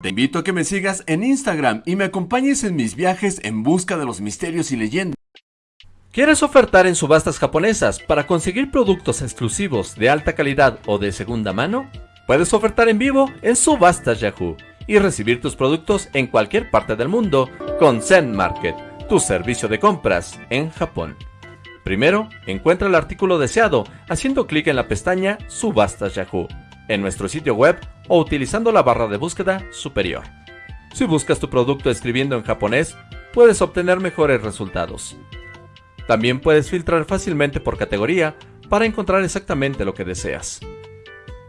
Te invito a que me sigas en Instagram y me acompañes en mis viajes en busca de los misterios y leyendas. ¿Quieres ofertar en subastas japonesas para conseguir productos exclusivos de alta calidad o de segunda mano? Puedes ofertar en vivo en Subastas Yahoo y recibir tus productos en cualquier parte del mundo con Zen Market, tu servicio de compras en Japón. Primero, encuentra el artículo deseado haciendo clic en la pestaña Subastas Yahoo en nuestro sitio web o utilizando la barra de búsqueda superior. Si buscas tu producto escribiendo en japonés, puedes obtener mejores resultados. También puedes filtrar fácilmente por categoría para encontrar exactamente lo que deseas.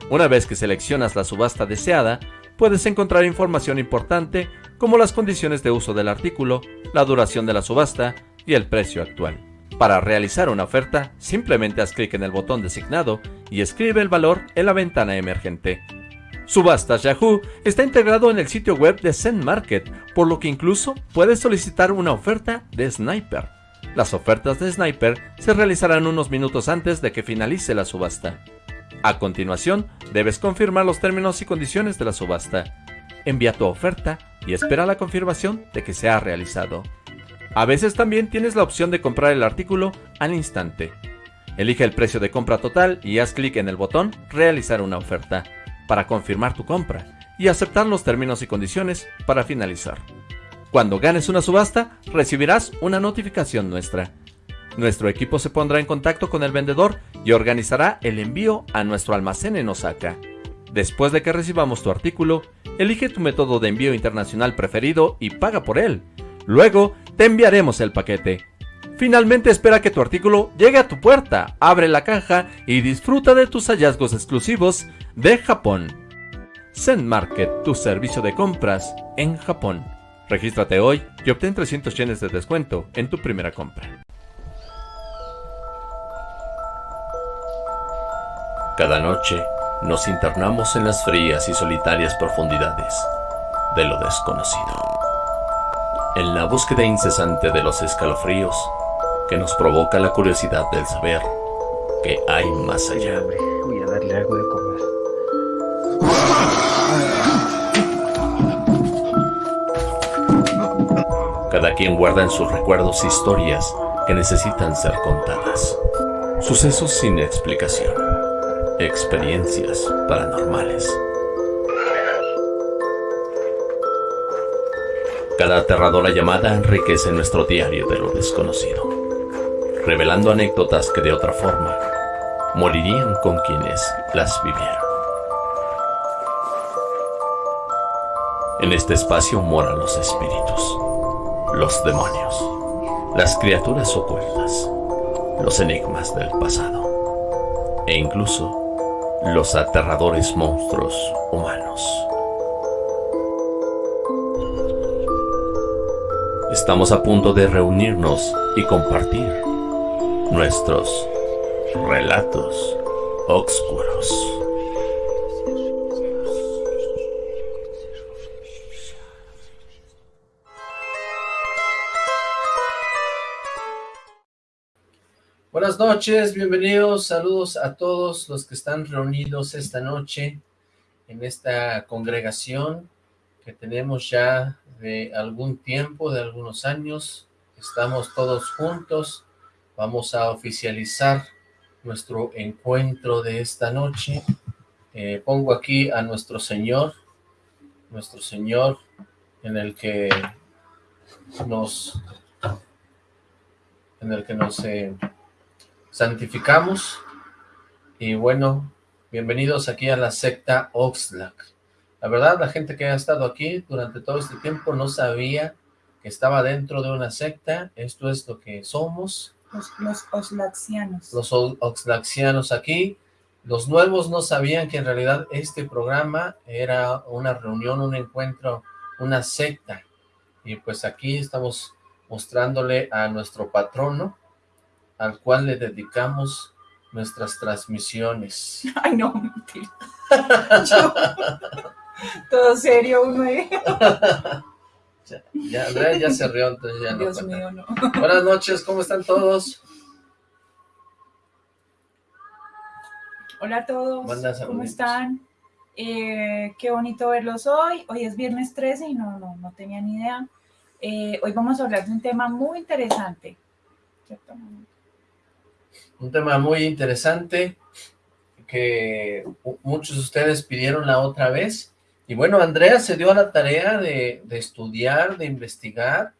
Una vez que seleccionas la subasta deseada, puedes encontrar información importante como las condiciones de uso del artículo, la duración de la subasta y el precio actual. Para realizar una oferta, simplemente haz clic en el botón designado y escribe el valor en la ventana emergente. Subastas Yahoo está integrado en el sitio web de Zen Market, por lo que incluso puedes solicitar una oferta de Sniper. Las ofertas de Sniper se realizarán unos minutos antes de que finalice la subasta. A continuación, debes confirmar los términos y condiciones de la subasta. Envía tu oferta y espera la confirmación de que se ha realizado. A veces también tienes la opción de comprar el artículo al instante. Elige el precio de compra total y haz clic en el botón Realizar una oferta para confirmar tu compra y aceptar los términos y condiciones para finalizar. Cuando ganes una subasta, recibirás una notificación nuestra. Nuestro equipo se pondrá en contacto con el vendedor y organizará el envío a nuestro almacén en Osaka. Después de que recibamos tu artículo, elige tu método de envío internacional preferido y paga por él. Luego, te enviaremos el paquete. Finalmente espera que tu artículo llegue a tu puerta, abre la caja y disfruta de tus hallazgos exclusivos de Japón. Zen Market, tu servicio de compras en Japón. Regístrate hoy y obtén 300 yenes de descuento en tu primera compra. Cada noche nos internamos en las frías y solitarias profundidades de lo desconocido. En la búsqueda incesante de los escalofríos que nos provoca la curiosidad del saber que hay más allá. Voy a darle algo de Cada quien guarda en sus recuerdos historias que necesitan ser contadas. Sucesos sin explicación. Experiencias paranormales. Cada aterradora llamada enriquece nuestro diario de lo desconocido, revelando anécdotas que de otra forma morirían con quienes las vivieron. En este espacio moran los espíritus los demonios, las criaturas ocultas, los enigmas del pasado e incluso los aterradores monstruos humanos. Estamos a punto de reunirnos y compartir nuestros relatos oscuros. Buenas noches, bienvenidos, saludos a todos los que están reunidos esta noche en esta congregación que tenemos ya de algún tiempo, de algunos años, estamos todos juntos, vamos a oficializar nuestro encuentro de esta noche, eh, pongo aquí a nuestro Señor, nuestro Señor en el que nos en el que nos eh, santificamos. Y bueno, bienvenidos aquí a la secta Oxlack. La verdad, la gente que ha estado aquí durante todo este tiempo no sabía que estaba dentro de una secta. Esto es lo que somos. Los, los Oxlaxianos. Los Oxlaxianos aquí. Los nuevos no sabían que en realidad este programa era una reunión, un encuentro, una secta. Y pues aquí estamos mostrándole a nuestro patrono, al cual le dedicamos nuestras transmisiones. Ay, no, mentira. todo serio uno ahí. ya, ya, Andrea ya se rió, entonces ya no Dios mío, no. Buenas noches, ¿cómo están todos? Hola a todos, ¿cómo están? Eh, qué bonito verlos hoy. Hoy es viernes 13 y no, no, no tenía ni idea. Eh, hoy vamos a hablar de un tema muy interesante. ¿Cierto? Un tema muy interesante que muchos de ustedes pidieron la otra vez. Y bueno, Andrea se dio a la tarea de, de estudiar, de investigar,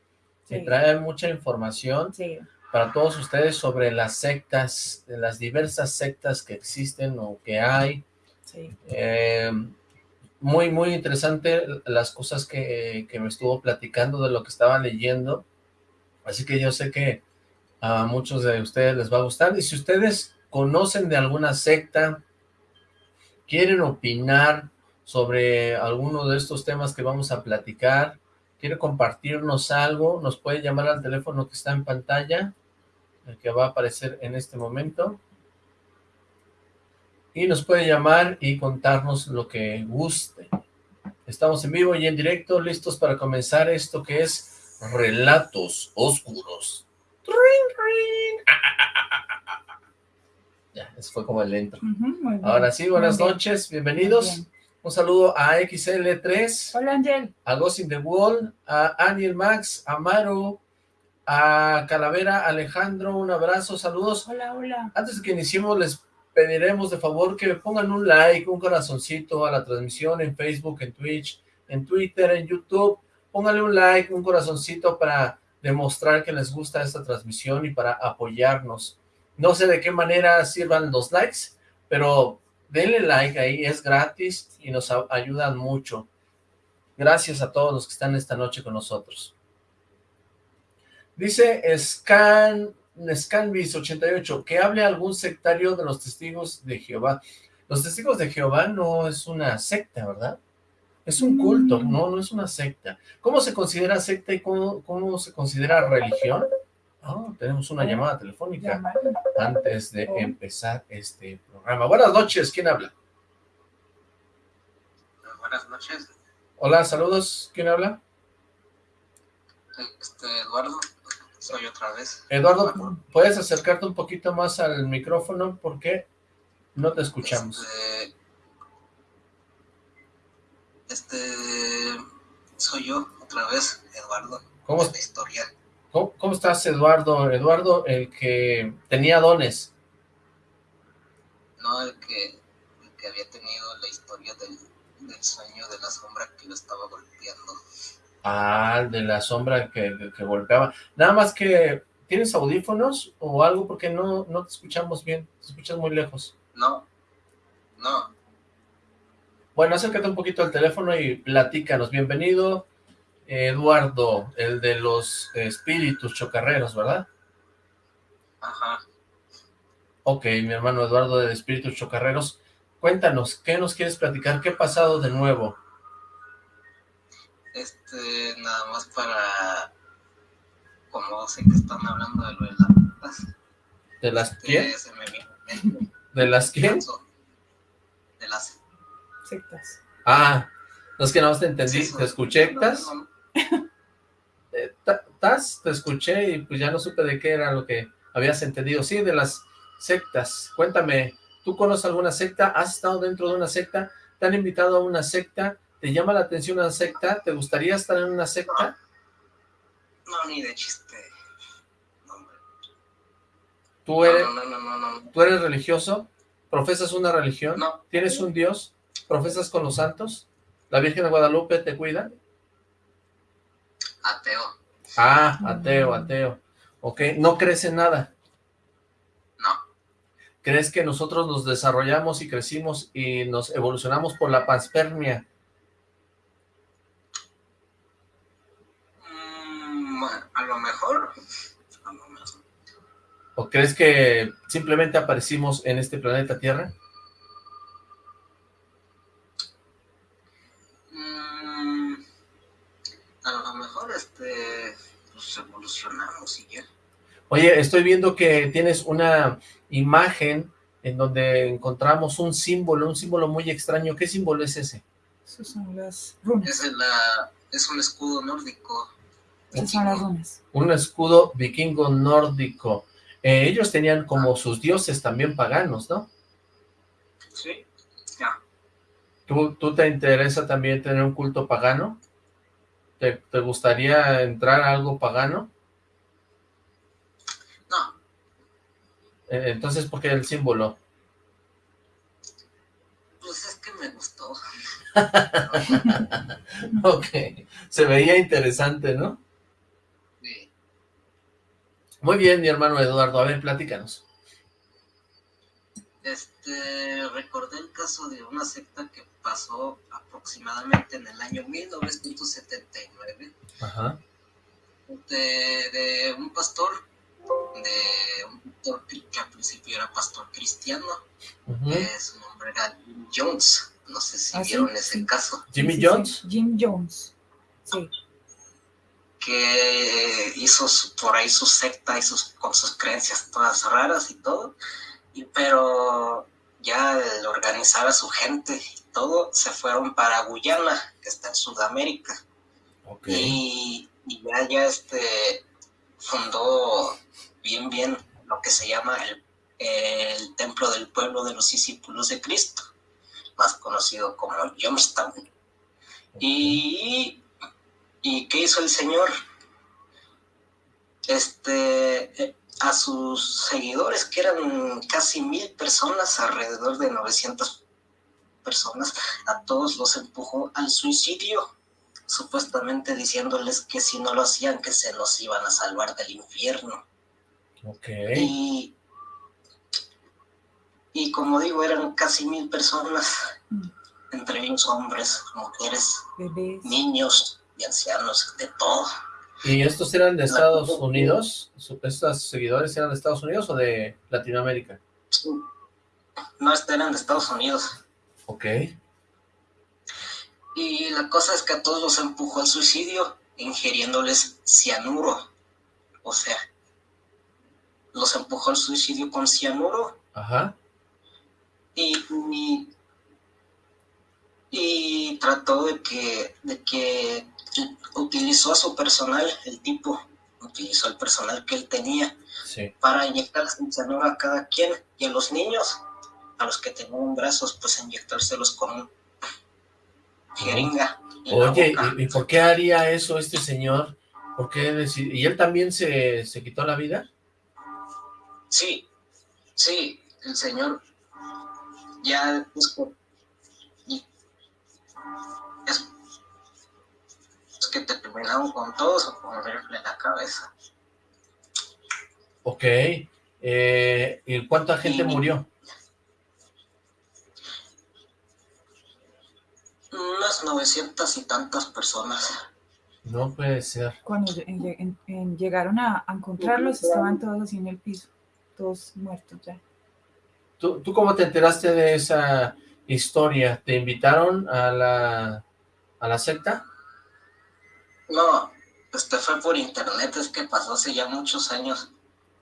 Sí. y trae mucha información Sí, para todos ustedes sobre las sectas, las diversas sectas que existen o que hay. sí. Eh, muy, muy interesante las cosas que, que me estuvo platicando de lo que estaba leyendo. Así que yo sé que a muchos de ustedes les va a gustar. Y si ustedes conocen de alguna secta, quieren opinar sobre alguno de estos temas que vamos a platicar, quiere compartirnos algo, nos puede llamar al teléfono que está en pantalla, el que va a aparecer en este momento y nos puede llamar y contarnos lo que guste. Estamos en vivo y en directo, listos para comenzar esto que es Relatos Oscuros. Ya, eso fue como el intro. Ahora sí, buenas noches, bienvenidos. bien. Un saludo a XL3, Hola, Angel. a Ghost in the Wall, a Aniel Max, a Maru, a Calavera Alejandro, un abrazo, saludos. Hola, hola. Antes de que iniciemos, les pediremos de favor que pongan un like, un corazoncito a la transmisión en Facebook, en Twitch, en Twitter, en YouTube. Pónganle un like, un corazoncito para demostrar que les gusta esta transmisión y para apoyarnos. No sé de qué manera sirvan los likes, pero denle like ahí, es gratis y nos ayudan mucho. Gracias a todos los que están esta noche con nosotros. Dice Scan, Scanvis88, que hable algún sectario de los testigos de Jehová. Los testigos de Jehová no es una secta, ¿verdad? Es un culto, Mm. no, no es una secta. ¿Cómo se considera secta y cómo, cómo se considera religión? Ah, tenemos una llamada telefónica antes de Oh. empezar este programa. Buenas noches, ¿quién habla? Buenas noches, Hola, saludos, ¿quién habla? este Eduardo, soy otra vez. Eduardo, ¿puedes acercarte un poquito más al micrófono? Porque no te escuchamos. Este, este, soy yo otra vez, Eduardo. ¿Cómo, Esta historia, cómo, cómo estás, Eduardo? Eduardo, el que tenía dones. no el que, el que había tenido la historia del, del sueño de la sombra que lo estaba golpeando. Ah, el de la sombra que, que- que golpeaba. Nada más que, ¿tienes audífonos o algo? Porque no, no te escuchamos bien, te escuchas muy lejos. No, no, Bueno, acércate un poquito al teléfono y platícanos. Bienvenido, Eduardo, el de los espíritus chocarreros, ¿verdad? ajá. Ok, mi hermano Eduardo de Espíritus Chocarreros, cuéntanos, ¿qué nos quieres platicar? ¿Qué ha pasado de nuevo? Este, nada más para, como sé que están hablando de lo de las ¿De las este, quién? se me ¿De las quién? de las Sectas. Ah, no es que no te entendí, Sí, te escuché, no, Eh. Te escuché y pues ya no supe de qué era lo que habías entendido. Sí, de las sectas. Cuéntame, ¿tú conoces alguna secta? ¿Has estado dentro de una secta? ¿Te han invitado a una secta? ¿Te llama la atención una secta? ¿Te gustaría estar en una secta? no, ni de chiste. No. ¿Tú eres, no, no, no, no, no, ¿Tú eres religioso? ¿Profesas una religión? ¿Tienes un Dios? ¿Profesas con los santos? ¿La Virgen de Guadalupe te cuida? Ateo, Ah, ateo, ateo. Ok, ¿no crees en nada? no, ¿Crees que nosotros nos desarrollamos y crecimos y nos evolucionamos por la panspermia? Mm, a lo mejor, a lo mejor, ¿O crees que simplemente aparecimos en este planeta Tierra? Mm, a lo mejor, este, pues evolucionamos y ya. Oye, estoy viendo que tienes una imagen en donde encontramos un símbolo, un símbolo muy extraño. ¿Qué símbolo es ese? Esas son las runas. Es, la, es un escudo nórdico. Esas son las runas. Un escudo vikingo nórdico. Eh, ellos tenían como sus dioses también paganos, ¿no? Sí, ya. ¿Tú, ¿Tú te interesa también tener un culto pagano? ¿Te, te gustaría entrar a algo pagano? No. Eh, entonces, ¿por qué el símbolo? Pues es que me gustó. ok, se veía interesante, ¿no? Sí. Muy bien, mi hermano Eduardo, a ver, platícanos. Este, recordé el caso de una secta que pasó aproximadamente en el año 1979 Ajá. de, de un pastor, de un pastor que al principio era pastor cristiano, eh, su nombre era Jim Jones, no sé si ¿Ah, sí? vieron ese Sí. caso, ¿Jimmy Sí, sí, sí. Jones? Jim Jones. Sí. que hizo su- por ahí su secta y sus, con sus creencias todas raras y todo, y, pero ya el organizar a su gente y todo, se fueron para Guyana, que está en Sudamérica. Y, y ya, ya este fundó bien bien lo que se llama el, el templo del pueblo de los discípulos de Cristo más conocido como Youngstown y y qué hizo el señor este eh, a sus seguidores que eran casi mil personas alrededor de 900 personas a todos los empujó al suicidio supuestamente diciéndoles que si no lo hacían que se los iban a salvar del infierno. Ok. Y, y como digo, eran casi mil personas, Mm. entre ellos hombres, mujeres, Bebés. niños y ancianos, de todo. ¿Y estos eran de Estados Unidos? Su- ¿Estos seguidores eran de Estados Unidos o de Latinoamérica? No, eran de Estados Unidos. Ok. Y la cosa es que a todos los empujó al suicidio, ingiriéndoles cianuro. O sea, los empujó al suicidio con cianuro Ajá. y, y, y trató de que, de que utilizó a su personal, el tipo, utilizó el personal que él tenía Sí. para inyectarles el cianuro a cada quien y a los niños, a los que tenían brazos, pues inyectárselos con un jeringa. Oye. ¿y, y por qué haría eso este señor? ¿Por qué deci- ¿Y él también se, se quitó la vida? Sí, sí, el señor ya es, por- y- es, es que te terminaron con todos o con en la cabeza. Ok. Eh, ¿Y cuánta gente Y- murió? Unas novecientas y tantas personas. No puede ser. Cuando lle- en- en- en- llegaron a, a encontrarlos, estaban todos así en el piso, todos muertos ya. ¿Tú, ¿Tú cómo te enteraste de esa historia? ¿Te invitaron a la, a la secta? No, este fue por internet, es que pasó hace ya muchos años.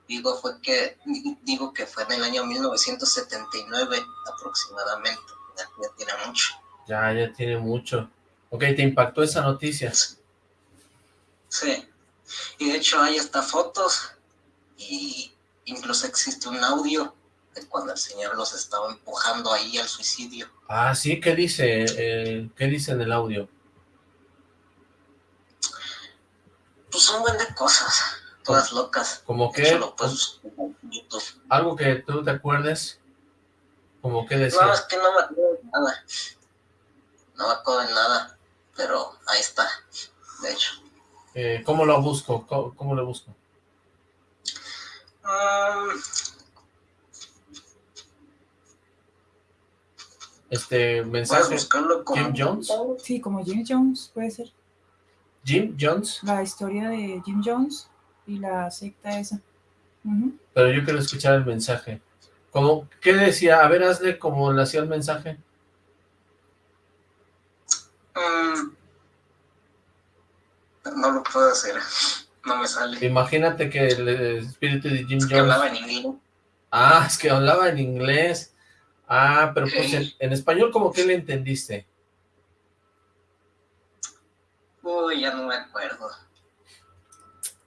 Digo, fue que, digo que fue en el año 1979 aproximadamente. Ya, ya tiene mucho. Ya, ya tiene mucho. Ok, ¿te impactó esa noticia? Sí. Y de hecho hay hasta fotos y incluso existe un audio de cuando el señor los estaba empujando ahí al suicidio. Ah, sí, ¿qué dice? Eh, ¿Qué dice en el audio? Pues un buen de cosas, todas locas. ¿Como qué? lo puedes. ¿Algo que tú te acuerdes? ¿Como qué No, es decía? que no me acuerdo de nada. No me acuerdo de nada, pero ahí está, de hecho. Eh, ¿Cómo lo busco? ¿Cómo, cómo lo busco? Este puedes mensaje. buscarlo como... Jim Jones. Sí, como Jim Jones, puede ser. Jim Jones. La historia de Jim Jones y la secta esa. Pero yo quiero escuchar el mensaje. ¿Cómo, ¿Qué decía? A ver, hazle como le hacía el mensaje. Mm, no lo puedo hacer, no me sale. Imagínate que el espíritu de Jim Es que hablaba Jones... en inglés. Ah, es que hablaba en inglés. Ah, pero pues Sí. en, en español, ¿cómo que le entendiste? Uy, ya no me acuerdo.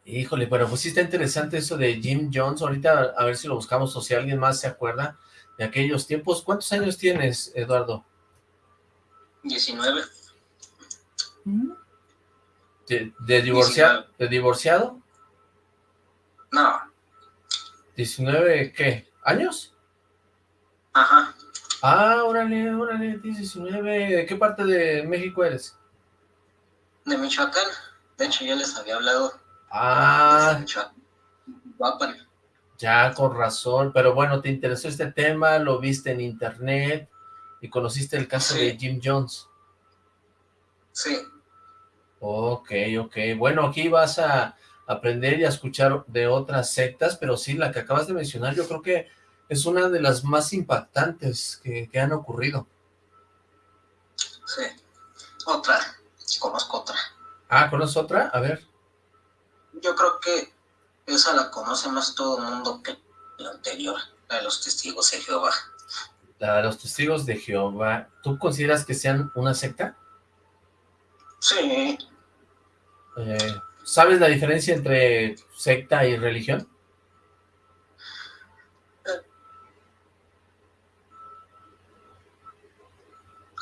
Híjole, pero pues sí está interesante eso de Jim Jones. Ahorita a ver si lo buscamos o si alguien más se acuerda de aquellos tiempos. ¿Cuántos años tienes, Eduardo? 19. ¿Mm? ¿De, de divorciado? ¿De divorciado? No, ¿19 qué? ¿Años? ajá. Ah, órale, órale, 19. ¿De qué parte de México eres? De Michoacán. De hecho, yo les había hablado. Ah, desde Michoacán. Guapan. ya, con razón. Pero bueno, te interesó este tema, lo viste en internet y conociste el caso Sí. de Jim Jones. Sí, Ok, ok. Bueno, aquí vas a aprender y a escuchar de otras sectas, pero sí, la que acabas de mencionar yo creo que es una de las más impactantes que, que han ocurrido. sí. Otra. Conozco otra. Ah, ¿conoces otra? A ver. Yo creo que esa la conoce más todo el mundo que la anterior, la de los testigos de Jehová. La de los testigos de Jehová. ¿Tú consideras que sean una secta? Sí, Eh, ¿Sabes la diferencia entre secta y religión?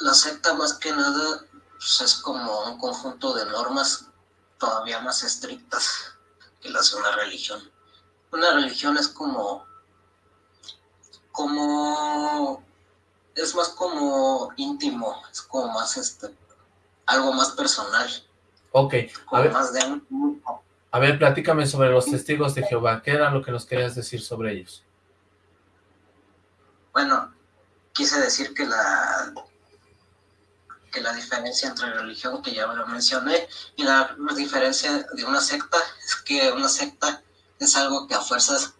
la secta más que nada pues, es como un conjunto de normas todavía más estrictas que las de una religión. Una religión es como, como, es más como íntimo, es como más este, algo más personal, Ok, a ver, más de un a ver, platícame sobre los testigos de Jehová. ¿Qué era lo que nos querías decir sobre ellos? Bueno, quise decir que la que la diferencia entre religión, que ya lo mencioné, y la diferencia de una secta es que una secta es algo que a fuerzas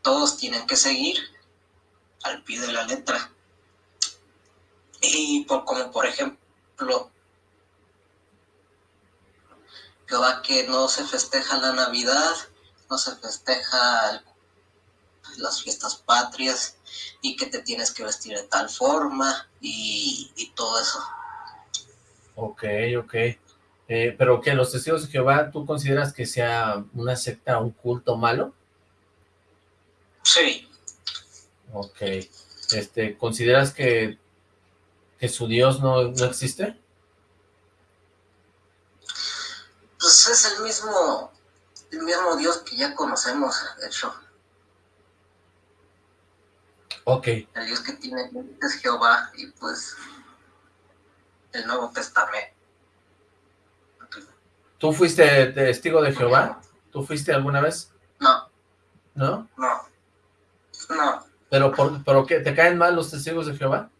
todos tienen que seguir al pie de la letra. Y por, como por ejemplo, que va que no se festeja la Navidad, no se festeja el- las fiestas patrias, y que te tienes que vestir de tal forma y, y todo eso. Ok, ok. Eh, ¿Pero que los testigos de Jehová, tú consideras que sea una secta, un culto malo? Sí, Ok. Este, ¿consideras que, que su Dios no, no existe? Pues es el mismo, el mismo Dios que ya conocemos, de hecho. Ok, El Dios que tiene es Jehová y pues el Nuevo Testamento. ¿tú fuiste testigo de Jehová? ¿Tú fuiste alguna vez? No, ¿No? no, no, ¿Pero por, pero qué? ¿Te caen mal los testigos de Jehová?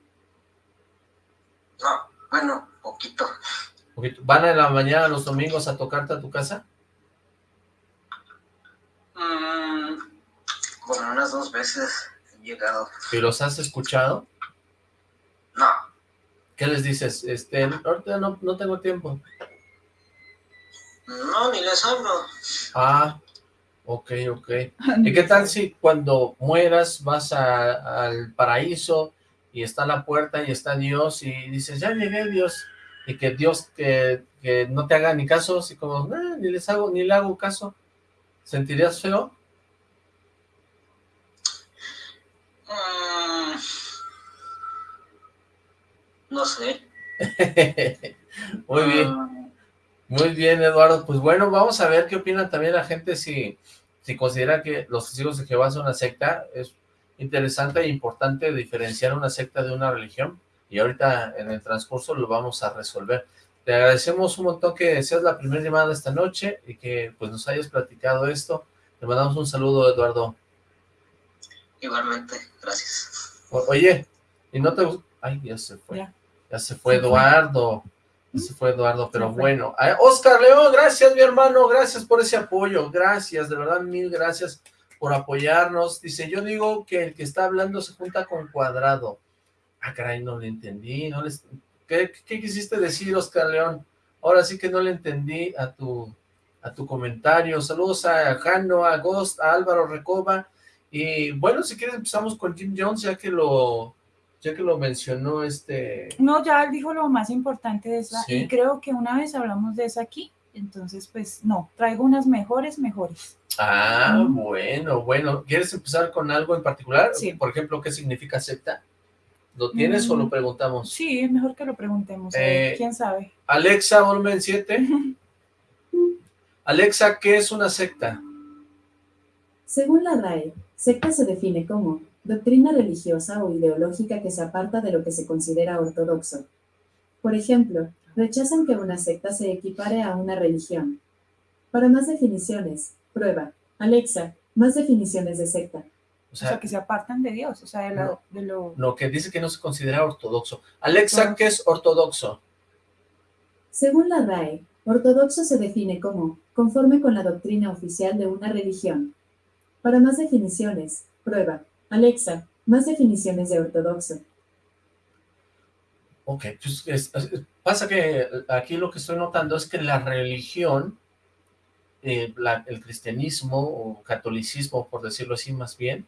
no, bueno, poquito. ¿Van en la mañana los domingos a tocarte a tu casa? Mm, como unas dos veces he llegado. ¿Y los has escuchado? No, ¿Qué les dices? Este, ahorita no, no tengo tiempo. no, ni les hablo. Ah, ok, ok. ¿Y qué tal si cuando mueras vas a- al paraíso y está la puerta y está Dios y dices, ya llegué Dios, y que Dios que, que no te haga ni caso, así como, "Ah, ni les hago, ni le hago caso, ¿sentirías feo? Mm, no sé. Muy bien. Mm, Muy bien, Eduardo. Pues bueno, vamos a ver qué opina también la gente si, si considera que los testigos de Jehová son una secta. Es interesante e importante diferenciar una secta de una religión y ahorita en el transcurso lo vamos a resolver. Te agradecemos un montón que seas la primera llamada de esta noche y que pues nos hayas platicado esto. Te mandamos un saludo, Eduardo. igualmente, gracias. O- oye, y no te... Ay, ya se fue. Ya. Ya se fue. Eduardo. Ya se fue Eduardo, pero bueno. Ay, Oscar León, gracias mi hermano, gracias por ese apoyo, gracias, de verdad mil gracias por apoyarnos. Dice, yo digo que el que está hablando se junta con cuadrado. Ah, caray, no le entendí, no les... ¿Qué, qué quisiste decir, Oscar León? Ahora sí que no le entendí a tu, a tu comentario. Saludos a Jano, a Ghost, a Álvaro Recoba. Y bueno, si quieres empezamos con Jim Jones, ya que lo, ya que lo mencionó este... No, ya él dijo lo más importante de esa, Sí. y creo que una vez hablamos de esa aquí, entonces pues no, traigo unas mejores, mejores. Ah, Mm. bueno, bueno. ¿Quieres empezar con algo en particular? Sí. Por ejemplo, ¿qué significa secta? ¿Lo tienes o lo Mm. preguntamos? Sí, es mejor que lo preguntemos. Eh, ¿Quién sabe? Alexa, volumen 7. Alexa, ¿qué es una secta? Según la RAE, secta se define como doctrina religiosa o ideológica que se aparta de lo que se considera ortodoxo. Por ejemplo, rechazan que una secta se equipare a una religión. Para más definiciones, prueba. Alexa, más definiciones de secta. O O sea, que se apartan de Dios, o sea, de, la- no. de lo... lo que dice que no se considera ortodoxo. Alexa, Ortodoxo. ¿qué es ortodoxo? Según la RAE, ortodoxo se define como conforme con la doctrina oficial de una religión. Para más definiciones, prueba. Alexa, más definiciones de ortodoxo. Ok, pues es- es- pasa que aquí lo que estoy notando es que la religión, eh, la- el cristianismo o catolicismo, por decirlo así más bien,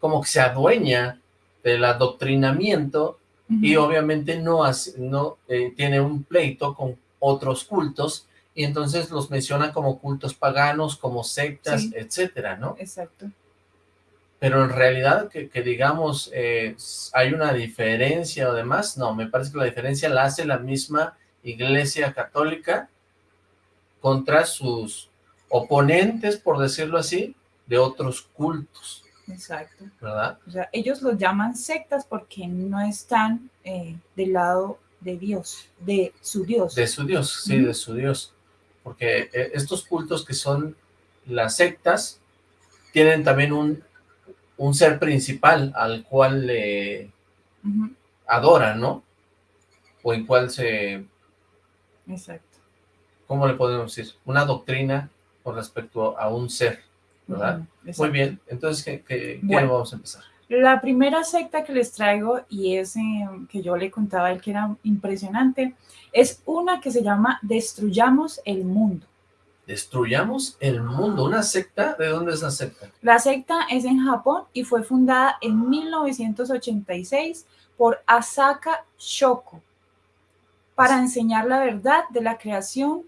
como que se adueña del adoctrinamiento y obviamente no, hace- no eh, tiene un pleito con otros cultos y entonces los menciona como cultos paganos, como sectas, Sí. etcétera, ¿no? Exacto. Pero en realidad que, que digamos eh, hay una diferencia o demás, no, me parece que la diferencia la hace la misma Iglesia Católica contra sus oponentes, por decirlo así, de otros cultos, Exacto. ¿verdad? O sea, ellos los llaman sectas porque no están eh, del lado de Dios, de su Dios. De su Dios, sí, de su Dios. Porque eh, estos cultos que son las sectas tienen también un, un ser principal al cual le Ujú, adoran, ¿no? O en cual se, Exacto. ¿cómo le podemos decir? Una doctrina con respecto a un ser, Muy bien, entonces, ¿qué, qué, qué Bueno. vamos a empezar? La primera secta que les traigo, y es eh, que yo le contaba a él que era impresionante, es una que se llama Destruyamos el Mundo. Destruyamos el mundo, ¿una secta? ¿De dónde es la secta? La secta es en Japón y fue fundada en 1986 por Asaka Shoko para enseñar la verdad de la creación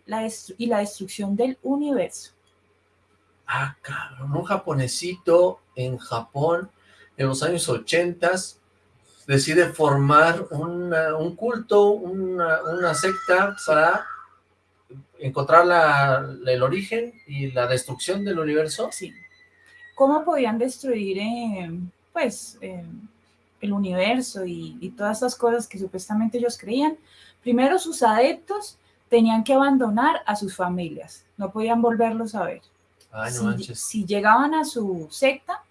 y la destrucción del universo. Ah, cabrón, un japonesito en Japón en los años ochentas decide formar un culto, una, secta para encontrar el origen y la destrucción del universo. Sí. ¿Cómo podían destruir eh, pues, eh, el universo y, todas estas cosas que supuestamente ellos creían? Primero, sus adeptos tenían que abandonar a sus familias, no podían volverlos a ver. Ay, no si, llegaban a su secta,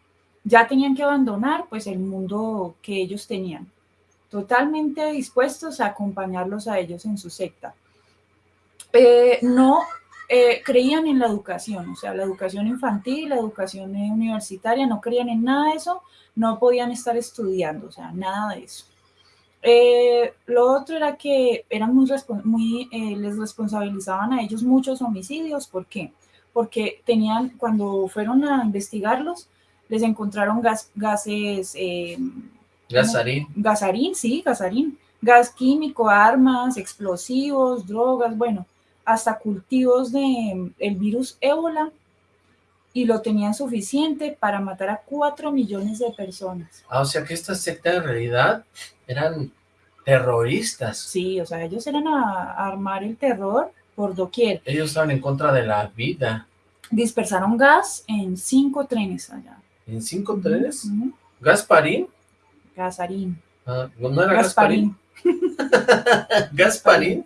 ya tenían que abandonar pues el mundo que ellos tenían, totalmente dispuestos a acompañarlos a ellos en su secta. Eh, no eh, creían en la educación, o sea, la educación infantil, la educación universitaria, no creían en nada de eso, no podían estar estudiando, o sea, nada de eso. Eh, lo otro era que eran muy, eh, les responsabilizaban a ellos muchos homicidios, ¿por qué? Porque tenían, cuando fueron a investigarlos, les encontraron gas- gases, eh, Gasarín. gasarín, sí, gasarín, gas químico, armas, explosivos, drogas, bueno, hasta cultivos de el virus ébola y lo tenían suficiente para matar a cuatro millones de personas. Ah, o sea que esta secta en realidad eran terroristas. Sí, o sea, ellos eran a, a armar el terror por doquier. Ellos estaban en contra de la vida. Dispersaron gas en cinco trenes allá. ¿En cinco trenes? Ujú, ¿Gasparín? Gasarín. Ah, ¿No era Gasparín? Gasparín. ¿Gasparín?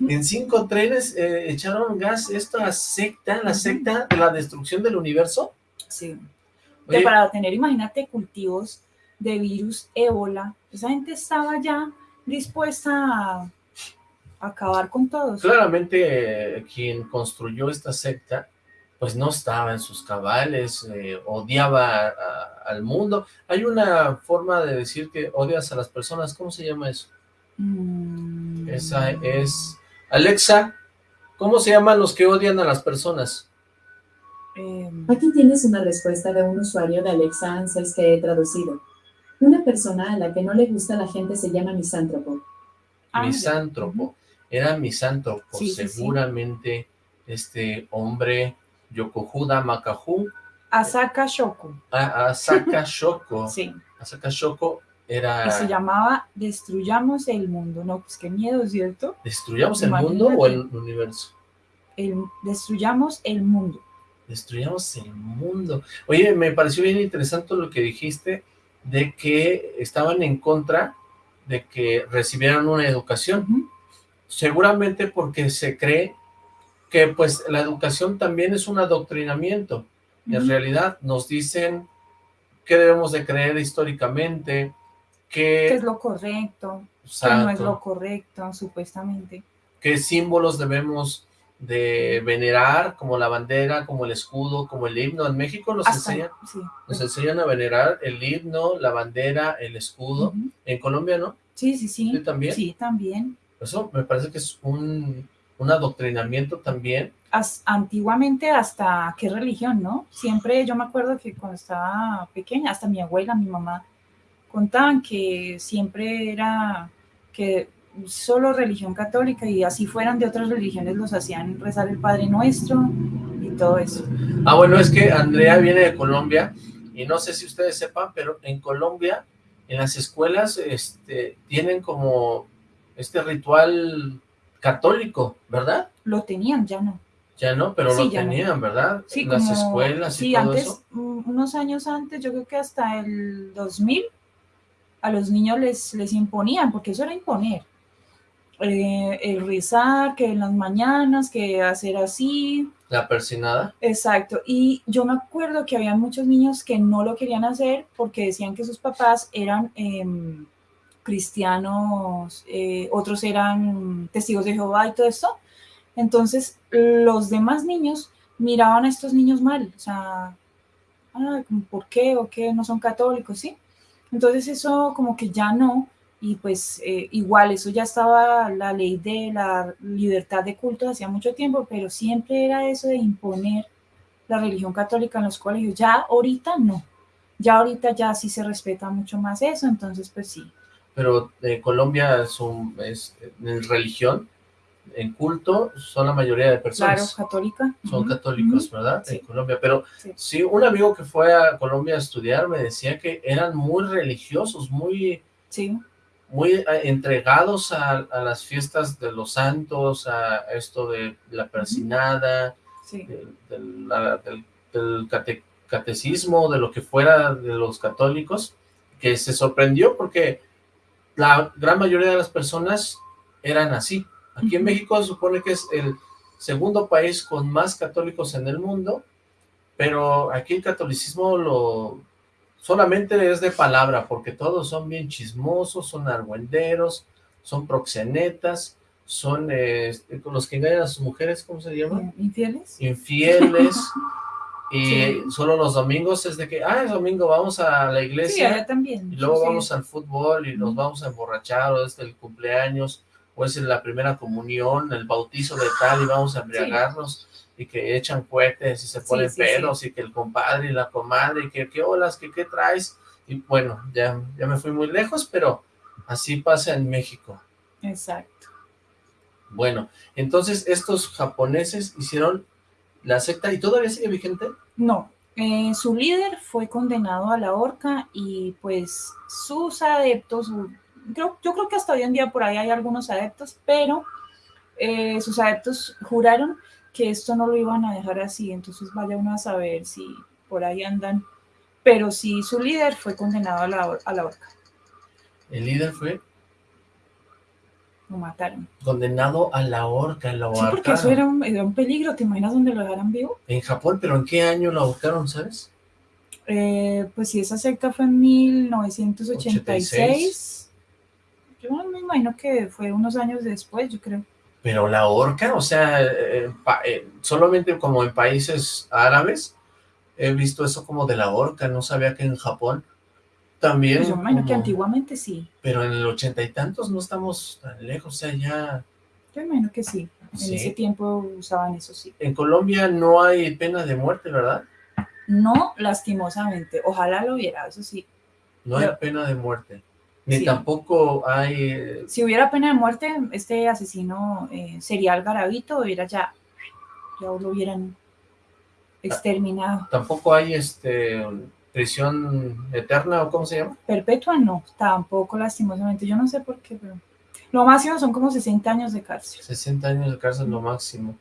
En cinco trenes eh, echaron gas esta secta, la secta de la destrucción del universo. Sí. Que para tener, imagínate, cultivos de virus ébola, esa gente estaba ya dispuesta a acabar con todos. claramente eh, quien construyó esta secta, pues no estaba en sus cabales, eh, odiaba a- a- al mundo. Hay una forma de decir que odias a las personas, ¿cómo se llama eso? Mm. Esa es... Alexa, ¿cómo se llaman los que odian a las personas? Eh, Aquí tienes una respuesta de un usuario de Alexa Answers que he traducido. Una persona a la que no le gusta la gente se llama misántropo. ah, misántropo. Era misántropo, Sí, sí, sí. seguramente este hombre Yokohuda Makahu, Asaka Shoko. a- Asaka Shoko, Sí. Asaka Shoko Era... Y se llamaba Destruyamos el Mundo. No, pues qué miedo, ¿cierto? ¿Destruyamos el mundo o el universo? El, destruyamos el mundo. Destruyamos el mundo. Oye, me pareció bien interesante lo que dijiste de que estaban en contra de que recibieran una educación. Seguramente porque se cree que pues la educación también es un adoctrinamiento. En realidad nos dicen qué debemos de creer históricamente, qué... ¿Qué es lo correcto? ¿Qué no es lo correcto, supuestamente? ¿Qué símbolos debemos de venerar, como la bandera, como el escudo, como el himno? En México nos, enseñan, nos enseñan a venerar el himno, la bandera, el escudo. En Colombia, ¿no? Sí, sí, sí. ¿Sí también? Sí, también. Eso me parece que es un, un adoctrinamiento también. antiguamente hasta qué religión, ¿no? Siempre yo me acuerdo que cuando estaba pequeña, hasta mi abuela, mi mamá, contaban que siempre era que solo religión católica y así fueran de otras religiones los hacían rezar el Padre Nuestro y todo eso. Ah, bueno, es que Andrea viene de Colombia y no sé si ustedes sepan, pero en Colombia, en las escuelas, este, tienen como este ritual católico, ¿verdad? Lo tenían, ya no. Ya no, pero lo tenían, ¿verdad? Sí, las escuelas y sí, antes, unos años antes, yo creo que hasta el 2000, a los niños les, les imponían, porque eso era imponer. Eh, el rezar, que en las mañanas, que hacer así. La persinada. Exacto. Y yo me acuerdo que había muchos niños que no lo querían hacer porque decían que sus papás eran em, cristianos, eh, otros eran testigos de Jehová y todo esto. Entonces, los demás niños miraban a estos niños mal, o sea, ah, ¿por qué? ¿O qué? No son católicos, ¿sí? Entonces eso como que ya no, y pues eh, igual eso ya estaba la ley de la libertad de culto hacía mucho tiempo, pero siempre era eso de imponer la religión católica en los colegios. Ya ahorita no, ya ahorita ya sí se respeta mucho más eso, entonces pues sí, pero eh, Colombia es, un, es religión, en culto, son la mayoría de personas. Claro, católica. Son católicos, ¿verdad? En Colombia, pero sí. un amigo que fue a Colombia a estudiar me decía que eran muy religiosos, muy... Sí. Muy eh, entregados a, las fiestas de los santos, a esto de la persinada, del, catecismo, de lo que fuera de los católicos, que se sorprendió porque la gran mayoría de las personas eran así. Aquí en México se supone que es el segundo país con más católicos en el mundo, pero aquí el catolicismo lo solamente es de palabra, porque todos son bien chismosos, son argüenderos, son proxenetas, son eh, los que engañan a sus mujeres, ¿cómo se llama? Infieles. Infieles. Y solo los domingos es de que, ah, es domingo, vamos a la iglesia. Sí, también. Y luego vamos al fútbol y nos vamos a emborrachar, o es el cumpleaños, o es la primera comunión, el bautizo de tal, y vamos a embriagarnos, y que echan cohetes, y se ponen pelos, y que el compadre y la comadre, y que qué olas, que qué traes. Y bueno, ya, ya me fui muy lejos, pero así pasa en México. Exacto. Bueno, entonces estos japoneses hicieron la secta y todavía sigue vigente? No, eh, su líder fue condenado a la horca y pues sus adeptos, yo creo que hasta hoy en día por ahí hay algunos adeptos, pero eh, sus adeptos juraron que esto no lo iban a dejar así, entonces vaya uno a saber si por ahí andan, pero sí su líder fue condenado a la, a la horca. ¿El líder fue? Lo mataron. Condenado a la horca, lo Sí, porque eso era un, peligro, ¿te imaginas dónde lo dejaran vivo? En Japón, pero ¿en qué año lo ahorcaron, sabes? Eh, pues si esa secta fue en 1986, yo me imagino que fue unos años después, yo creo. Pero la horca, o sea, eh, eh, solamente como en países árabes, he visto eso como de la horca, no sabía que en Japón también. Pues yo imagino que antiguamente sí. Pero en el ochenta y tantos no estamos tan lejos, o sea, ya... Yo imagino que sí. En ese tiempo usaban eso, sí. En Colombia no hay pena de muerte, ¿verdad? No, lastimosamente. Ojalá lo hubiera, eso sí. No hay pena de muerte. Ni tampoco hay... Eh, si hubiera pena de muerte, este asesino eh, serial garabito hubiera ya... Ya lo hubieran exterminado. Tampoco hay este prisión eterna o cómo se llama? Perpetua no, tampoco lastimosamente. Yo no sé por qué, pero lo máximo son como 60 años de cárcel. 60 años de cárcel lo máximo.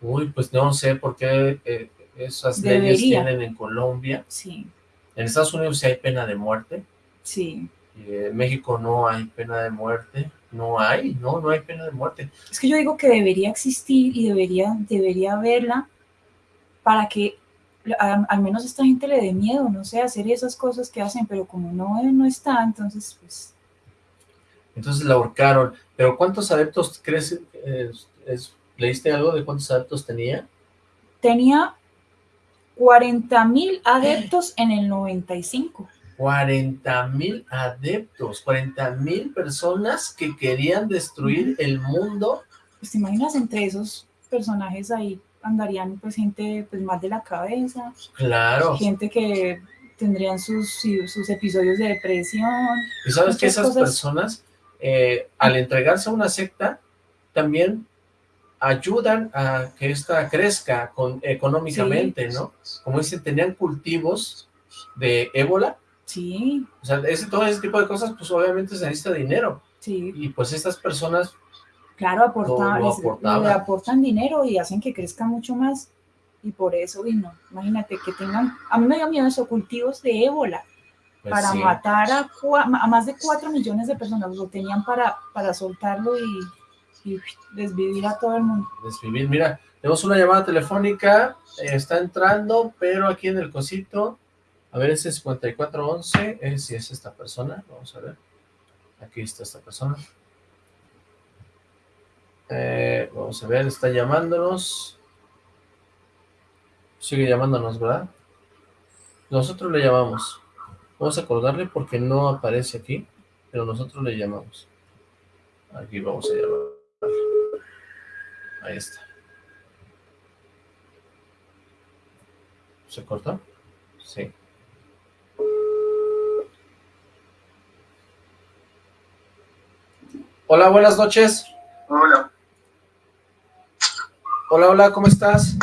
Uy, pues no sé por qué eh, esas leyes tienen en Colombia. Sí, En Estados Unidos sí hay pena de muerte. sí. en México no hay pena de muerte. No hay, no, no hay pena de muerte. Es que yo digo que debería existir y debería, debería haberla para que a- al menos a esta gente le dé miedo, no sé, hacer esas cosas que hacen, pero como no, no está, entonces pues Entonces la ahorcaron. Pero ¿cuántos adeptos crees? eh, es- ¿Leíste algo de cuántos adeptos tenía? tenía 40 mil adeptos en el 95. 40 mil adeptos, 40 mil personas que querían destruir el mundo. Pues te imaginas entre esos personajes ahí andarían pues gente pues mal de la cabeza, Claro. gente que tendrían sus, sus episodios de depresión. Y sabes que esas cosas. personas, eh, al entregarse a una secta, también ayudan a que ésta crezca con, económicamente, ¿no? Como dicen, tenían cultivos de ébola, Sí, o sea, ese, todo ese tipo de cosas, pues obviamente se necesita dinero, sí, y pues estas personas, claro, aporta- les- le aportan dinero y hacen que crezca mucho más. Y por eso vino, imagínate que tengan, a mí me dio miedo eso, cultivos de ébola pues para sí, matar a, más de 4 millones de personas, lo tenían para, para soltarlo y, y desvivir a todo el mundo. desvivir. Mira, tenemos una llamada telefónica, eh, está entrando, pero aquí en el cosito, a ver, ese 5411, eh, si es esta persona, vamos a ver. Aquí está esta persona. Eh, vamos a ver, está llamándonos. Sigue llamándonos, ¿verdad? Nosotros le llamamos. Vamos a colgarle porque no aparece aquí, pero nosotros le llamamos. Aquí vamos a llamar. Ahí está. ¿Se cortó? Sí. Hola, buenas noches. Hola. Hola, hola, ¿cómo estás?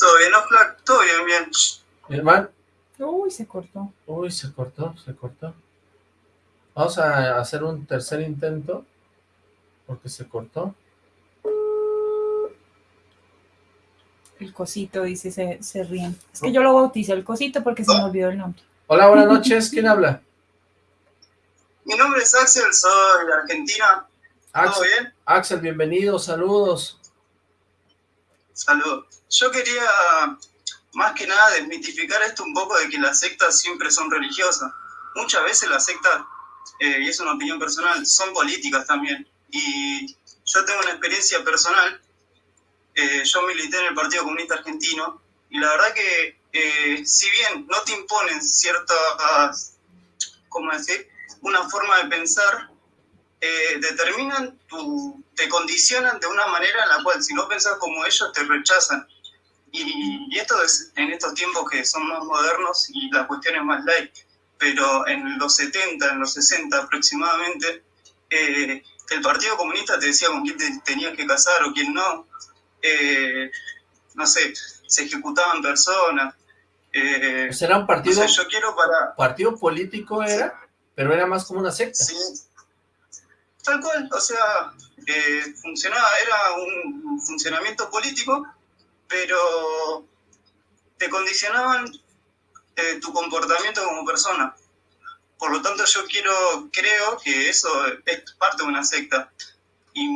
¿Todo bien, Oxlack? Todo bien, bien. Mi hermano. Uy, se cortó. Uy, se cortó, se cortó. Vamos a hacer un tercer intento. Porque se cortó. El cosito, dice, se, se ríen. Es que yo lo bauticé el cosito porque se me olvidó el nombre. Hola, buenas noches. ¿Quién habla? Mi nombre es Axel, soy de Argentina. ¿Todo Axel, bien? Axel, bienvenido, saludos. Saludos. Yo quería, más que nada, desmitificar esto un poco de que las sectas siempre son religiosas. Muchas veces las sectas, eh, y es una opinión personal, son políticas también. Y yo tengo una experiencia personal. eh, yo milité en el Partido Comunista Argentino y la verdad que, eh, si bien no te imponen ciertas, ¿cómo decir? Una forma de pensar, eh, determinan tu, te condicionan de una manera en la cual si no pensás como ellos te rechazan. Y, y esto es en estos tiempos que son más modernos y la cuestión es más light, pero en los 70, en los 60 aproximadamente, eh, el Partido Comunista te decía con quién te tenías que casar o quién no. Eh, no sé, se ejecutaban personas. Eh, Pues era un no partido, sé, yo quiero para, partido político era, pero era más como una secta. Sí. Tal cual, o sea, eh, funcionaba, era un funcionamiento político, pero te condicionaban eh, tu comportamiento como persona. Por lo tanto, yo quiero, creo que eso es parte de una secta. Y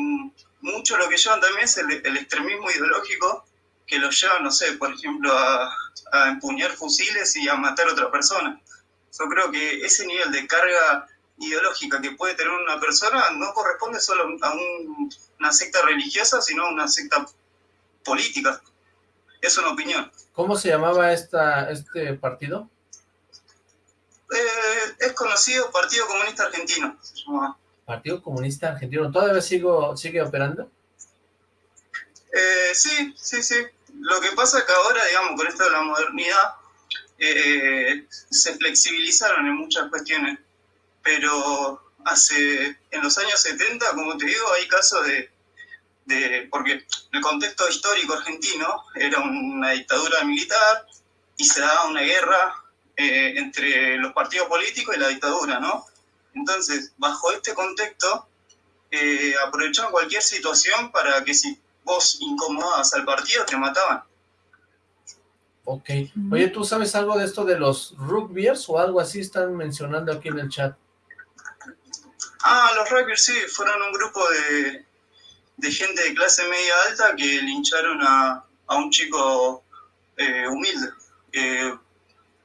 mucho lo que llevan también es el, extremismo ideológico que los lleva, no sé, por ejemplo, a, a empuñar fusiles y a matar a otra persona. Yo creo que ese nivel de carga ideológica que puede tener una persona no corresponde solo a un- una secta religiosa, sino a una secta política. Es una opinión. ¿Cómo se llamaba esta, este partido? Eh, es conocido Partido Comunista Argentino. se. Partido Comunista Argentino. ¿Todavía sigo, sigue operando? Eh, sí, sí, sí. Lo que pasa es que ahora, digamos, con esto de la modernidad, eh, se flexibilizaron en muchas cuestiones. Pero hace, en los años 70, como te digo, hay casos de, de porque el contexto histórico argentino era una dictadura militar y se daba una guerra eh, entre los partidos políticos y la dictadura, ¿no? Entonces, bajo este contexto, eh, aprovechaban cualquier situación para que si vos incomodabas al partido, te mataban. Ok. Oye, ¿tú sabes algo de esto de los rugbyers o algo así están mencionando aquí en el chat? Ah, los rugbyers sí, fueron un grupo de, de gente de clase media alta que lincharon a, a un chico eh, humilde.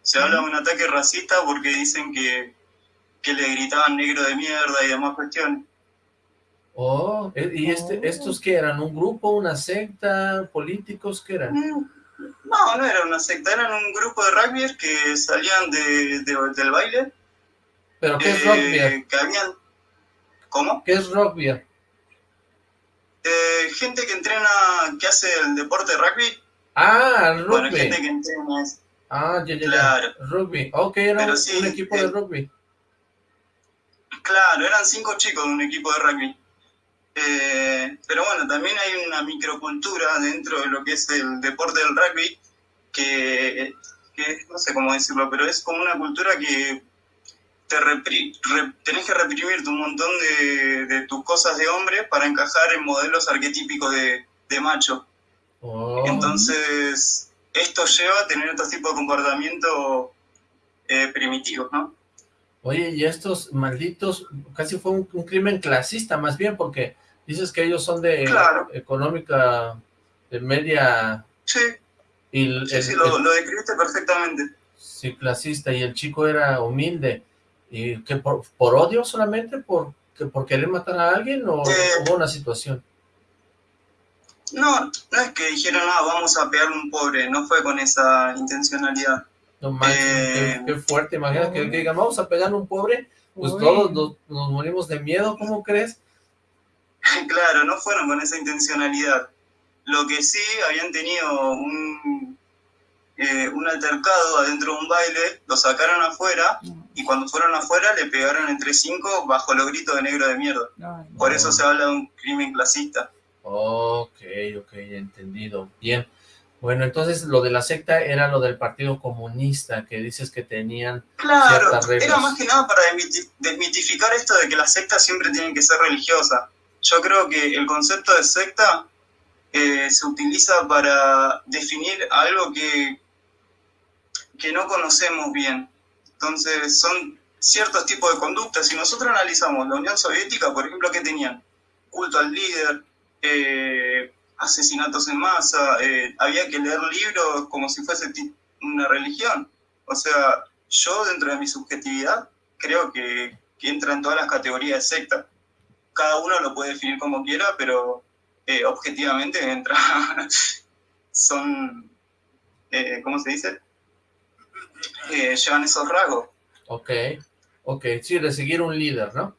se habla de un ataque racista porque dicen que, que, le gritaban negro de mierda y demás cuestiones. Oh, eh, ¿y este, oh. estos qué eran? ¿Un grupo, una secta, políticos? ¿Qué eran? Mm, no, no era una secta, eran un grupo de rugbyers que salían de, del baile. ¿Pero qué es rugby? Eh, que habían... ¿Cómo? ¿Qué es rugby? Eh, gente que entrena, que hace el deporte de rugby. Ah, rugby. Bueno, gente que entrena Ah, ya, ya, claro. Rugby. Ok, era un, equipo de rugby. Claro, eran cinco chicos de un equipo de rugby. Eh, pero bueno, también hay una microcultura dentro de lo que es el deporte del rugby, que, que no sé cómo decirlo, pero es como una cultura que te tenés que reprimir un montón de, tus cosas de hombre para encajar en modelos arquetípicos de, macho. Oh. Entonces, esto lleva a tener estos tipos de comportamiento eh, primitivos, ¿no? Oye, y estos malditos, casi fue un, crimen clasista más bien, porque dices que ellos son de económica de media... Sí, y sí, lo, lo describiste perfectamente. Sí, clasista, y el chico era humilde. ¿Y que por, odio solamente? ¿Por, que, ¿Por querer matar a alguien o hubo una situación? No, no es que dijeron, ah, vamos a pegarle un pobre, no fue con esa intencionalidad. No manches, qué, eh, fuerte, imagínate que, que, digan, vamos a pegarle un pobre, pues todos nos, morimos de miedo, ¿cómo crees? claro, no fueron con esa intencionalidad. Lo que sí, habían tenido un, eh, un altercado adentro de un baile, lo sacaron afuera y cuando fueron afuera le pegaron entre cinco bajo los gritos de negro de mierda. Por eso se habla de un crimen clasista. Ok, ok, entendido. Bien. Bueno, entonces lo de la secta era lo del Partido Comunista, que dices que tenían Claro, era más que nada para desmitificar esto de que las sectas siempre tienen que ser religiosas. Yo creo que el concepto de secta eh, se utiliza para definir algo que que no conocemos bien. Entonces, son ciertos tipos de conductas. Si nosotros analizamos la Unión Soviética, por ejemplo, ¿qué tenían? Culto al líder, eh, asesinatos en masa, eh, había que leer libros como si fuese una religión. O sea, yo dentro de mi subjetividad creo que, que entra en todas las categorías de secta. Cada uno lo puede definir como quiera, pero eh, objetivamente entra, son, ¿cómo se dice? Llevan esos rasgos. Ok, ok, sí, de seguir un líder, ¿no?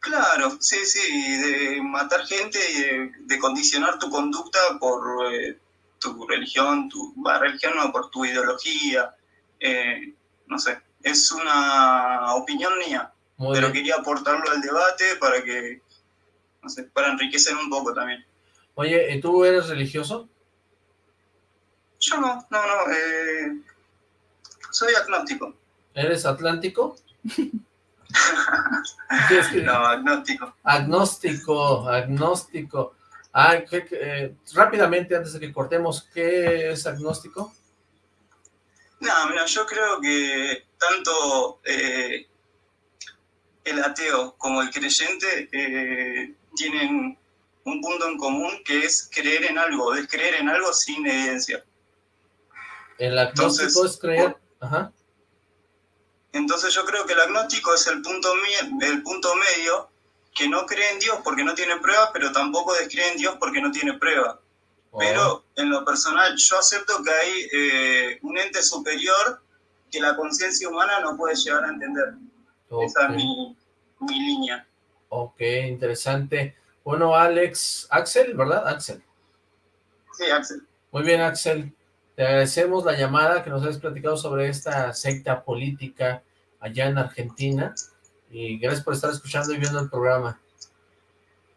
Claro, sí, sí, de matar gente y de, condicionar tu conducta por eh, tu religión, tu religión no, por tu ideología, eh, no sé, es una opinión mía, pero quería aportarlo al debate para que, no sé, para enriquecer un poco también. Oye, ¿y tú eres religioso? Yo no, no, no, eh, soy agnóstico. ¿Eres atlántico? no, agnóstico. Agnóstico, agnóstico. Ah, eh, rápidamente, antes de que cortemos, ¿qué es agnóstico? No, mira, yo creo que tanto eh, el ateo como el creyente eh, tienen un punto en común que es creer en algo, descreer en algo sin evidencia. El agnóstico es creer entonces yo creo que el agnóstico es el punto, el punto medio que no cree en Dios porque no tiene pruebas, pero tampoco descree en Dios porque no tiene pruebas. Oh. Pero en lo personal yo acepto que hay eh, un ente superior que la conciencia humana no puede llegar a entender. Esa es mi, mi, línea. Ok, interesante. Bueno, Alex, Axel, ¿verdad? Axel. Sí, Axel. Muy bien, Axel. Te agradecemos la llamada que nos has platicado sobre esta secta política allá en Argentina y gracias por estar escuchando y viendo el programa.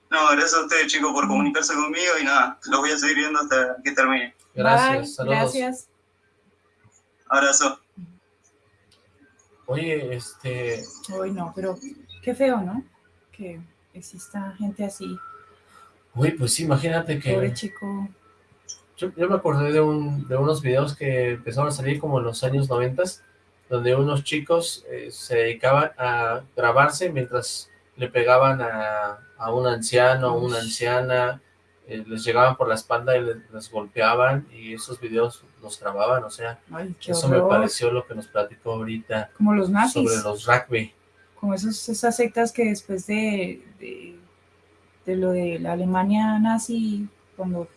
No, gracias a ustedes chicos por comunicarse conmigo y nada, lo voy a seguir viendo hasta que termine. Gracias, saludos. Gracias. Abrazo. Oye, este... Uy, no, pero qué feo, ¿no? Que exista gente así. Uy, pues imagínate que... Pobre chico. Yo, yo me acordé de, un, de unos videos que empezaron a salir como en los años noventas, donde unos chicos eh, se dedicaban a grabarse mientras le pegaban a, a un anciano, a una anciana, eh, les llegaban por la espalda y les, les golpeaban y esos videos los grababan, o sea, Ay, eso me pareció lo que nos platicó ahorita Como los nazis. sobre los rugby. como esos, esas sectas que después de, de, de lo de la Alemania nazi, cuando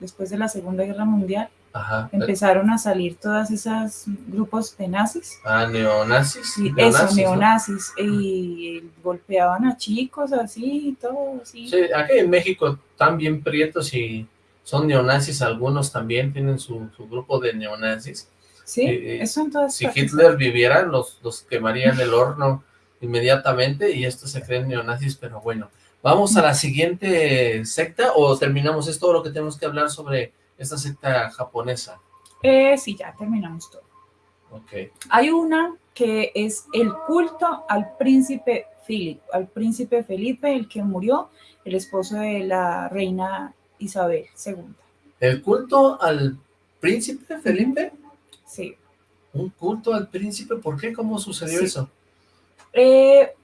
después de la Segunda Guerra Mundial, Ajá. empezaron a salir todas esas grupos de nazis. Ah, neonazis. Sí, neonazis, eso, ¿no? neonazis, y golpeaban a chicos así, y todo así. Sí, aquí en México están bien prietos y son neonazis, algunos también tienen su, su grupo de neonazis. Sí, eh, eso en todas Si partes. Hitler viviera, los, los quemarían el horno inmediatamente y estos se creen neonazis, pero bueno. ¿Vamos a la siguiente secta o terminamos? ¿Es todo lo que tenemos que hablar sobre esta secta japonesa? Eh, sí, ya terminamos todo. Ok. Hay una que es el culto al príncipe Philip, al príncipe Felipe, el que murió, el esposo de la reina Isabel II. ¿El culto al príncipe Felipe? Sí. ¿Un culto al príncipe? ¿Por qué? ¿Cómo sucedió Sí. eso? Eh,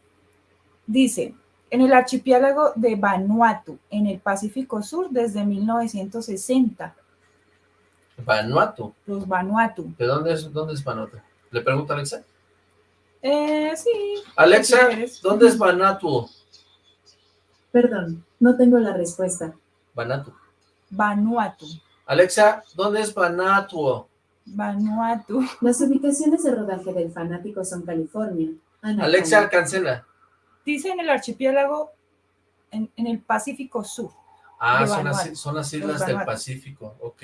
dice, en el archipiélago de Vanuatu, en el Pacífico Sur, desde 1960, Vanuatu. los Vanuatu. ¿De dónde es, dónde es Vanuatu? ¿Le pregunto a Alexa? Eh, sí. Alexa. ¿dónde es Vanuatu? Perdón, no tengo la respuesta. Vanuatu. Vanuatu. Alexa, ¿dónde es Vanuatu? Vanuatu. Las ubicaciones de rodaje del fanático son California, Alexa, cancela. Dice en el archipiélago, en, en el Pacífico Sur. Ah, son las, son las islas del. Pacífico, ok.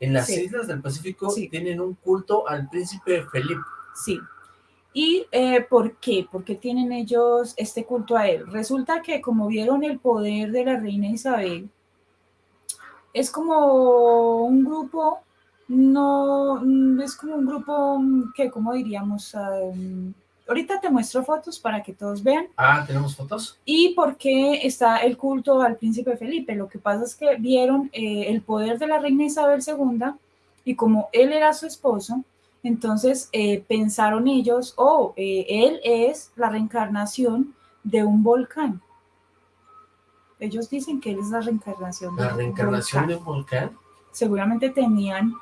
En las Sí. islas del Pacífico Sí. tienen un culto al príncipe Felipe. Sí. ¿Y eh, por qué? ¿Por qué tienen ellos este culto a él? Resulta que como vieron el poder de la reina Isabel, es como un grupo, no, es como un grupo que, ¿cómo diríamos? Um, ahorita te muestro fotos para que todos vean. Ah, ¿tenemos fotos? ¿Y por qué está el culto al príncipe Felipe? Lo que pasa es que vieron eh, el poder de la reina Isabel II y como él era su esposo, entonces eh, pensaron ellos, oh, eh, él es la reencarnación de un volcán. Ellos dicen que él es la reencarnación de La un reencarnación de un volcán. Seguramente tenían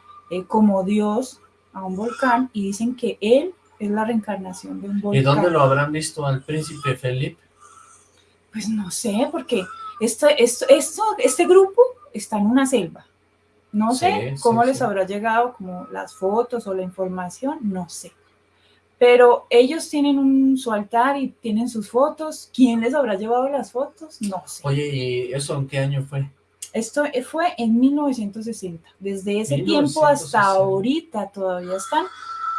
como Dios a un volcán y dicen que él es la reencarnación de un volcán. ¿Y dónde lo habrán visto al príncipe Felipe? Pues no sé, porque esto, esto, esto, este grupo está en una selva. No sé sí, cómo les sí. habrá llegado como las fotos o la información, no sé. Pero ellos tienen un, su altar y tienen sus fotos. ¿Quién les habrá llevado las fotos? No sé. Oye, ¿y eso en qué año fue? Esto fue en 1960. Desde ese tiempo 1960. hasta ahorita todavía están.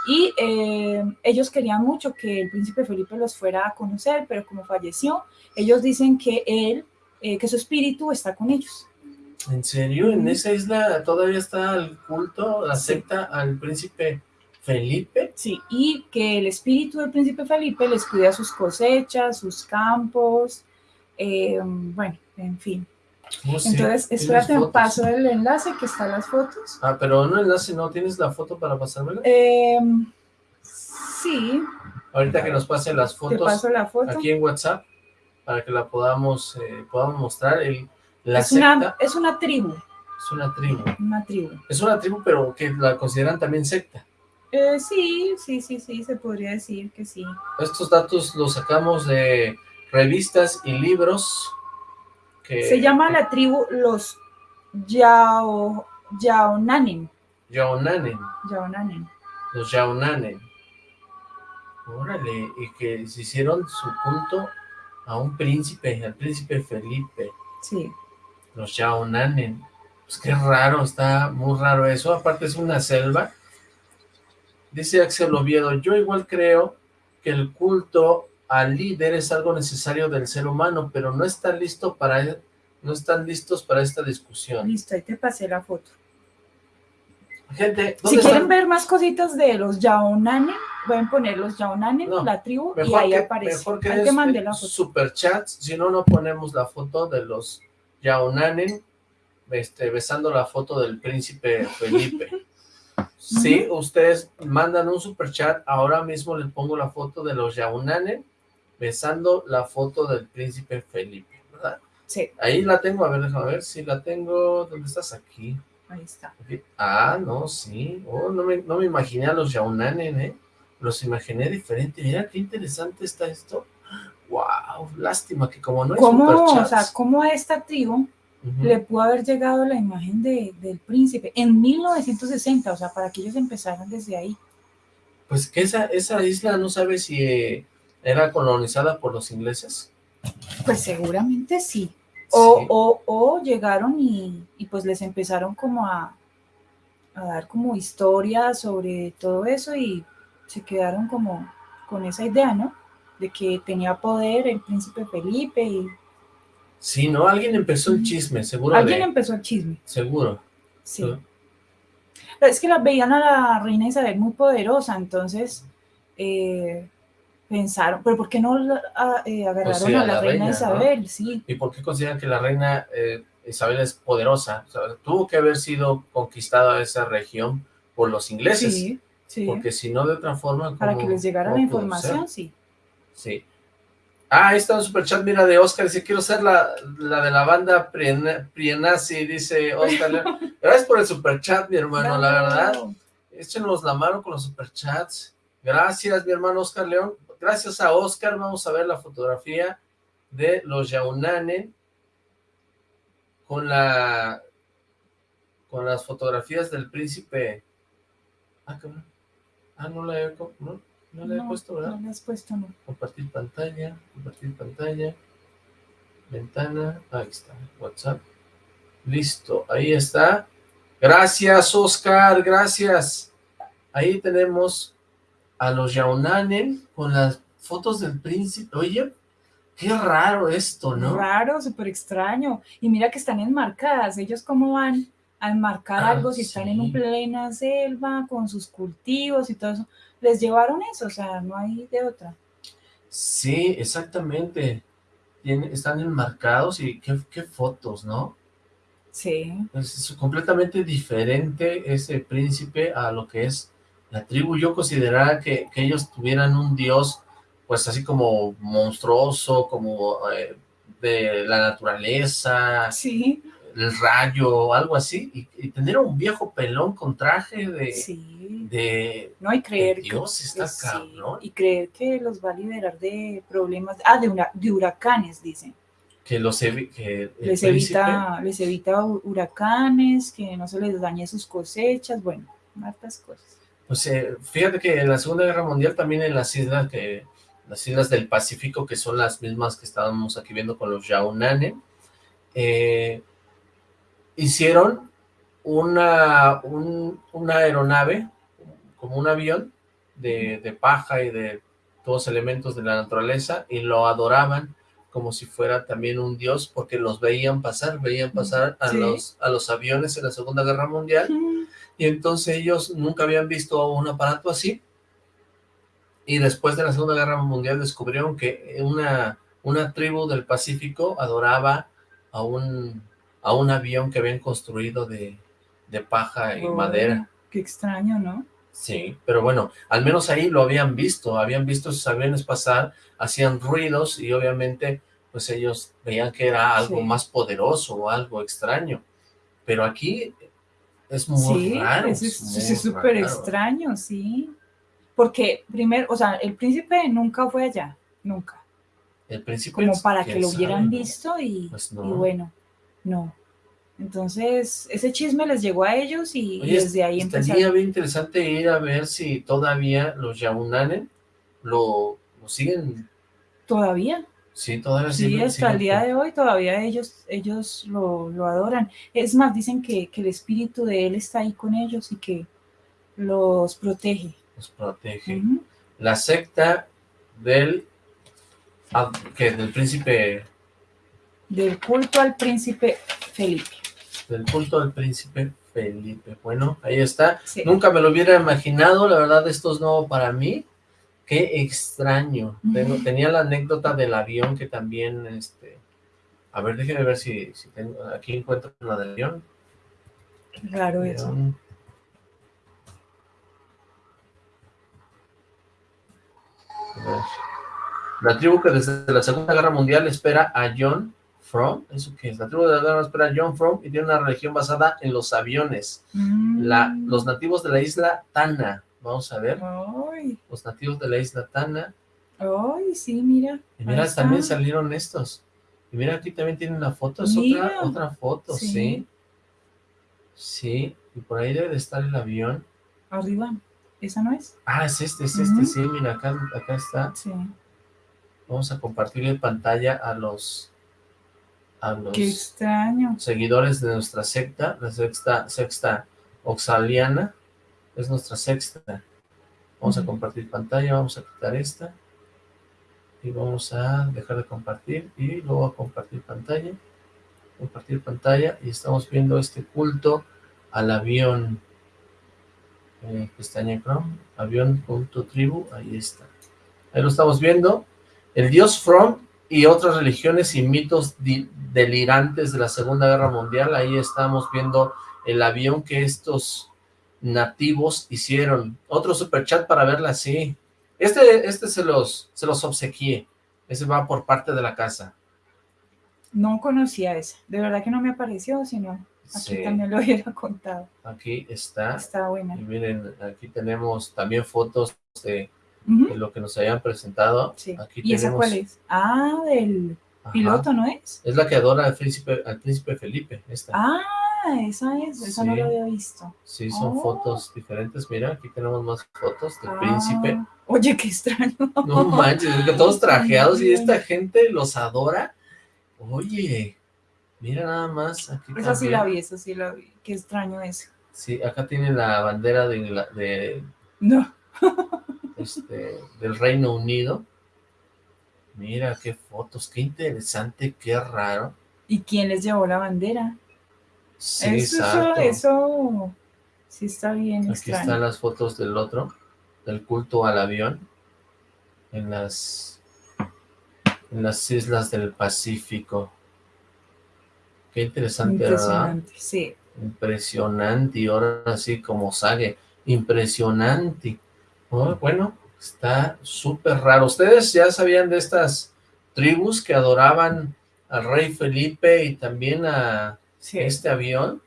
Y eh, ellos querían mucho que el príncipe Felipe los fuera a conocer, pero como falleció, ellos dicen que él, eh, que su espíritu está con ellos. ¿En serio? ¿En esa isla todavía está el culto, la secta al príncipe Felipe? Sí, y que el espíritu del príncipe Felipe les cuida sus cosechas, sus campos, eh, bueno, en fin. Oh, sí, Entonces, tienes espérate, paso el enlace que están las fotos. Ah, pero no enlace, ¿no? ¿Tienes la foto para pasármela? Eh, sí, Ahorita que nos pasen las te fotos paso la foto. aquí en WhatsApp para que la podamos, eh, podamos mostrar. El, la es, secta una, es una tribu, es una tribu. una tribu. Es una tribu, pero que la consideran también secta. Eh, sí, sí, sí, sí, se podría decir que sí. Estos datos los sacamos de revistas y libros. Que, Se llama la tribu los Yao, Yaonanen. Yaonanen. Yaonanen. Los Yaonanen. Órale, y que se hicieron su culto a un príncipe, al príncipe Felipe. Sí. Los Yaonanen. Pues qué raro, está muy raro eso. Aparte es una selva. Dice Axel Oviedo, yo igual creo que el culto al líder es algo necesario del ser humano, pero no están listo para no están listos para esta discusión. Listo, ahí te pasé la foto. Gente, si quieren ver más cositas de los Yaonanen, pueden poner los Yaonanen, la tribu, y ahí aparece. Mejor que, que mandé la foto. superchats, si no, no ponemos la foto de los Yaonanen este, besando la foto del príncipe Felipe. Si ustedes mandan un super chat, ahora mismo les pongo la foto de los Yaonanen besando la foto del príncipe Felipe, ¿verdad? Sí. Ahí la tengo, a ver, déjame ver si la tengo, ¿dónde estás? Aquí. Ahí está. Ah, no, sí. Oh, no, me, no me imaginé a los Yaunanen, ¿eh? Los imaginé diferente. Mira qué interesante está esto. Wow, lástima que como no hay ¿Cómo, o sea, cómo a esta tribu le pudo haber llegado la imagen de, del príncipe en 1960, o sea, para que ellos empezaran desde ahí. Pues que esa, esa isla no sabe si eh, era colonizada por los ingleses. Pues seguramente sí. O, o, llegaron y, pues les empezaron como a, a, dar como historias sobre todo eso y se quedaron como con esa idea, ¿no? De que tenía poder el príncipe Felipe y... Sí, ¿no? Alguien empezó el chisme, seguro. Alguien empezó el chisme. Seguro. Sí. Pero es que la veían a la reina Isabel muy poderosa, entonces... Eh, pensaron, pero ¿por qué no eh, agarraron pues a, la, reina, Isabel? Sí. ¿Y por qué consideran que la reina eh, Isabel es poderosa? tuvo que haber sido conquistada esa región por los ingleses. Sí, sí. Porque si no, de otra forma... Para que les llegara la información, sí. Sí. Ah, ahí está un superchat, mira, de Oscar, dice, quiero ser la, la de la banda Prienazi, dice Oscar. Gracias por el superchat, mi hermano, la verdad. Échenos la mano con los superchats. Gracias, mi hermano Oscar León gracias a Oscar vamos a ver la fotografía de los Yaunanen con la con las fotografías del príncipe. Ah, ah no la he, no, no la he puesto, ¿verdad? No la has puesto, no. Compartir pantalla, compartir pantalla, ventana, ahí está, WhatsApp, listo, ahí está, gracias Oscar, gracias, ahí tenemos a los Yaunanen con las fotos del príncipe. Oye, qué raro esto, ¿no? Raro, súper extraño. Y mira que están enmarcadas. Ellos cómo van a enmarcar ah, algo si están en una plena selva con sus cultivos y todo eso. Les llevaron eso, o sea, no hay de otra. Sí, exactamente. están enmarcados y qué, qué fotos, ¿no? Sí. Es completamente diferente ese príncipe a lo que es la tribu yo consideraba que, ellos tuvieran un dios, pues así como monstruoso, como eh, de la naturaleza, sí. el rayo, algo así, y, tener un viejo pelón con traje de... Sí. de no hay creer Dios está acá, ¿no? Y creer que los va a liberar de problemas, ah, de, una, de huracanes, dicen. Que, los que les, evita, les evita huracanes, que no se les dañe sus cosechas, bueno, hartas cosas. Pues eh, fíjate que en la Segunda Guerra Mundial también en las islas que las islas del Pacífico, que son las mismas que estábamos aquí viendo con los Yaunane, eh, hicieron una, una aeronave, como un avión de, de, paja y de todos elementos de la naturaleza, y lo adoraban como si fuera también un dios, porque los veían pasar, veían pasar a, los, a los aviones en la Segunda Guerra Mundial, y entonces ellos nunca habían visto un aparato así, y después de la Segunda Guerra Mundial descubrieron que una, una tribu del Pacífico adoraba a un, a un avión que habían construido de, paja y oh, madera. Qué extraño, ¿no? Sí, pero bueno, al menos ahí lo habían visto, habían visto esos aviones pasar, hacían ruidos y obviamente pues ellos veían que era algo más poderoso o algo extraño. Pero aquí es muy raro. Es súper extraño, sí. Porque primero, o sea, el príncipe nunca fue allá, nunca. El príncipe Como para que lo hubieran visto y, pues y, bueno, no. Entonces, ese chisme les llegó a ellos y, desde ahí empezaron. Sería bien interesante ir a ver si todavía los Yahunanen lo, lo siguen. ¿Todavía? Sí, todavía sí. hasta el día de hoy todavía ellos, ellos lo, adoran. Es más, dicen que, el espíritu de él está ahí con ellos y que los protege. Los protege. La secta del, que del príncipe... Del culto al príncipe Felipe. Del culto del príncipe Felipe. Bueno, ahí está. Sí. Nunca me lo hubiera imaginado, la verdad esto es nuevo para mí. Qué extraño. Tengo- tenía la anécdota del avión que también, este... A ver, déjeme ver si, si tengo... Aquí encuentro la del avión. Eso. Avión. Ver. La tribu que desde la Segunda Guerra Mundial espera a John Fromm, ¿eso qué es? La tribu de la guerra espera a John Fromm y tiene una religión basada en los aviones. Mm. La, los nativos de la isla Tana, vamos a ver, Ay, los nativos de la isla Tana, ay, sí, mira. y mira, Ahí está. también salieron estos, y mira, aquí también tiene una foto, es Mira. otra, otra foto, Sí. sí, sí, y por ahí debe de estar el avión, Arriba. ¿Esa no es? ah, es este, es este, sí, mira, acá, acá está, Sí. vamos a compartirle pantalla a los, a los Qué extraño. seguidores de nuestra secta, la sexta, sexta oxaliana, es nuestra sexta. Vamos a compartir pantalla, vamos a quitar esta, y vamos a dejar de compartir, y luego a compartir pantalla, compartir pantalla, y estamos viendo este culto al avión, eh, pestaña Chrome, avión culto tribu, ahí está. Ahí lo estamos viendo, el dios From y otras religiones y mitos delirantes de la Segunda Guerra Mundial. Ahí estamos viendo el avión que estos nativos hicieron. Otro superchat para verla así. Este, este se los, se los obsequié. Ese va por parte de la casa. No conocía esa. De verdad que no me apareció, sino aquí Sí, también lo hubiera contado. aquí está. Está buena. Y miren, aquí tenemos también fotos de, de lo que nos habían presentado. Sí. Aquí ¿Y esa tenemos- cuál es? Ah, del Ajá. piloto, ¿no es? Es la que adora al príncipe, al príncipe Felipe. Esta. Ah, esa es. Esa no Sí. lo había visto. Sí, son Oh. fotos diferentes. Mira, aquí tenemos más fotos del Ah, príncipe. Oye, qué extraño. No manches, es que todos trajeados y esta gente los adora. Oye, mira nada más. Aquí Esa sí la vi, esa sí la vi. Qué extraño eso. Sí, acá tiene la bandera de, de, No. este, del Reino Unido. Mira qué fotos, qué interesante, qué raro. ¿Y quién les llevó la bandera? Sí, eso, eso, exacto. eso sí está bien Aquí extraño. están las fotos del otro, del culto al avión, en las, en las islas del Pacífico. Qué interesante, ¿verdad? Impresionante, sí. Impresionante, y ahora sí como sale, impresionante. Oh, bueno, está súper raro. ¿Ustedes ya sabían de estas tribus que adoraban al rey Felipe y también a sí. este avión?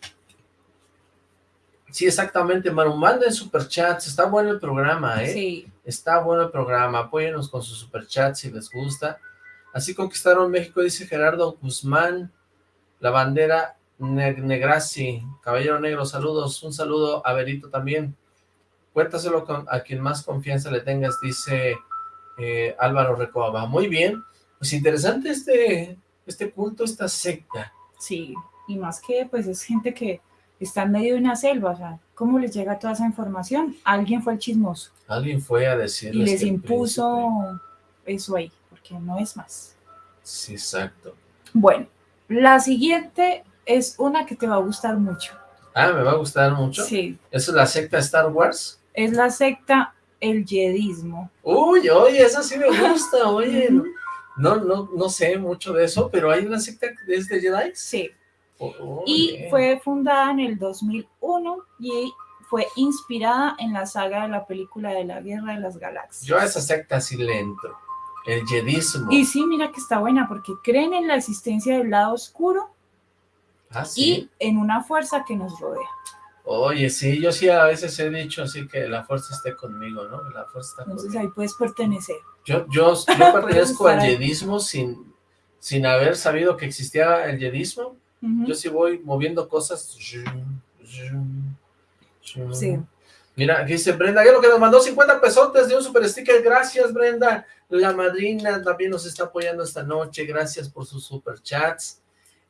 Sí, exactamente, Maru, manden superchats, está bueno el programa, ¿eh? Sí, Está bueno el programa, apóyenos con sus superchats si les gusta. Así conquistaron México, dice Gerardo Guzmán, la bandera ne Negrassi, Caballero Negro, saludos, un saludo a Berito también. Cuéntaselo con, a quien más confianza le tengas, dice eh, Álvaro Recoba. Muy bien, pues interesante este, este culto, esta secta. sí. Y más que, pues, es gente que está en medio de una selva, o sea, ¿cómo les llega toda esa información? Alguien fue el chismoso Alguien fue a y decirles les que el impuso eso ahí, porque no es más. Sí, exacto. Bueno, la siguiente es una que te va a gustar mucho. Ah, me va a gustar mucho. Sí, ¿Eso es la secta Star Wars? es la secta el Jedismo. Uy, oye, esa sí me gusta, oye. No, no, no sé mucho de eso, pero hay una secta que es de Jedi. Sí, Oh, y bien. fue fundada en el 2001 y fue inspirada en la saga de la película de la Guerra de las Galaxias. Yo a esa secta sí le entro. El Jedismo. Y sí, mira que está buena porque creen en la existencia del lado oscuro Ah, sí. y en una fuerza que nos rodea. Oye, sí, yo sí a veces he dicho así que la fuerza esté conmigo, ¿no? La fuerza está Entonces conmigo. ahí puedes pertenecer. Yo, yo, yo pertenezco al. Jedismo sin, sin haber sabido que existía el Jedismo. Yo sí voy moviendo cosas. Sí. Mira, aquí dice Brenda, ya lo que nos mandó 50 pesotes de un super sticker. Gracias, Brenda. La madrina también nos está apoyando esta noche. Gracias por sus super chats.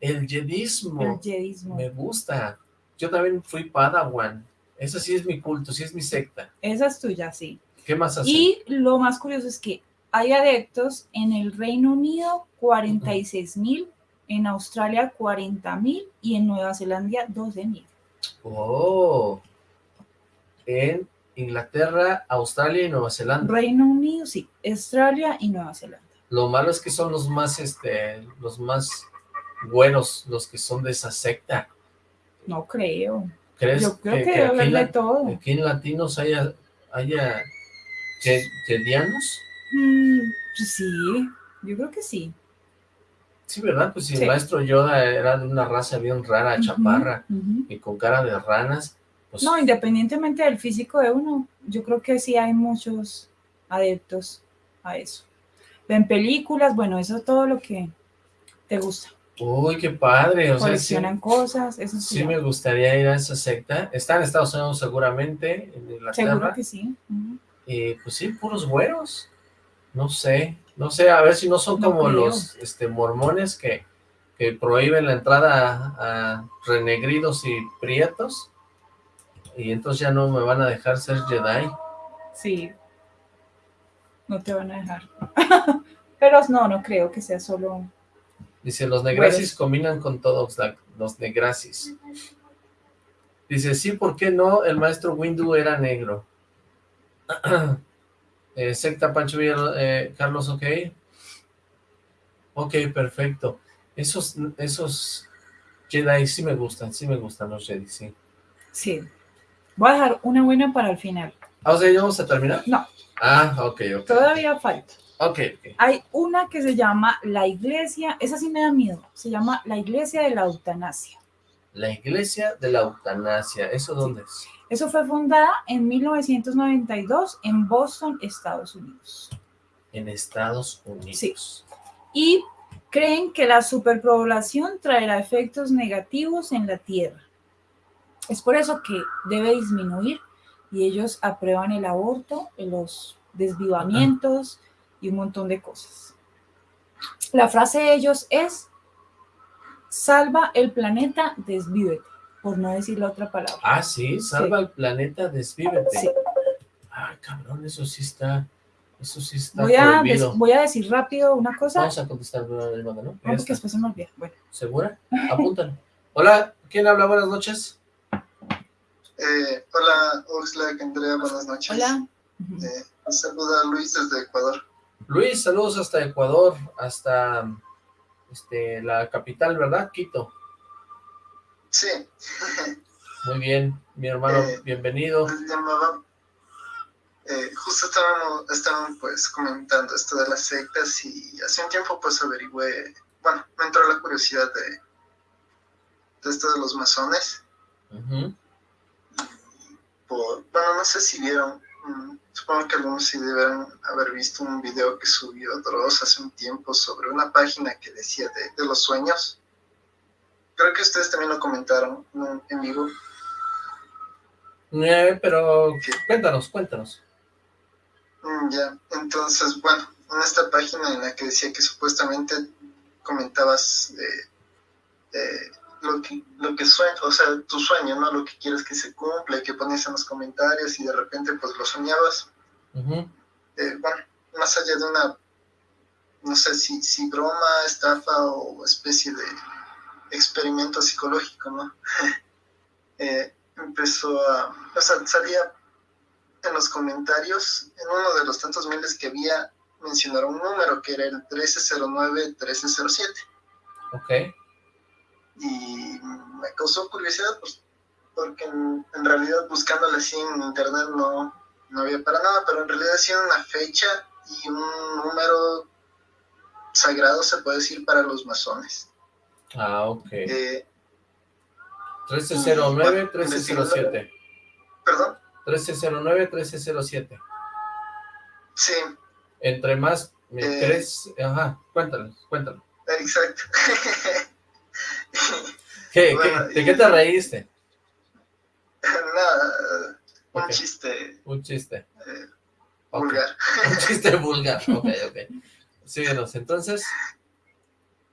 El jedismo El Jedismo. me gusta. Yo también fui Padawan. Eso sí es mi culto, sí es mi secta. Esa es tuya, sí. ¿Qué más hace? Y lo más curioso es que hay adeptos en el Reino Unido, 46 mil, en Australia 40.000 y en Nueva Zelanda 12.000. Oh, en Inglaterra, Australia y Nueva Zelanda. Reino Unido, sí, Australia y Nueva Zelanda. Lo malo es que son los más, este, los más buenos, los que son de esa secta. No creo. ¿Crees Yo creo que, debe haber de todo. aquí en latinos haya, haya? Mm, pues sí, yo creo que sí. Sí, ¿verdad? Pues si Sí. el maestro Yoda era de una raza bien rara, chaparra, y con cara de ranas, pues No, independientemente del físico de uno, yo creo que sí hay muchos adeptos a eso. Ven películas, bueno, eso es todo lo que te gusta. uy, qué padre, o sea, sí, cosas, eso sí. sí me gustaría ir a esa secta. Está en Estados Unidos seguramente, en Seguro Inglaterra, que sí. ujú. y pues sí, puros güeros. No sé, no sé, a ver si no son No como creo. los este, mormones que, que prohíben la entrada a, a renegridos y prietos, y entonces ya no me van a dejar ser Jedi. Sí. No te van a dejar. Pero no, no creo que sea solo... Dice, los negrasis Güeros. combinan con todos los negrasis. Dice, sí, ¿por qué no? El maestro Windu era negro. Eh, secta Pancho Villa, eh, Carlos, ok. Ok, perfecto. Esos, esos Jedi sí me gustan, sí me gustan los Jedi, sí. Sí. Voy a dejar una buena para el final. Ah, o sea, ¿ya vamos a terminar? No. Ah, ok, ok. Todavía falta. Ok, ok. Hay una que se llama la iglesia, esa sí me da miedo, se llama la iglesia de la eutanasia. La iglesia de la eutanasia, ¿eso dónde es? Eso fue fundada en 1992 en Boston, Estados Unidos. En Estados Unidos. Sí. Y creen que la superpoblación traerá efectos negativos en la Tierra. Es por eso que debe disminuir y ellos aprueban el aborto, los desvivamientos y un montón de cosas. La frase de ellos es, salva el planeta, desvívete, por no decir la otra palabra. Ah, sí, salva al planeta, desvívete. Sí. Ah, cabrón, eso sí está, eso sí está Voy a, des- voy a decir rápido una cosa, Vamos a contestar una llamada, ¿no? no, porque después se me olvida. Bueno, ¿Segura? Apúntalo. Hola, ¿quién habla? Buenas noches. Eh, hola, Oxlack, Andrea, buenas noches. hola. Eh, un saludo a Luis desde Ecuador. Luis, saludos hasta Ecuador, hasta este, la capital, ¿verdad? Quito. Sí, Muy bien, mi hermano, Eh, bienvenido. llamaba. Eh, justo estábamos, estaban pues comentando esto de las sectas y hace un tiempo pues averigüé, bueno, me entró la curiosidad de, de esto de los masones. Por, bueno, no sé si vieron, mm, supongo que algunos sí deben haber visto un video que subió Dross hace un tiempo sobre una página que decía de, de los sueños. Creo que ustedes también lo comentaron ¿no? en vivo. Eh, pero cuéntanos, cuéntanos. Mm, Ya, entonces, bueno, en esta página en la que decía que supuestamente comentabas de, de lo que lo que sueña, o sea, tu sueño, ¿no? Lo que quieres que se cumpla y que ponías en los comentarios y de repente pues lo soñabas. Eh, bueno, más allá de una, no sé si, si broma, estafa o especie de experimento psicológico, ¿no? Eh, empezó a, o sea, salía en los comentarios, en uno de los tantos miles que había, mencionaron un número que era el 1309-1307 Ok. y me causó curiosidad pues, porque en, en realidad buscándole así en internet no, no había para nada, pero en realidad sí una fecha y un número sagrado se puede decir para los masones. Ah, ok. Eh, 1309, 1307. Perdón, 1309, 1307. sí, Entre más, eh, tres, ajá, cuéntalo, cuéntalo. exacto. ¿Qué, Bueno, qué- ¿De y- qué te reíste? Nada, un chiste Un chiste. eh, vulgar. Un chiste vulgar, ok, ok. Síguenos, entonces,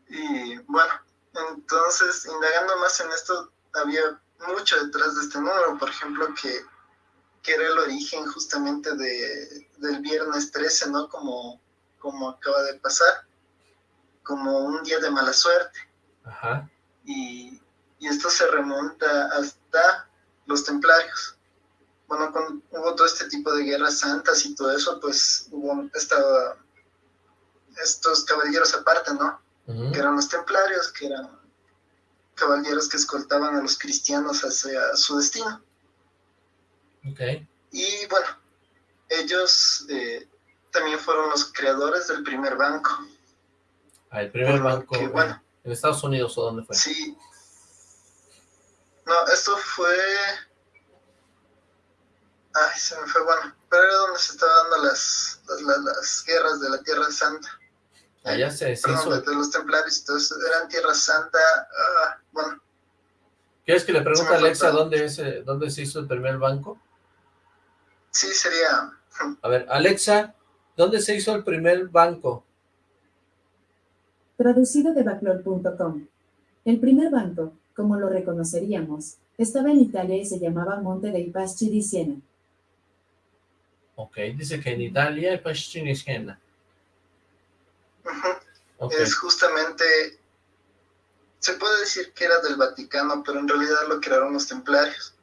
Y bueno, entonces, indagando más en esto, había mucho detrás de este número, por ejemplo, que, que era el origen justamente de, del viernes 13, ¿no? Como, como acaba de pasar, como un día de mala suerte. Ajá. Y, y esto se remonta hasta los templarios. Bueno, cuando hubo todo este tipo de guerras santas y todo eso, pues hubo esta, estos caballeros aparte, ¿no? Que eran los templarios, que eran caballeros que escoltaban a los cristianos hacia su destino. Ok. Y bueno, ellos eh, también fueron los creadores del primer banco. Ah, el primer banco. bueno, ¿En Estados Unidos o dónde fue? Sí. No, esto fue... Ay, se me fue, bueno, pero era donde se estaban dando las, las, guerras de la Tierra Santa. Allá se, se hizo... de los templarios y todo eso, eran Tierra Santa, ah, bueno. ¿Quieres que le pregunte a Alexa dónde, es, dónde se hizo el primer banco? Sí, sería... A ver, Alexa, ¿dónde se hizo el primer banco? Traducido de backlor.com. El primer banco, como lo reconoceríamos, estaba en Italia y se llamaba Monte dei Paschi di Siena. Ok, dice que en Italia hay Paschi di Siena. Es justamente, se puede decir que era del Vaticano, pero en realidad lo crearon los templarios.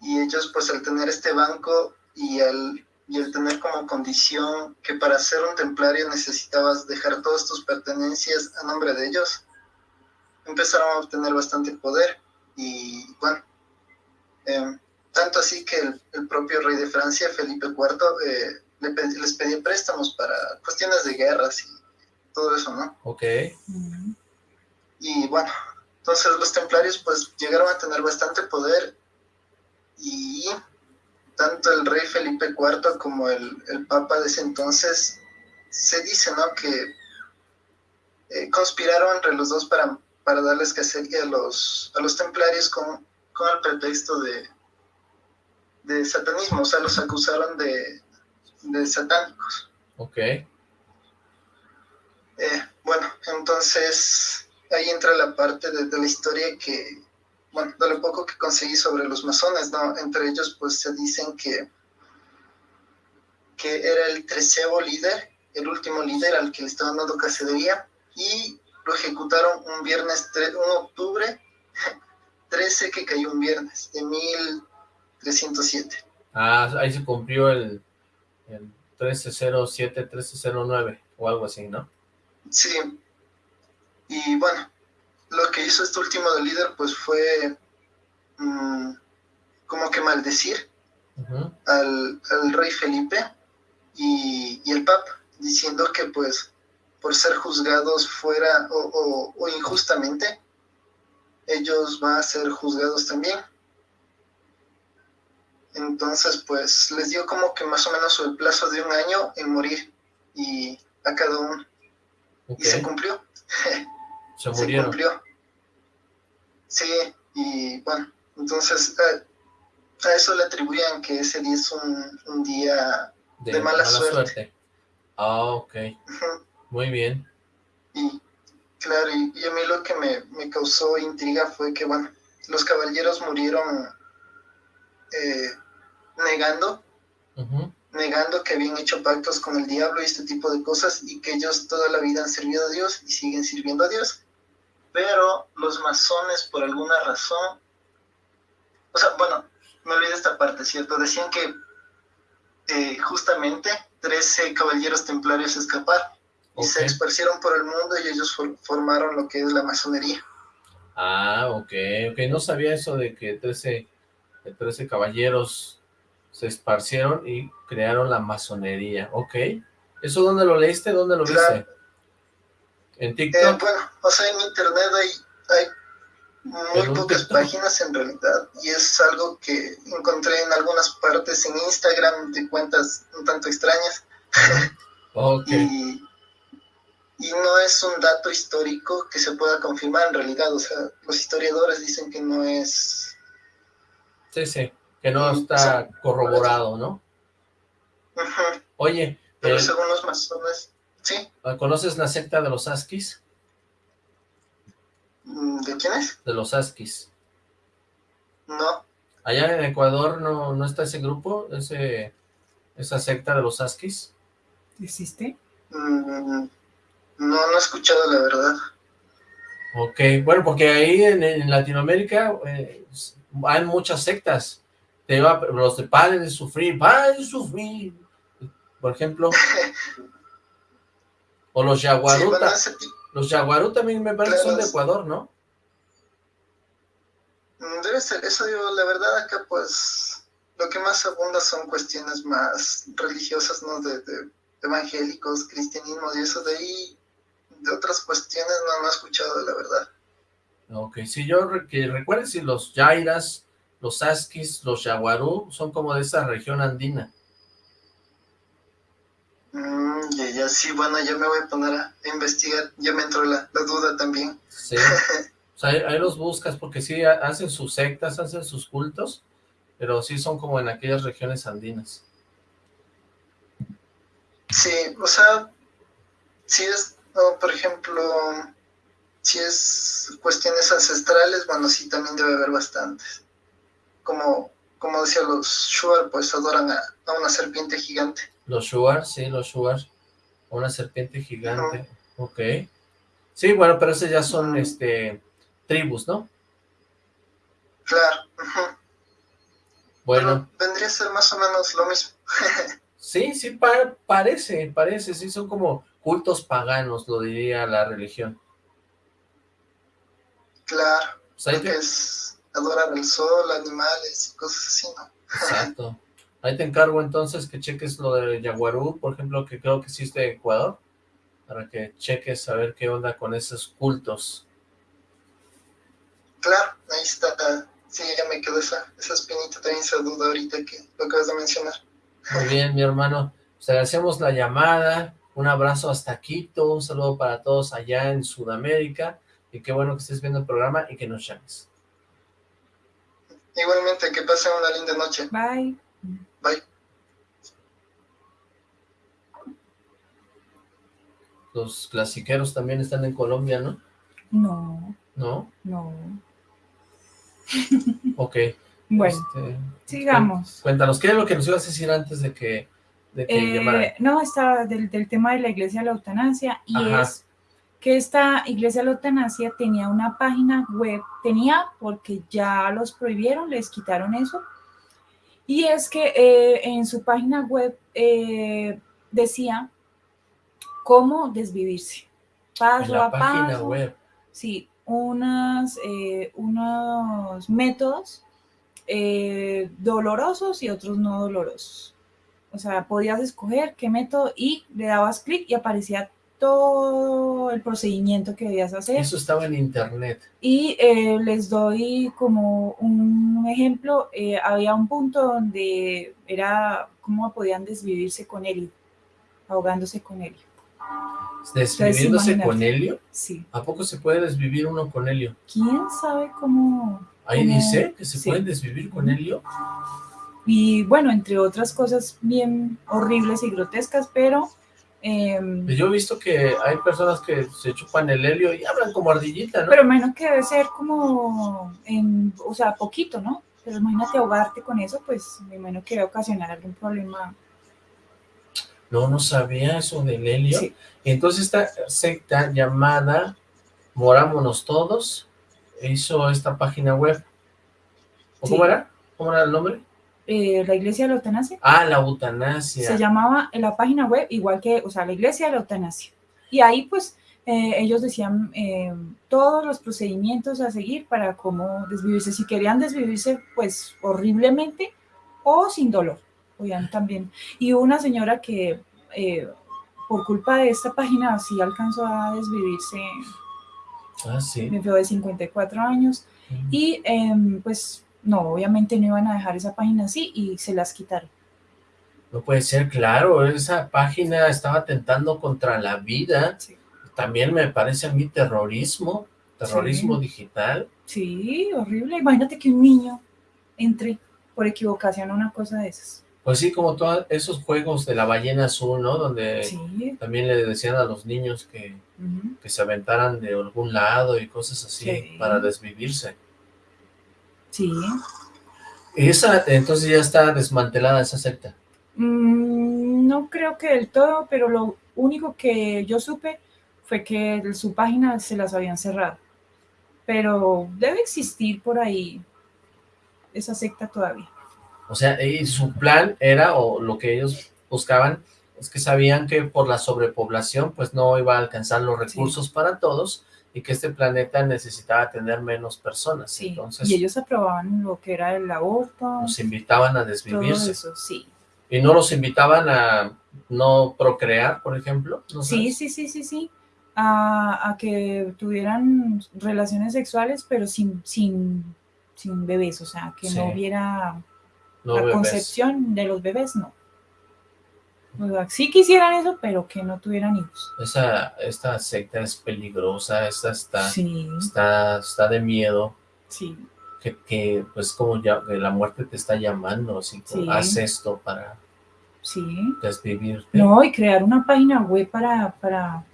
Y ellos, pues al tener este banco y al y el tener como condición que para ser un templario necesitabas dejar todas tus pertenencias a nombre de ellos, empezaron a obtener bastante poder. Y bueno, em, tanto así que el, propio rey de Francia, Felipe IV, eh, les pedía préstamos para cuestiones de guerras y todo eso, ¿no? Ok. Y bueno, entonces los templarios pues llegaron a tener bastante poder y tanto el rey Felipe IV como el, papa de ese entonces, se dice, ¿no? Que eh, conspiraron entre los dos para, para darles cacería a los, a los templarios con, con el pretexto de, de satanismo, o sea, los acusaron de, de satánicos. Ok. Eh, bueno, entonces ahí entra la parte de la historia que bueno, de lo poco que conseguí sobre los masones, ¿no? Entre ellos, pues se dicen que, que era el treceavo líder, el último líder al que le estaban dando cacería, y lo ejecutaron un viernes, un octubre 13, que cayó un viernes, de 1307. Ah, ahí se cumplió el, el 1307, 1309, o algo así, ¿no? Sí. Y bueno, lo que hizo este último líder pues fue mm, como que maldecir al, rey Felipe y, el papa, diciendo que pues por ser juzgados fuera o, injustamente, ellos van a ser juzgados también. Entonces, pues, les dio como que más o menos el plazo de un año en morir y a cada uno. Y se cumplió. Se murieron. cumplió. Sí, y bueno, entonces eh, a eso le atribuían que ese día es un, día de, mala, suerte. Ah, ok. Muy bien. Y claro, y, a mí lo que me, causó intriga fue que, bueno, los caballeros murieron eh, negando, negando que habían hecho pactos con el diablo y este tipo de cosas y que ellos toda la vida han servido a Dios y siguen sirviendo a Dios pero los masones por alguna razón, o sea, bueno, me olvidé esta parte, ¿cierto? Decían que eh, justamente 13 caballeros templarios escaparon y se esparcieron por el mundo y ellos formaron lo que es la masonería. Ah, ok, ok, no sabía eso de que 13, 13 caballeros se esparcieron y crearon la masonería, ok. ¿Eso dónde lo leíste? ¿Dónde lo viste? ¿En eh, TikTok? bueno, o sea, en internet hay, hay muy pocas páginas en realidad y es algo que encontré en algunas partes en Instagram de cuentas un tanto extrañas. Okay. y, no es un dato histórico que se pueda confirmar en realidad, o sea, los historiadores dicen que no es... Sí, sí, que no está corroborado, ¿no? Oye... Pero según los masones, Sí. ¿Conoces la secta de los Askis? Mm, ¿De quiénes? De los Askis. No. Allá en Ecuador no, no está ese grupo, ese esa secta de los Askis. ¿Existe? Mm, no, no he escuchado la verdad. Ok, bueno, porque ahí en, Latinoamérica eh, hay muchas sectas. Te los de padres de sufrir, padres de sufrir, por ejemplo. o los yaguaruta. los yaguarú también me parece que son de Ecuador, ¿no? Mm, debe ser, eso digo, la verdad acá pues lo que más abunda son cuestiones más religiosas, ¿no? De, evangélicos, cristianismo y eso de ahí, de otras cuestiones no, no he escuchado, la verdad. Ok, si yo que recuerden si los Yairas, los Askis, los Yaguarú son como de esa región andina. Mm, ya, ya, sí, bueno, ya me voy a poner a investigar, ya me entró la, duda también. Sí, o sea, ahí, los buscas porque sí hacen sus sectas, hacen sus cultos, pero sí son como en aquellas regiones andinas. Sí, o sea, si es, por ejemplo, si es cuestiones ancestrales, bueno, sí, también debe haber bastantes. Como, como decía, los Shuar, pues adoran a, una serpiente gigante. Los Shuar, sí, los Shuar, una serpiente gigante, ok. Sí, bueno, pero esos ya son, este, tribus, ¿no? Claro. Bueno. vendría a ser más o menos lo mismo. sí, sí, parece, parece, sí, son como cultos paganos, lo diría la religión. Claro, que... es adorar el sol, animales y cosas así, ¿no? Exacto. Ahí te encargo entonces que cheques lo de Yaguarú, por ejemplo, que creo que sí de Ecuador, para que cheques a ver qué onda con esos cultos. Claro, ahí está. Sí, ya me quedó esa, esa espinita, también esa duda ahorita que lo acabas de mencionar. Muy bien, mi hermano. Pues agradecemos la llamada, un abrazo hasta Quito, un saludo para todos allá en Sudamérica, y qué bueno que estés viendo el programa y que nos llames. Igualmente, que pasen una linda noche. Bye. Bye. Los clasiqueros también están en Colombia, ¿no? No. ¿No? No. ok. Bueno, este, sigamos. Cuéntanos, ¿qué es lo que nos ibas a decir antes de que, de que eh, No, estaba del, tema de la iglesia de la eutanasia y es que esta iglesia eutanasia tenía una página web, tenía porque ya los prohibieron, les quitaron eso, y es que eh, en su página web eh, decía cómo desvivirse, paso a paso. Web. Sí, unas, eh, unos métodos dolorosos y otros no dolorosos. O sea, podías escoger qué método y le dabas clic y aparecía todo el procedimiento que debías hacer. Eso estaba en internet. Y eh, les doy como un ejemplo, eh, había un punto donde era cómo podían desvivirse con helio, ahogándose con helio. ¿Desviviéndose con helio? Sí. ¿A poco se puede desvivir uno con helio? ¿Quién sabe cómo? Ahí dice que se pueden desvivir con helio. Y bueno, entre otras cosas bien horribles y grotescas, pero Em, yo he visto que hay personas que se chupan el helio y hablan como ardillita, ¿no? Pero imagino que debe ser como, en, o sea, poquito, ¿no? Pero imagínate ahogarte con eso, pues me imagino que debe ocasionar algún problema. No, no sabía eso del helio. Entonces esta secta llamada Morámonos Todos hizo esta página web. ¿Cómo era? ¿Cómo era el nombre? Eh, la iglesia de la eutanasia. Ah, la eutanasia. Se llamaba en la página web igual que, o sea, la iglesia de la eutanasia. Y ahí pues eh, ellos decían eh, todos los procedimientos a seguir para cómo desvivirse. Si querían desvivirse pues horriblemente o sin dolor, oigan también. Y una señora que por culpa de esta página sí alcanzó a desvivirse. Ah, sí. Me de 54 años. Y em, pues no, obviamente no iban a dejar esa página así y se las quitaron. No puede ser, claro, esa página estaba atentando contra la vida. También me parece a mí terrorismo, terrorismo digital. Sí, horrible. Imagínate que un niño entre por equivocación a una cosa de esas. Pues sí, como todos esos juegos de la ballena azul, ¿no? Donde también le decían a los niños que, que se aventaran de algún lado y cosas así para desvivirse. Sí. Esa, entonces ya está desmantelada esa secta. Mm, no creo que del todo, pero lo único que yo supe fue que su página se las habían cerrado. pero debe existir por ahí esa secta todavía. O sea, y su plan era, o lo que ellos buscaban, es que sabían que por la sobrepoblación, pues no iba a alcanzar los recursos para todos, y que este planeta necesitaba tener menos personas. Sí, Entonces, y ellos aprobaban lo que era el aborto. Los invitaban a desvivirse. Todo eso, sí. ¿Y no los invitaban a no procrear, por ejemplo? sí, sí, sí, sí, sí. A, a, que tuvieran relaciones sexuales, pero sin, sin, sin bebés, o sea, que no hubiera la concepción de los bebés, no. O sea, sí quisieran eso, pero que no tuvieran hijos. Esa, esta secta es peligrosa, esta está, está, está de miedo. Sí. Que, que pues como ya que la muerte te está llamando, así sí. haz esto para sí. desvivirte. No, y crear una página web para, para,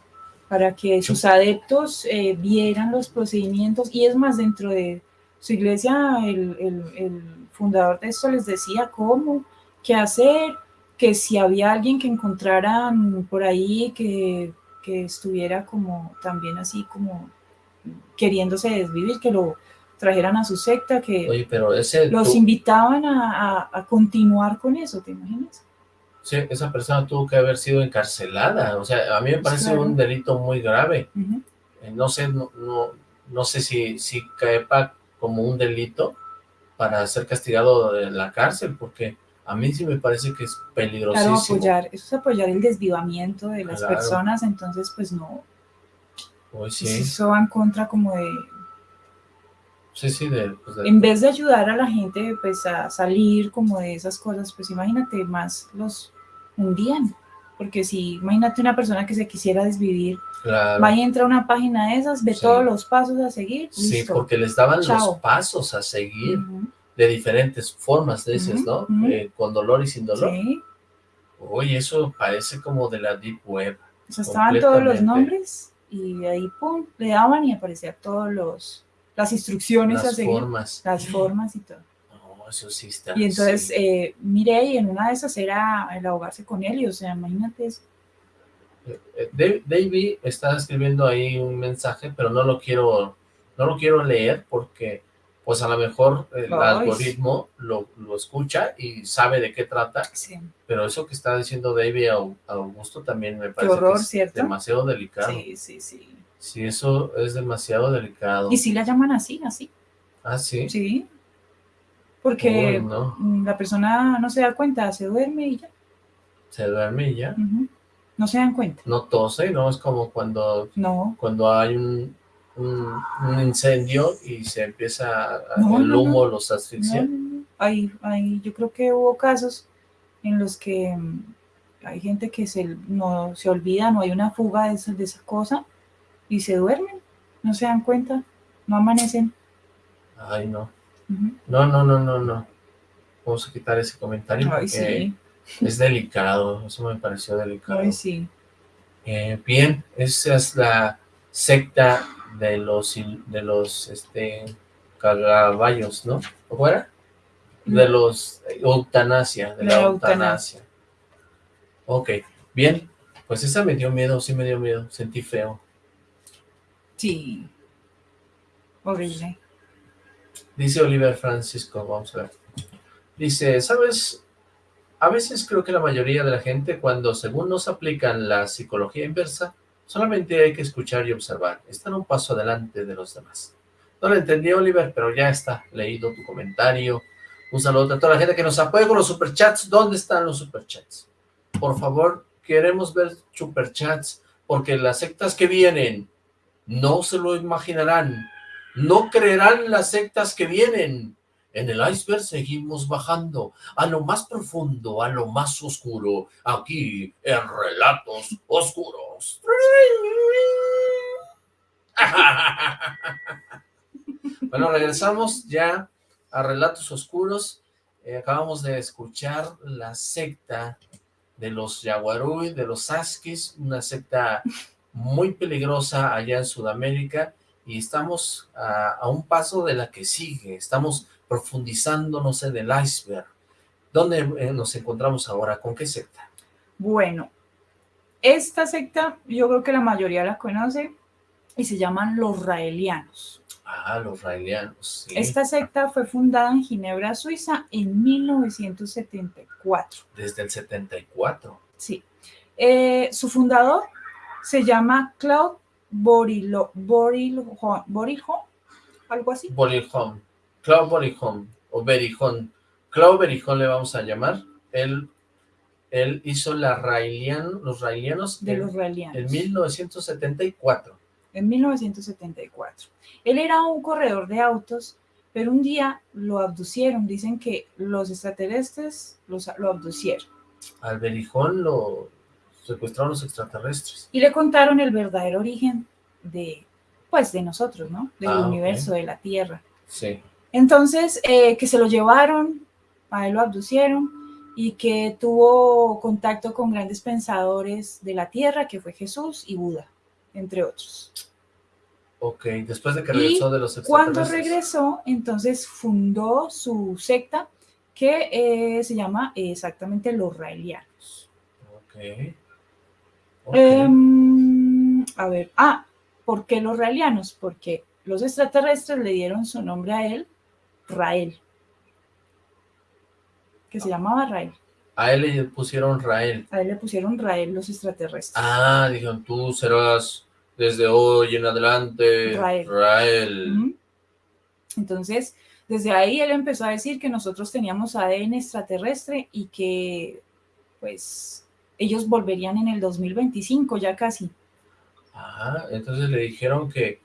para que sus adeptos eh, vieran los procedimientos, y es más, dentro de su iglesia, el, el, el fundador de esto les decía cómo, qué hacer, que si había alguien que encontraran por ahí que, que estuviera como también así como queriéndose desvivir, que lo trajeran a su secta, que Oye, pero ese, los tú, invitaban a, a, a, continuar con eso, ¿te imaginas? Sí, esa persona tuvo que haber sido encarcelada, o sea, a mí me parece claro. un delito muy grave. Uh -huh. eh, no sé, no, no, no sé si, si caepa como un delito para ser castigado de la cárcel, porque a mí sí me parece que es peligrosísimo. Claro, apoyar, eso es apoyar el desvivamiento de las claro. personas, entonces pues no, sí. eso va en contra como de... Sí, sí, de, pues de, En vez de ayudar a la gente pues a salir como de esas cosas, pues imagínate, más los hundían. Porque si, imagínate una persona que se quisiera desvivir, claro. va y entra a una página de esas, ve sí. todos los pasos a seguir, Sí, listo. porque les daban Chao. los pasos a seguir. Uh -huh. De diferentes formas, dices, ¿no? uh -huh. eh, con dolor y sin dolor. Sí. Oye, eso parece como de la Deep Web. O sea, estaban todos los nombres y ahí, pum, le daban y aparecía todos los las instrucciones Las a seguir. formas. Las formas y todo. No, eso sí está. Y entonces, sí. eh, miré y en una de esas era el ahogarse con él, y o sea, imagínate eso. Eh, David está escribiendo ahí un mensaje, pero no lo quiero, no lo quiero leer porque pues a lo mejor el algoritmo lo, lo, escucha y sabe de qué trata, sí. pero eso que está diciendo David Augusto también me parece horror, que es ¿cierto? demasiado delicado. Sí, sí, sí. Sí, eso es demasiado delicado. ¿Y si la llaman así, así? ¿Ah, sí? Sí. Porque Uy, no. la persona no se da cuenta, se duerme y ya. Se duerme y ya. Uh -huh. No se dan cuenta. No tose, ¿no? Es como cuando, no. cuando hay un, un, un incendio y se empieza, a, no, el humo no, los asfixia. Hay, hay, yo creo que hubo casos en los que mm, hay gente que se, no, se olvida, no hay una fuga de esa, de esa cosa y se duermen, no se dan cuenta, no amanecen. Ay, no. Uh -huh. No, no, no, no, no. Vamos a quitar ese comentario Ay, porque sí. es delicado, eso me pareció delicado. Ay, sí. Eh, bien, esa es la secta de los de los este caballos, ¿no? ¿O era? De los eutanasia, de la, la eutanasia. Ok, bien, pues esa me dio miedo, sí me dio miedo, sentí feo. Sí. Horrible. Dice Oliver Francisco, vamos a ver. Dice, ¿sabes? A veces creo que la mayoría de la gente, cuando según nos aplican la psicología inversa, solamente hay que escuchar y observar. Están un paso adelante de los demás. No lo entendí, Oliver, pero ya está leído tu comentario. Un saludo a toda la gente que nos apoya con los superchats. ¿Dónde están los superchats? Por favor, queremos ver superchats, porque las sectas que vienen no se lo imaginarán. No creerán las sectas que vienen. En el iceberg seguimos bajando a lo más profundo, a lo más oscuro, aquí en Relatos Oscuros. bueno, regresamos ya a Relatos Oscuros. Eh, acabamos de escuchar la secta de los Yaguarui, de los Askis, una secta muy peligrosa allá en Sudamérica, y estamos a, a un paso de la que sigue, estamos profundizándonos en el iceberg. ¿Dónde eh, nos encontramos ahora? ¿Con qué secta? Bueno, esta secta yo creo que la mayoría la conoce y se llaman los raelianos. Ah, los raelianos. Esta secta fue fundada en Ginebra, Suiza, en 1974. Desde el 74. Sí. Eh, su fundador se llama Claude Borilho, algo así. Borilhon. Claude Borilhon, o Berijón. Claude Berijón le vamos a llamar. Él, él hizo la Raelian, los raelianos. De los raelianos. En 1974 en 1974. Él era un corredor de autos, pero un día lo abducieron. Dicen que los extraterrestres los, lo abducieron. Al Berijón lo secuestraron los extraterrestres. Y le contaron el verdadero origen de, pues, de nosotros, ¿no? Del ah, universo, de la Tierra. Sí. Entonces, eh, que se lo llevaron, a él lo abducieron, y que tuvo contacto con grandes pensadores de la Tierra, que fue Jesús y Buda entre otros. Ok, después de que regresó de los Cuando regresó, entonces fundó su secta que eh, se llama exactamente los raelianos. Ok. Em, a ver, ah, ¿por qué los raelianos? Porque los extraterrestres le dieron su nombre a él, Rael, que se llamaba Rael. A él le pusieron Rael. A él le pusieron Rael los extraterrestres. Ah, dijeron, tú serás desde hoy en adelante Rael. Entonces, desde ahí él empezó a decir que nosotros teníamos ADN extraterrestre y que, pues, ellos volverían en el 2025, ya casi. Ah, entonces le dijeron que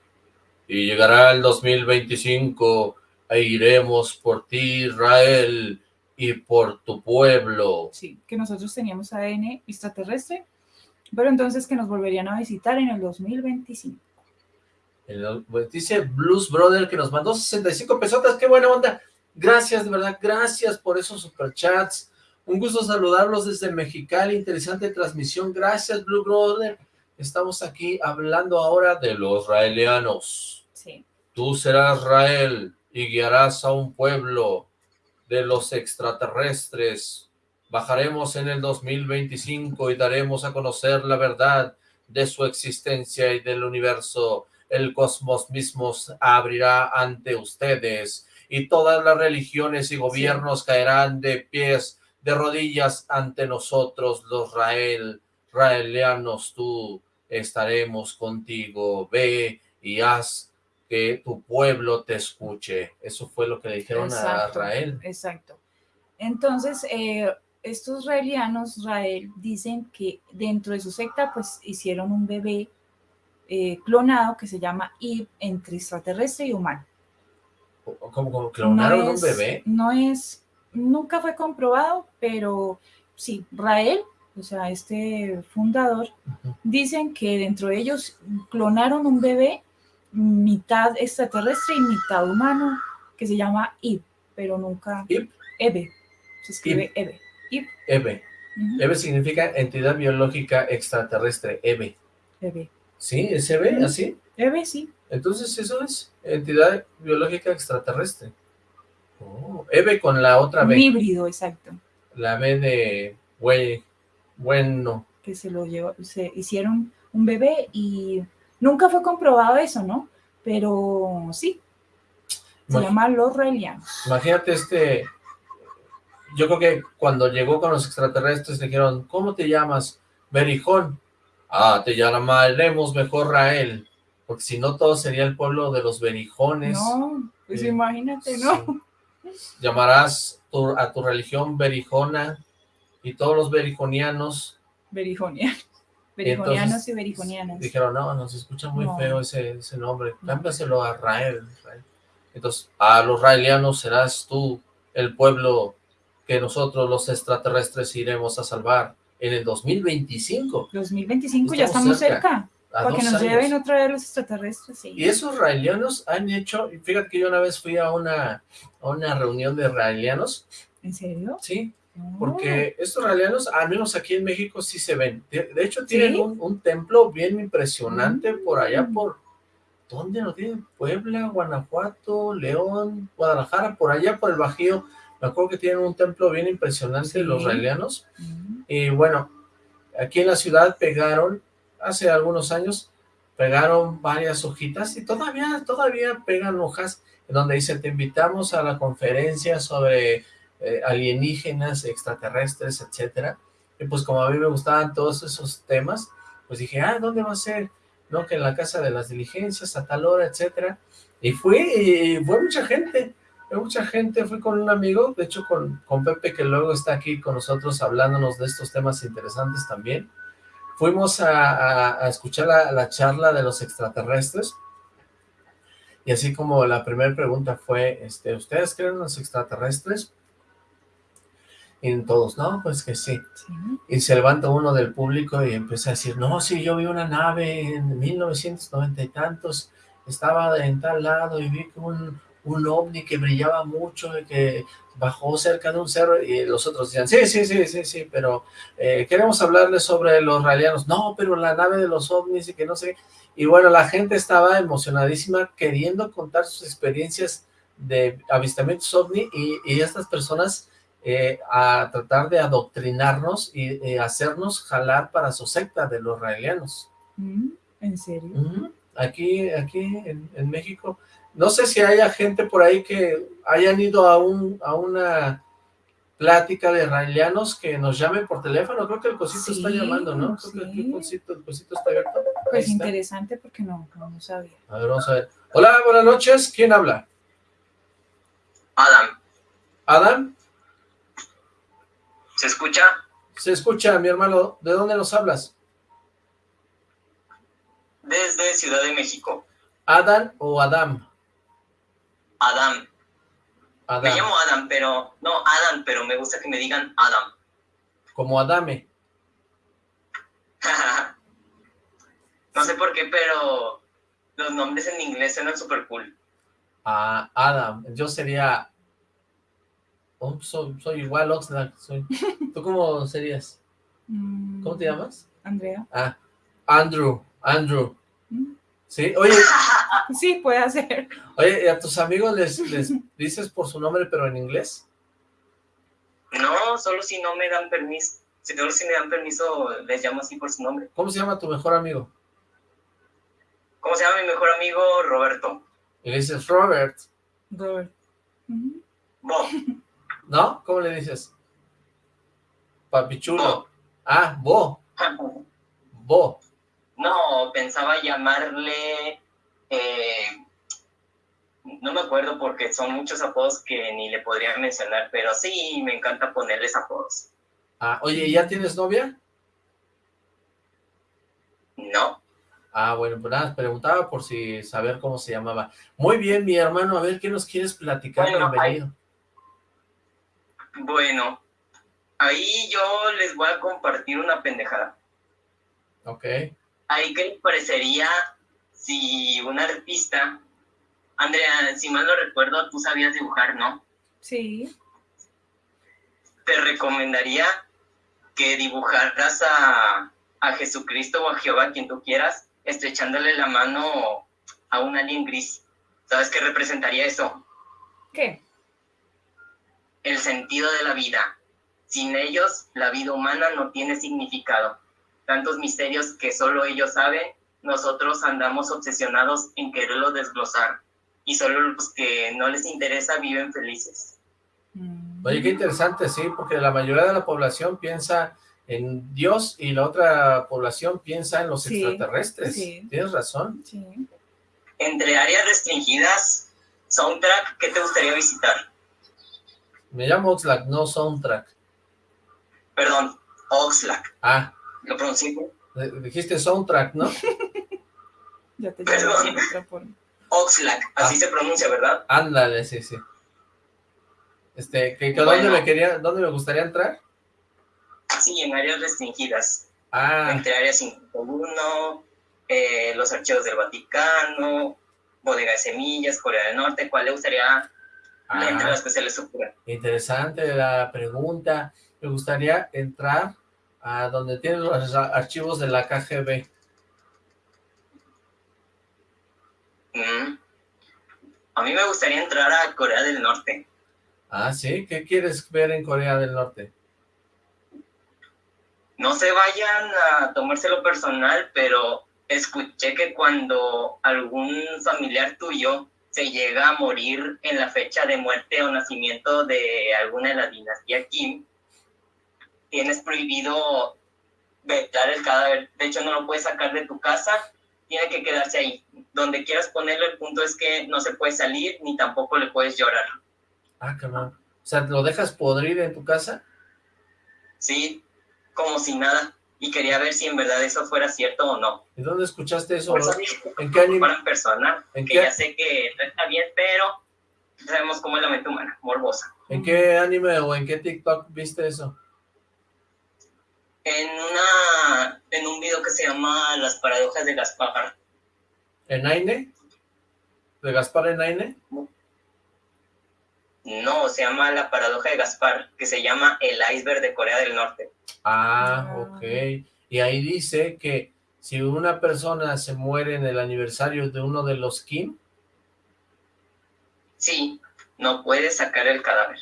y llegará el 2025 e iremos por ti, Israel, y por tu pueblo. Sí, que nosotros teníamos ADN extraterrestre, pero entonces que nos volverían a visitar en el 2025. Pues, dice Blues Brother que nos mandó 65 pesotas, qué buena onda. Gracias, de verdad, gracias por esos superchats. Un gusto saludarlos desde Mexicali, interesante transmisión. Gracias, Blue Brother. Estamos aquí hablando ahora de los raelianos. Sí. Tú serás Rael y guiarás a un pueblo de los extraterrestres. Bajaremos en el 2025 y daremos a conocer la verdad de su existencia y del universo. El cosmos mismo abrirá ante ustedes y todas las religiones y gobiernos caerán de pies, de rodillas ante nosotros, los Rael, raelianos, tú estaremos contigo. Ve y haz que tu pueblo te escuche. Eso fue lo que le dijeron a Israel. Exacto. Entonces, eh, estos israelianos, Israel, dicen que dentro de su secta, pues hicieron un bebé eh, clonado que se llama Ib entre extraterrestre y humano. ¿Cómo, clonaron un bebé? No es, nunca fue comprobado, pero sí, Rael, o sea, este fundador, dicen que dentro de ellos clonaron un bebé mitad extraterrestre y mitad humano, que se llama Ib, pero nunca... Ib. Ebe, se escribe Ebe. Ib. Ebe. Ebe significa entidad biológica extraterrestre, Ebe. Ebe. ¿Sí? ¿Es Ebe, así? Ebe, sí. Entonces eso es entidad biológica extraterrestre. Oh, Ebe con la otra B. híbrido, exacto. La B de bueno. Que se lo llevó, se hicieron un bebé y Nunca fue comprobado eso, ¿no? Pero sí, se llama Los Raelianos. Imagínate este, yo creo que cuando llegó con los extraterrestres dijeron, ¿cómo te llamas? Berijón. Ah, te llamaremos mejor Rael, porque si no todo sería el pueblo de los Berijones. No, pues imagínate, ¿no? Llamarás a tu religión Berijona y todos los berijonianos. Berijonianos. Berijonianos y berijonianas. Dijeron, no, nos escucha muy feo ese, ese nombre, cámbiaselo a Rael. Entonces, a los raelianos serás tú el pueblo que nosotros los extraterrestres iremos a salvar en el 2025. 2025, ya estamos cerca. porque nos lleven otra vez los extraterrestres. Y esos raelianos han hecho, fíjate que yo una vez fui a una, a una reunión de raelianos. ¿En serio? Sí, porque estos raelianos, al menos aquí en México, sí se ven. De, hecho, tienen un, templo bien impresionante por allá, mm. por... ¿Dónde lo tienen? Puebla, Guanajuato, León, Guadalajara, por allá, por el Bajío. Me acuerdo que tienen un templo bien impresionante los raelianos. Mm. Y bueno, aquí en la ciudad pegaron, hace algunos años, pegaron varias hojitas y todavía, todavía pegan hojas en donde dice, te invitamos a la conferencia sobre eh, alienígenas, extraterrestres, etcétera. Y pues como a mí me gustaban todos esos temas, pues dije, ah, ¿dónde va a ser? No, que en la casa de las diligencias, a tal hora, etcétera. Y fui, y fue mucha gente, fue mucha gente, fui con un amigo, de hecho con, con Pepe, que luego está aquí con nosotros hablándonos de estos temas interesantes también. Fuimos a, escuchar la, la charla de los extraterrestres, y así como la primera pregunta fue, este, ¿ustedes creen en los extraterrestres? Y todos, no, pues que sí. Y se levanta uno del público y empieza a decir, no, sí, yo vi una nave en 1990 y tantos, estaba en tal lado y vi que un, un ovni que brillaba mucho y que bajó cerca de un cerro y los otros decían, sí, sí, sí, sí, sí, pero eh, queremos hablarles sobre los raelianos. No, pero la nave de los ovnis y que no sé. Y bueno, la gente estaba emocionadísima queriendo contar sus experiencias de avistamientos ovni y, estas personas eh, a tratar de adoctrinarnos y hacernos jalar para su secta de los raelianos. Mm, ¿En serio? Aquí, aquí en, en México no sé si haya gente por ahí que hayan ido a, un, a una plática de raelianos que nos llamen por teléfono. Creo que el cosito está llamando, ¿no? Creo que el cosito, el cosito está abierto. Pues interesante porque no, no sabía. A ver, vamos a ver. Hola, buenas noches. ¿Quién habla? Adam. ¿Adam? ¿Se escucha? Se escucha, mi hermano. ¿De dónde nos hablas? Desde Ciudad de México. ¿Adam o Adam? Adam. Me llamo Adam, pero... No, Adam, pero me gusta que me digan Adam. Como Adame. no sé por qué, pero los nombres en inglés suenan súper cool. Ah, Adam. Yo sería... Oh, soy, igual Oxlack. Soy... ¿Tú cómo serías? Mm. ¿Cómo te llamas? Andrea. Ah, Andrew. Andrew. Mm. Sí, oye... Sí, puede ser. Oye, ¿y a tus amigos les, les dices por su nombre, pero en inglés? No, solo si no me dan permiso. Si solo si me dan permiso, les llamo así por su nombre. ¿Cómo se llama tu mejor amigo? ¿Cómo se llama mi mejor amigo? Roberto. Y le dices Robert. Robert. ¿No? ¿Cómo le dices? Papichulo. Ah, Bo. Bo. No, pensaba llamarle eh, no me acuerdo porque son muchos apodos que ni le podría mencionar, pero sí, me encanta ponerles apodos. Ah, oye, ¿ya tienes novia? No. Ah, bueno, pues nada, preguntaba por si saber cómo se llamaba. Muy bien, mi hermano, a ver, ¿qué nos quieres platicar? Bienvenido. Bueno, ahí yo les voy a compartir una pendejada. Ok. Ahí que les parecería si un artista, Andrea, si mal no recuerdo, tú sabías dibujar, ¿no? Sí. Te recomendaría que dibujaras a, a Jesucristo o a Jehová, quien tú quieras, estrechándole la mano a un alien gris. ¿Sabes qué representaría eso? ¿Qué? El sentido de la vida. Sin ellos, la vida humana no tiene significado. Tantos misterios que solo ellos saben nosotros andamos obsesionados en quererlo desglosar y solo los que no les interesa viven felices. Mm. Oye, qué interesante, sí, porque la mayoría de la población piensa en Dios y la otra población piensa en los extraterrestres. Tienes razón. Entre áreas restringidas, soundtrack, ¿qué te gustaría visitar? Me llamo Oxlack, no soundtrack. Perdón, Oxlack. Ah. ¿Lo pronuncié? Dijiste soundtrack, ¿no? ya te Perdón. Oxlack, así ah. se pronuncia, ¿verdad? Ándale, sí, sí. Este, ¿que, ¿dónde, me quería, ¿dónde me gustaría entrar? Sí, en áreas restringidas. Ah. Entre áreas 51, eh, los archivos del Vaticano, bodega de semillas, Corea del Norte, ¿cuál le gustaría ah, entre las que se les ocurra? Interesante la pregunta. Me gustaría entrar a donde tienen los archivos de la KGB. Mm. A mí me gustaría entrar a Corea del Norte. Ah, ¿sí? ¿Qué quieres ver en Corea del Norte? No se vayan a tomárselo personal, pero escuché que cuando algún familiar tuyo se llega a morir en la fecha de muerte o nacimiento de alguna de la dinastía Kim, tienes prohibido vetar el cadáver. De hecho, no lo puedes sacar de tu casa, tiene que quedarse ahí. Donde quieras ponerlo, el punto es que no se puede salir ni tampoco le puedes llorar. Ah, cabrón. O sea, ¿lo dejas podrir en tu casa? Sí, como si nada. Y quería ver si en verdad eso fuera cierto o no. ¿Y dónde escuchaste eso? ¿En qué anime? persona, ¿En que ya sé que no está bien, pero sabemos cómo es la mente humana, morbosa. ¿En qué anime o en qué TikTok viste eso? En una en un video que se llama Las paradojas de Gaspar. ¿En Aine? ¿De Gaspar en Aine? No, se llama La paradoja de Gaspar, que se llama El iceberg de Corea del Norte. Ah, ok. Y ahí dice que si una persona se muere en el aniversario de uno de los Kim... Sí, no puede sacar el cadáver.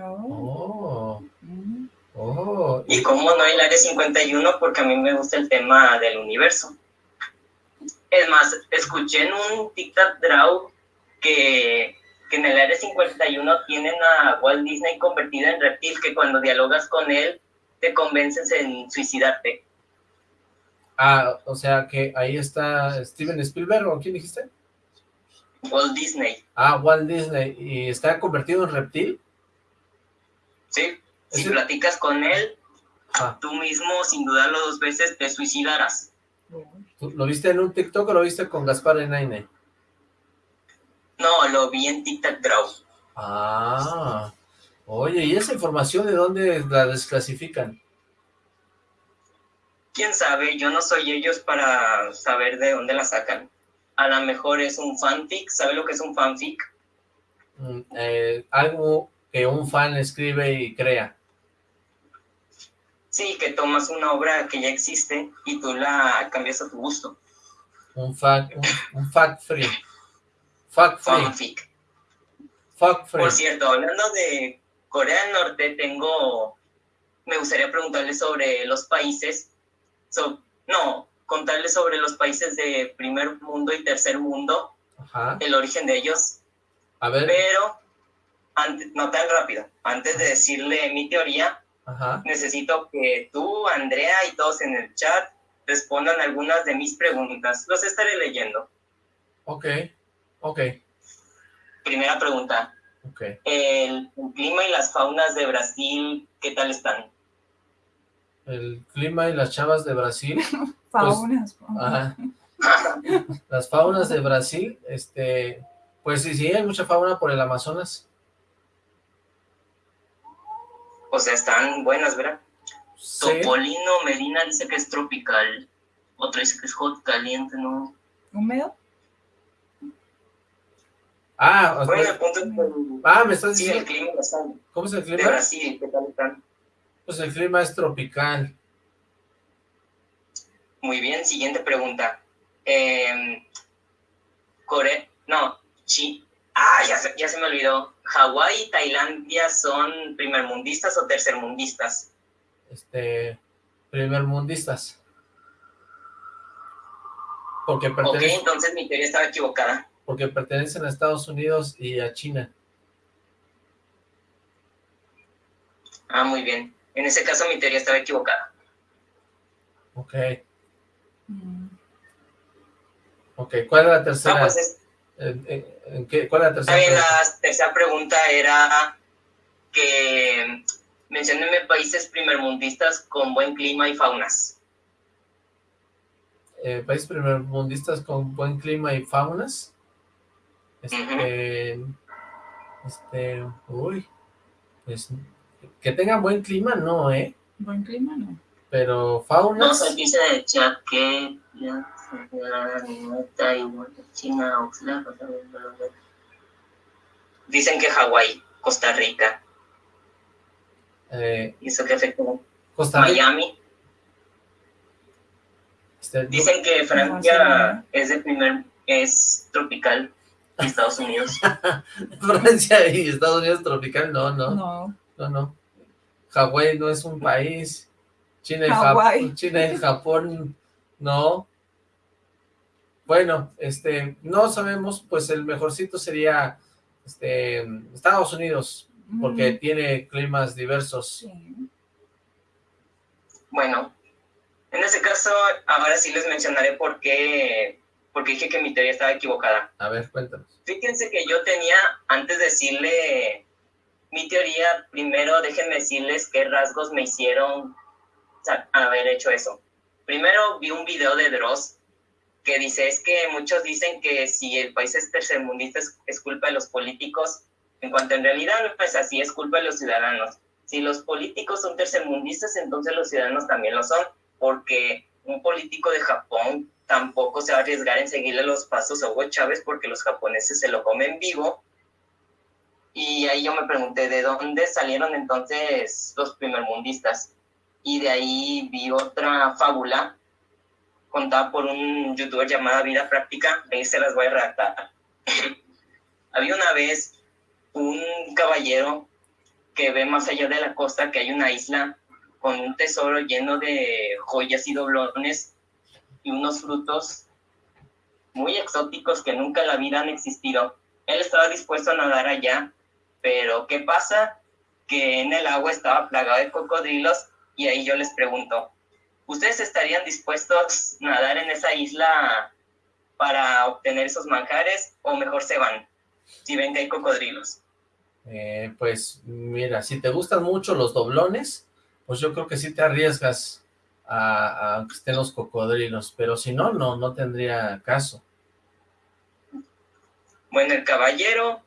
Oh. Mm. Oh. Y como no hay el área 51, porque a mí me gusta el tema del universo. Es más, escuché en un TikTok Draw que que en el Área 51 tienen a Walt Disney convertido en reptil, que cuando dialogas con él te convences en suicidarte. Ah, o sea que ahí está Steven Spielberg, ¿o quién dijiste? Walt Disney. Ah, Walt Disney, ¿y está convertido en reptil? Sí, si platicas con él, ah. tú mismo, sin dudarlo dos veces, te suicidarás. ¿Lo viste en un TikTok o lo viste con Gaspar Enaine? No, lo vi en TikTok Draw. Ah, oye, ¿y esa información de dónde la desclasifican? Quién sabe, yo no soy ellos para saber de dónde la sacan. A lo mejor es un fanfic, ¿sabe lo que es un fanfic? Mm, eh, algo que un fan escribe y crea. Sí, que tomas una obra que ya existe y tú la cambias a tu gusto. Un fact, un fact free. Fuck Fanfic. Por cierto, hablando de Corea del Norte, tengo... Me gustaría preguntarle sobre los países... no, contarles sobre los países de primer mundo y tercer mundo. El origen de ellos. A ver. Pero, antes, no tan rápido. Antes de decirle mi teoría, necesito que tú, Andrea y todos en el chat respondan algunas de mis preguntas. Los estaré leyendo. Ok. Ok. Primera pregunta. Okay. El, clima y las faunas de Brasil, ¿qué tal están? El clima y las chavas de Brasil. faunas. Pues, las faunas de Brasil, este, pues sí, sí, hay mucha fauna por el Amazonas. O sea, están buenas, ¿verdad? Topolino Medina dice que es tropical. Otro dice que es hot, caliente, ¿no? ¿Húmedo? Ah, bueno, el punto es ah, me estás diciendo. Sí, el clima ¿Cómo es el clima? De Brasil, ¿qué tal están? Pues el clima es tropical. Muy bien, siguiente pregunta. Eh, Corea, no, Chi, ah, ya se, ya se me olvidó. ¿Hawái y Tailandia son primermundistas o tercermundistas? Este, primermundistas. Porque. Ok, entonces mi teoría estaba equivocada porque pertenecen a Estados Unidos y a China. Ah, muy bien. En ese caso mi teoría estaba equivocada. Ok. Mm. Ok, ¿cuál es la tercera? Ah, pues ¿En, qué, ¿Cuál es la tercera? pregunta? la tercera pregunta era que menciónenme países primermundistas con buen clima y faunas. Eh, países primermundistas con buen clima y faunas. Este, este, uy, pues, que tengan buen clima, no, ¿eh? Buen clima, no. Pero fauna. No, se dice de chat que China, Dicen que Hawái, Costa Rica. Eh, ¿Y eso qué afecta? Costa Miami. Este, Dicen que Francia es de primer, es tropical. Estados Unidos. Francia y Estados Unidos tropical, no, no. No. No, no. Hawái no es un país. China y, Japón, China y Japón, no. Bueno, este, no sabemos, pues el mejorcito sería este, Estados Unidos, porque tiene climas diversos. Bueno, en ese caso, ahora sí les mencionaré por qué, porque dije que mi teoría estaba equivocada. A ver, cuéntanos. Fíjense que yo tenía, antes de decirle mi teoría, primero déjenme decirles qué rasgos me hicieron haber hecho eso. Primero vi un video de Dross que dice, es que muchos dicen que si el país es tercermundista es, culpa de los políticos, en cuanto en realidad no es así, es culpa de los ciudadanos. Si los políticos son tercermundistas, entonces los ciudadanos también lo son, porque un político de Japón tampoco se va a arriesgar en seguirle los pasos a Hugo Chávez porque los japoneses se lo comen vivo. Y ahí yo me pregunté, ¿de dónde salieron entonces los primermundistas? Y de ahí vi otra fábula contada por un youtuber llamado Vida Práctica, ahí se las voy a redactar. Había una vez un caballero que ve más allá de la costa que hay una isla con un tesoro lleno de joyas y doblones y unos frutos muy exóticos que nunca en la vida han existido. Él estaba dispuesto a nadar allá, pero ¿qué pasa? Que en el agua estaba plagado de cocodrilos y ahí yo les pregunto, ¿Ustedes estarían dispuestos a nadar en esa isla para obtener esos manjares o mejor se van si ven que hay cocodrilos? Eh, pues mira, si te gustan mucho los doblones, pues yo creo que sí te arriesgas a, a que estén los cocodrilos, pero si no, no, no tendría caso. Bueno, el caballero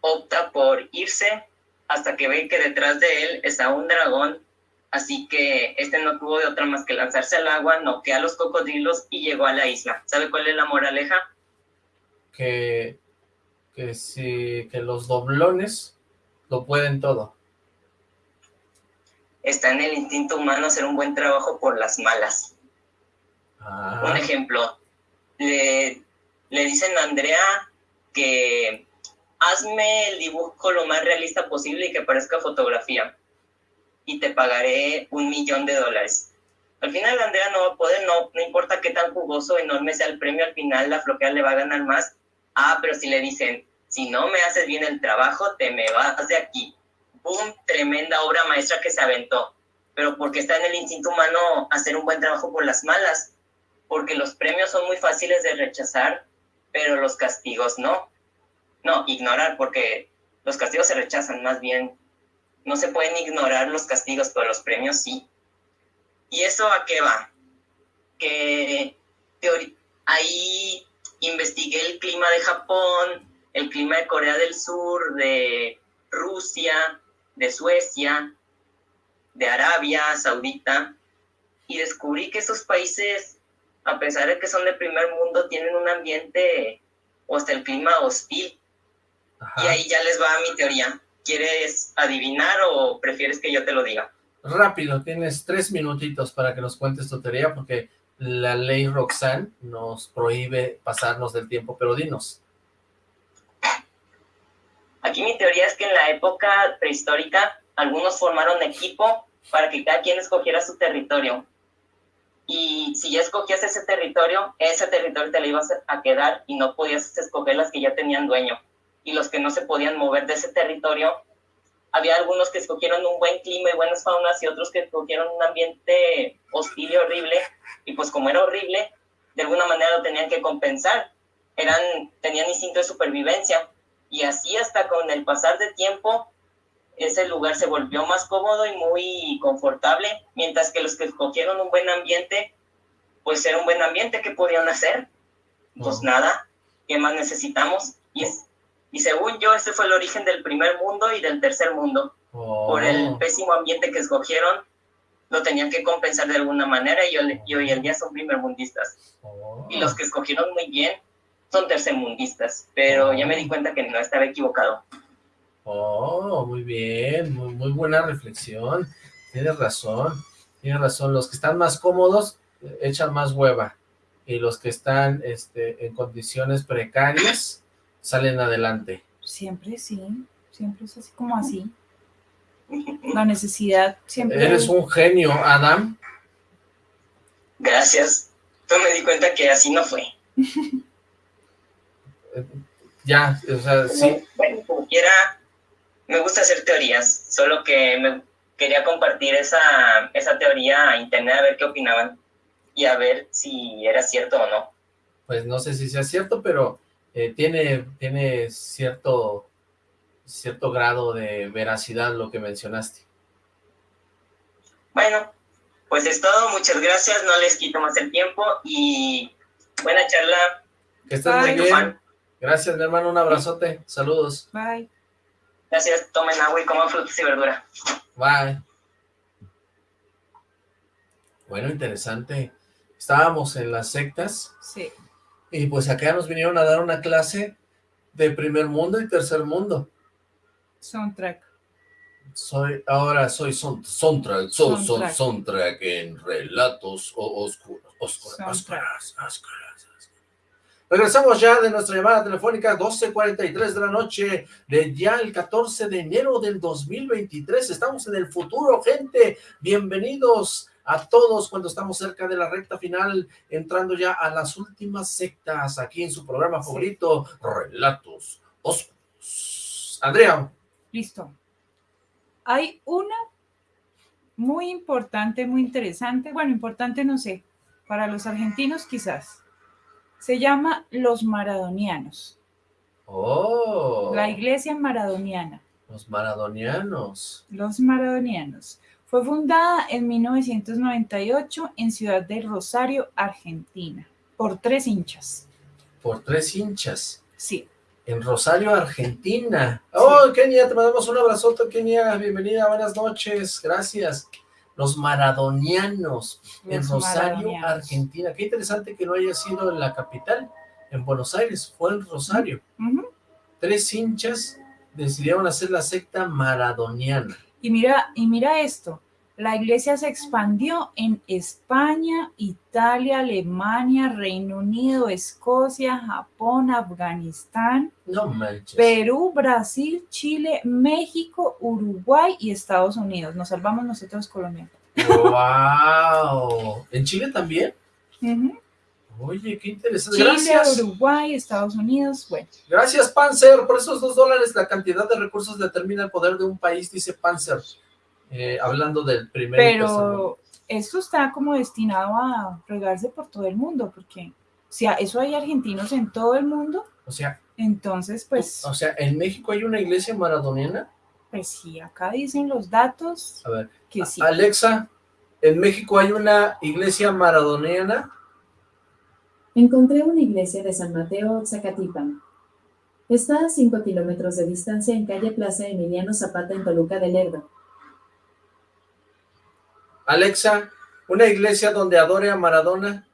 opta por irse hasta que ve que detrás de él está un dragón Así que este no tuvo de otra más que lanzarse al agua, noquear a los cocodrilos y llegó a la isla. ¿Sabe cuál es la moraleja? Que, que, si, que los doblones lo pueden todo. Está en el instinto humano hacer un buen trabajo por las malas. Ah. Un ejemplo, le, le dicen a Andrea que hazme el dibujo lo más realista posible y que parezca fotografía y te pagaré un millón de dólares. Al final Andrea no va a poder, no, no importa qué tan jugoso, enorme sea el premio, al final la flojera le va a ganar más. Ah, pero si le dicen, si no me haces bien el trabajo, te me vas de aquí. ¡Boom! Tremenda obra maestra que se aventó. Pero porque está en el instinto humano hacer un buen trabajo por las malas. Porque los premios son muy fáciles de rechazar, pero los castigos no. No, ignorar, porque los castigos se rechazan, más bien no se pueden ignorar los castigos, pero los premios sí. ¿Y eso a qué va? Que ahí investigué el clima de Japón, el clima de Corea del Sur, de Rusia, de Suecia, de Arabia Saudita, y descubrí que esos países, a pesar de que son de primer mundo, tienen un ambiente o hasta el clima hostil. Y ahí ya les va mi teoría. ¿Quieres adivinar o prefieres que yo te lo diga? Rápido, tienes tres minutitos para que nos cuentes tu teoría, porque la ley Roxanne nos prohíbe pasarnos del tiempo, pero dinos. Aquí mi teoría es que en la época prehistórica algunos formaron equipo para que cada quien escogiera su territorio. Y si ya escogías ese territorio, ese territorio te lo ibas a quedar y no podías escoger las que ya tenían dueño y los que no se podían mover de ese territorio. Había algunos que escogieron un buen clima y buenas faunas y otros que escogieron un ambiente hostil y horrible. Y pues como era horrible, de alguna manera lo tenían que compensar. Eran, tenían instinto de supervivencia. Y así hasta con el pasar de tiempo, ese lugar se volvió más cómodo y muy confortable, mientras que los que escogieron un buen ambiente, pues era un buen ambiente, ¿qué podían hacer? Pues nada, ¿qué más necesitamos? Y es y según yo, ese fue el origen del primer mundo y del tercer mundo. Por el oh. pésimo ambiente que escogieron, lo tenían que compensar de alguna manera y, hoy en día son primermundistas. Oh. Y los que escogieron muy bien son tercermundistas. Pero ya me di cuenta que no estaba equivocado. Oh, muy bien, muy, muy buena reflexión. Tienes razón, tienes razón. Los que están más cómodos eh, echan más hueva. Y los que están este, en condiciones precarias salen adelante. Siempre sí, siempre es así como así. La necesidad siempre... Eres un genio, Adam. Gracias. Yo me di cuenta que así no fue. ya, o sea, sí. Bueno, como quiera, me gusta hacer teorías, solo que me quería compartir esa, esa teoría a internet a ver qué opinaban y a ver si era cierto o no. Pues no sé si sea cierto, pero eh, tiene, tiene cierto, cierto grado de veracidad lo que mencionaste. Bueno, pues es todo, muchas gracias, no les quito más el tiempo y buena charla. Que estés muy bien. Gracias, mi hermano, un abrazote, saludos. Bye. Gracias, tomen agua y coman frutas y verdura. Bye. Bueno, interesante. Estábamos en las sectas. Sí. Y pues acá nos vinieron a dar una clase de primer mundo y tercer mundo. Soundtrack. Soy, ahora soy son, soundtrack, soundtrack. soundtrack en relatos oscuros, oscuros, oscuros, oscuros. Regresamos ya de nuestra llamada telefónica 12.43 de la noche de ya el 14 de enero del 2023. Estamos en el futuro, gente. Bienvenidos a todos cuando estamos cerca de la recta final, entrando ya a las últimas sectas aquí en su programa favorito, Relatos Oscuros. Andrea. Listo. Hay una muy importante, muy interesante, bueno, importante no sé, para los argentinos quizás se llama Los Maradonianos. Oh. La iglesia maradoniana. Los maradonianos. Los maradonianos. Fue fundada en 1998 en Ciudad del Rosario, Argentina, por tres hinchas. ¿Por tres hinchas? Sí. En Rosario, Argentina. Oh, Kenia, te mandamos un abrazote, Kenia. Bienvenida, buenas noches. Gracias los maradonianos en Rosario, Argentina. Qué interesante que no haya sido en la capital, en Buenos Aires, fue en Rosario. Tres hinchas decidieron hacer la secta maradoniana. Y mira, y mira esto, la iglesia se expandió en España, Italia, Alemania, Reino Unido, Escocia, Japón, Afganistán, Perú, Brasil, Chile, México, Uruguay y Estados Unidos. Nos salvamos nosotros colombianos. ¡Wow! ¿En Chile también? Oye, qué interesante. Chile, Gracias. Uruguay, Estados Unidos, bueno. Gracias, Panzer. Por esos dos dólares la cantidad de recursos determina el poder de un país, dice Panzer. Eh, hablando del primer Pero esto está como destinado a regarse por todo el mundo, porque si a eso hay argentinos en todo el mundo, o sea, entonces pues... O sea, ¿en México hay una iglesia maradoniana? Pues sí, acá dicen los datos a ver, que sí. Alexa, ¿en México hay una iglesia maradoniana? Encontré una iglesia de San Mateo, Zacatipan. Está a 5 kilómetros de distancia en calle Plaza Emiliano Zapata en Toluca del Lerdo. Alexa, una iglesia donde adore a Maradona.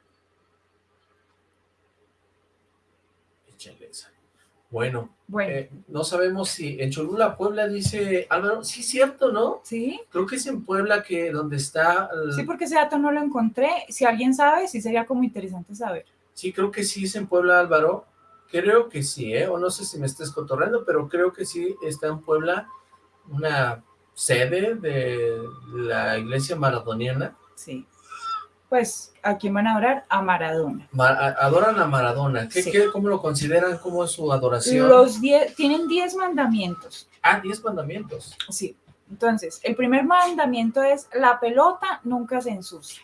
Bueno, eh, no sabemos si en Cholula, Puebla, dice Álvaro, sí, cierto, ¿no? Sí. Creo que es en Puebla que donde está... Sí, porque ese dato no lo encontré. Si alguien sabe, sí sería como interesante saber. Sí, creo que sí es en Puebla, Álvaro. Creo que sí, ¿eh? O no sé si me estés cotorreando, pero creo que sí está en Puebla una sede de la iglesia maradoniana. Sí. Pues, ¿a quién van a adorar? A Maradona. adoran a Maradona. ¿Qué, cómo lo consideran? ¿Cómo es su adoración? Los diez, tienen diez mandamientos. Ah, diez mandamientos. Sí. Entonces, el primer mandamiento es la pelota nunca se ensucia.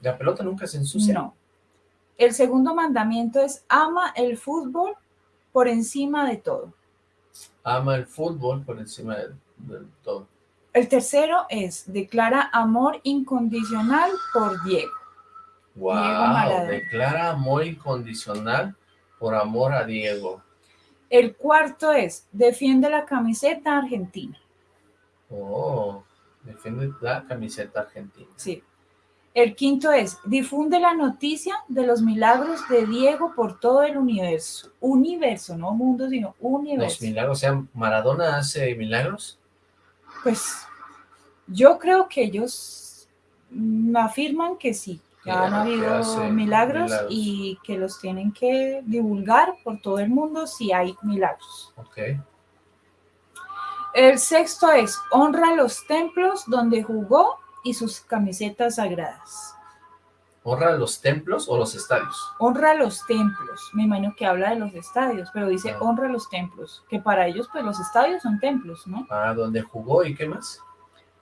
¿La pelota nunca se ensucia? No. El segundo mandamiento es ama el fútbol por encima de todo. Ama el fútbol por encima de todo. El tercero es, declara amor incondicional por Diego. Wow, declara amor incondicional por amor a Diego. El cuarto es, defiende la camiseta argentina. Oh, defiende la camiseta argentina. Sí. El quinto es, difunde la noticia de los milagros de Diego por todo el universo. Universo, no mundo, sino universo. Los milagros, o sea, Maradona hace milagros. Pues yo creo que ellos afirman que sí, que han habido milagros, y que los tienen que divulgar por todo el mundo si hay milagros. Okay. El sexto es, honra los templos donde jugó y sus camisetas sagradas. ¿Honra los templos o los estadios? Honra los templos. Me imagino que habla de los estadios, pero dice ah. honra los templos, que para ellos pues los estadios son templos, ¿no? Ah, donde jugó y qué más?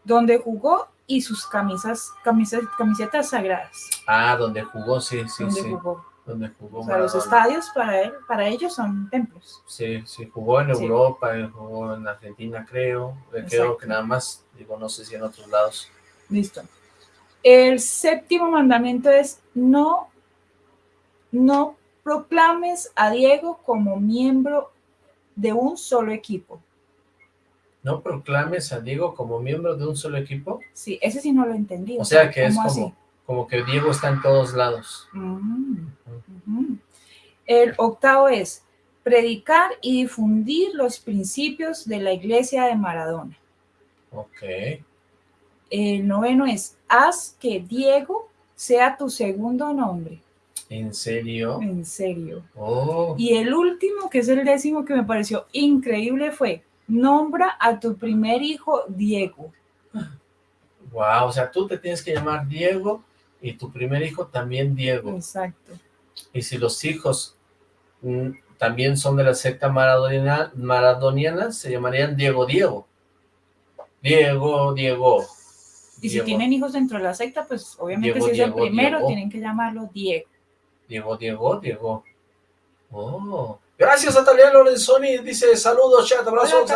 Donde jugó y sus camisas, camisas camisetas sagradas. Ah, donde jugó, sí, sí, donde sí. Jugó. Donde jugó. O sea, los estadios para él, para ellos son templos. Sí, sí, jugó en Europa, jugó en Argentina, creo. Creo que nada más, digo, no sé si en otros lados. Listo. El séptimo mandamiento es no, no proclames a Diego como miembro de un solo equipo. ¿No proclames a Diego como miembro de un solo equipo? Sí, ese sí no lo entendí. O sea, que es como, como, que Diego está en todos lados. El octavo es predicar y difundir los principios de la iglesia de Maradona. Ok. El noveno es haz que Diego sea tu segundo nombre. ¿En serio? En serio. Oh. Y el último, que es el décimo que me pareció increíble, fue nombra a tu primer hijo Diego. Wow, o sea, tú te tienes que llamar Diego y tu primer hijo también Diego. Exacto. Y si los hijos mm, también son de la secta maradoniana, maradoniana, se llamarían Diego Diego. Diego, Diego. Y si tienen hijos dentro de la secta, pues obviamente si es el primero, tienen que llamarlo Diego. Diego, Diego, Diego. Oh. Gracias a Talia Lorenzoni, dice saludos, chat, abrazos,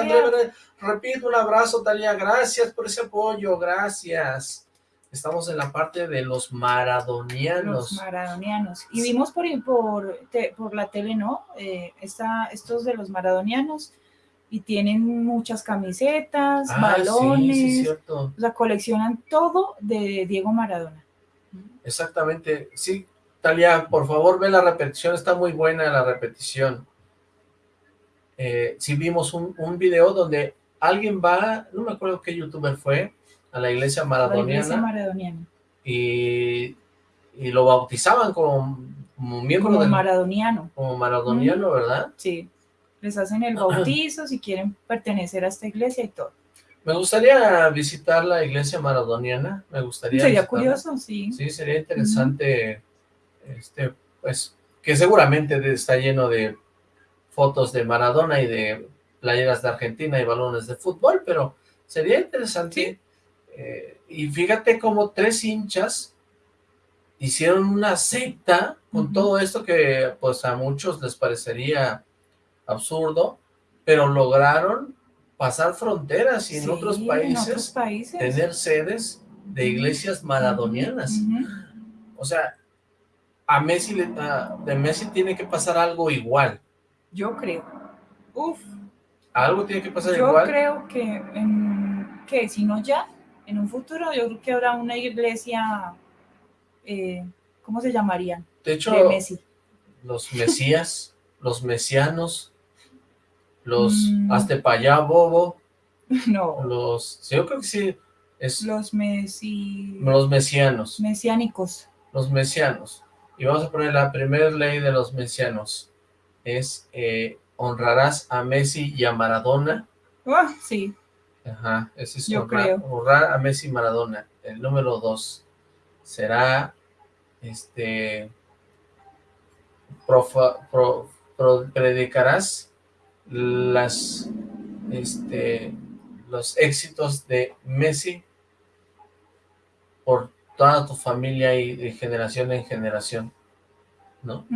repito un abrazo, Talia, gracias por ese apoyo, gracias. Estamos en la parte de los maradonianos. Los maradonianos. Y vimos por, por, por la tele, ¿no? Eh, estos de los maradonianos y tienen muchas camisetas, ah, balones, o sea, coleccionan todo de Diego Maradona. Exactamente, sí, Talia, por favor ve la repetición, está muy buena la repetición. Eh, sí vimos un, un, video donde alguien va, no me acuerdo qué youtuber fue, a la iglesia maradoniana. La iglesia maradoniana. Y, y lo bautizaban como, como miembro Como maradoniano. Como maradoniano, ¿verdad? Sí les hacen el bautizo si quieren pertenecer a esta iglesia y todo. Me gustaría visitar la iglesia maradoniana, me gustaría Sería curioso, sí. Sí, sería interesante, este, pues, que seguramente está lleno de fotos de Maradona y de playeras de Argentina y balones de fútbol, pero sería interesante. Eh, y fíjate como tres hinchas hicieron una secta con todo esto que pues a muchos les parecería absurdo, pero lograron pasar fronteras y en, otros países, tener sedes de iglesias maradonianas. O sea, a Messi, de Messi tiene que pasar algo igual. Yo creo. Uf. Algo tiene que pasar igual. Yo creo que, en, que si no ya, en un futuro yo creo que habrá una iglesia, eh, ¿cómo se llamaría? De hecho, de Messi. los mesías, los mesianos, los mm. hazte para allá, bobo. No. Los, yo creo que sí. Es, los mesi... Los mesianos. Mesiánicos. Los mesianos. Y vamos a poner la primera ley de los mesianos. Es, eh, honrarás a Messi y a Maradona. Ah, sí. Ajá, ese es honrar, a Messi y Maradona. El número dos será, este, predicarás las este los éxitos de Messi por toda tu familia y de generación en generación, ¿no?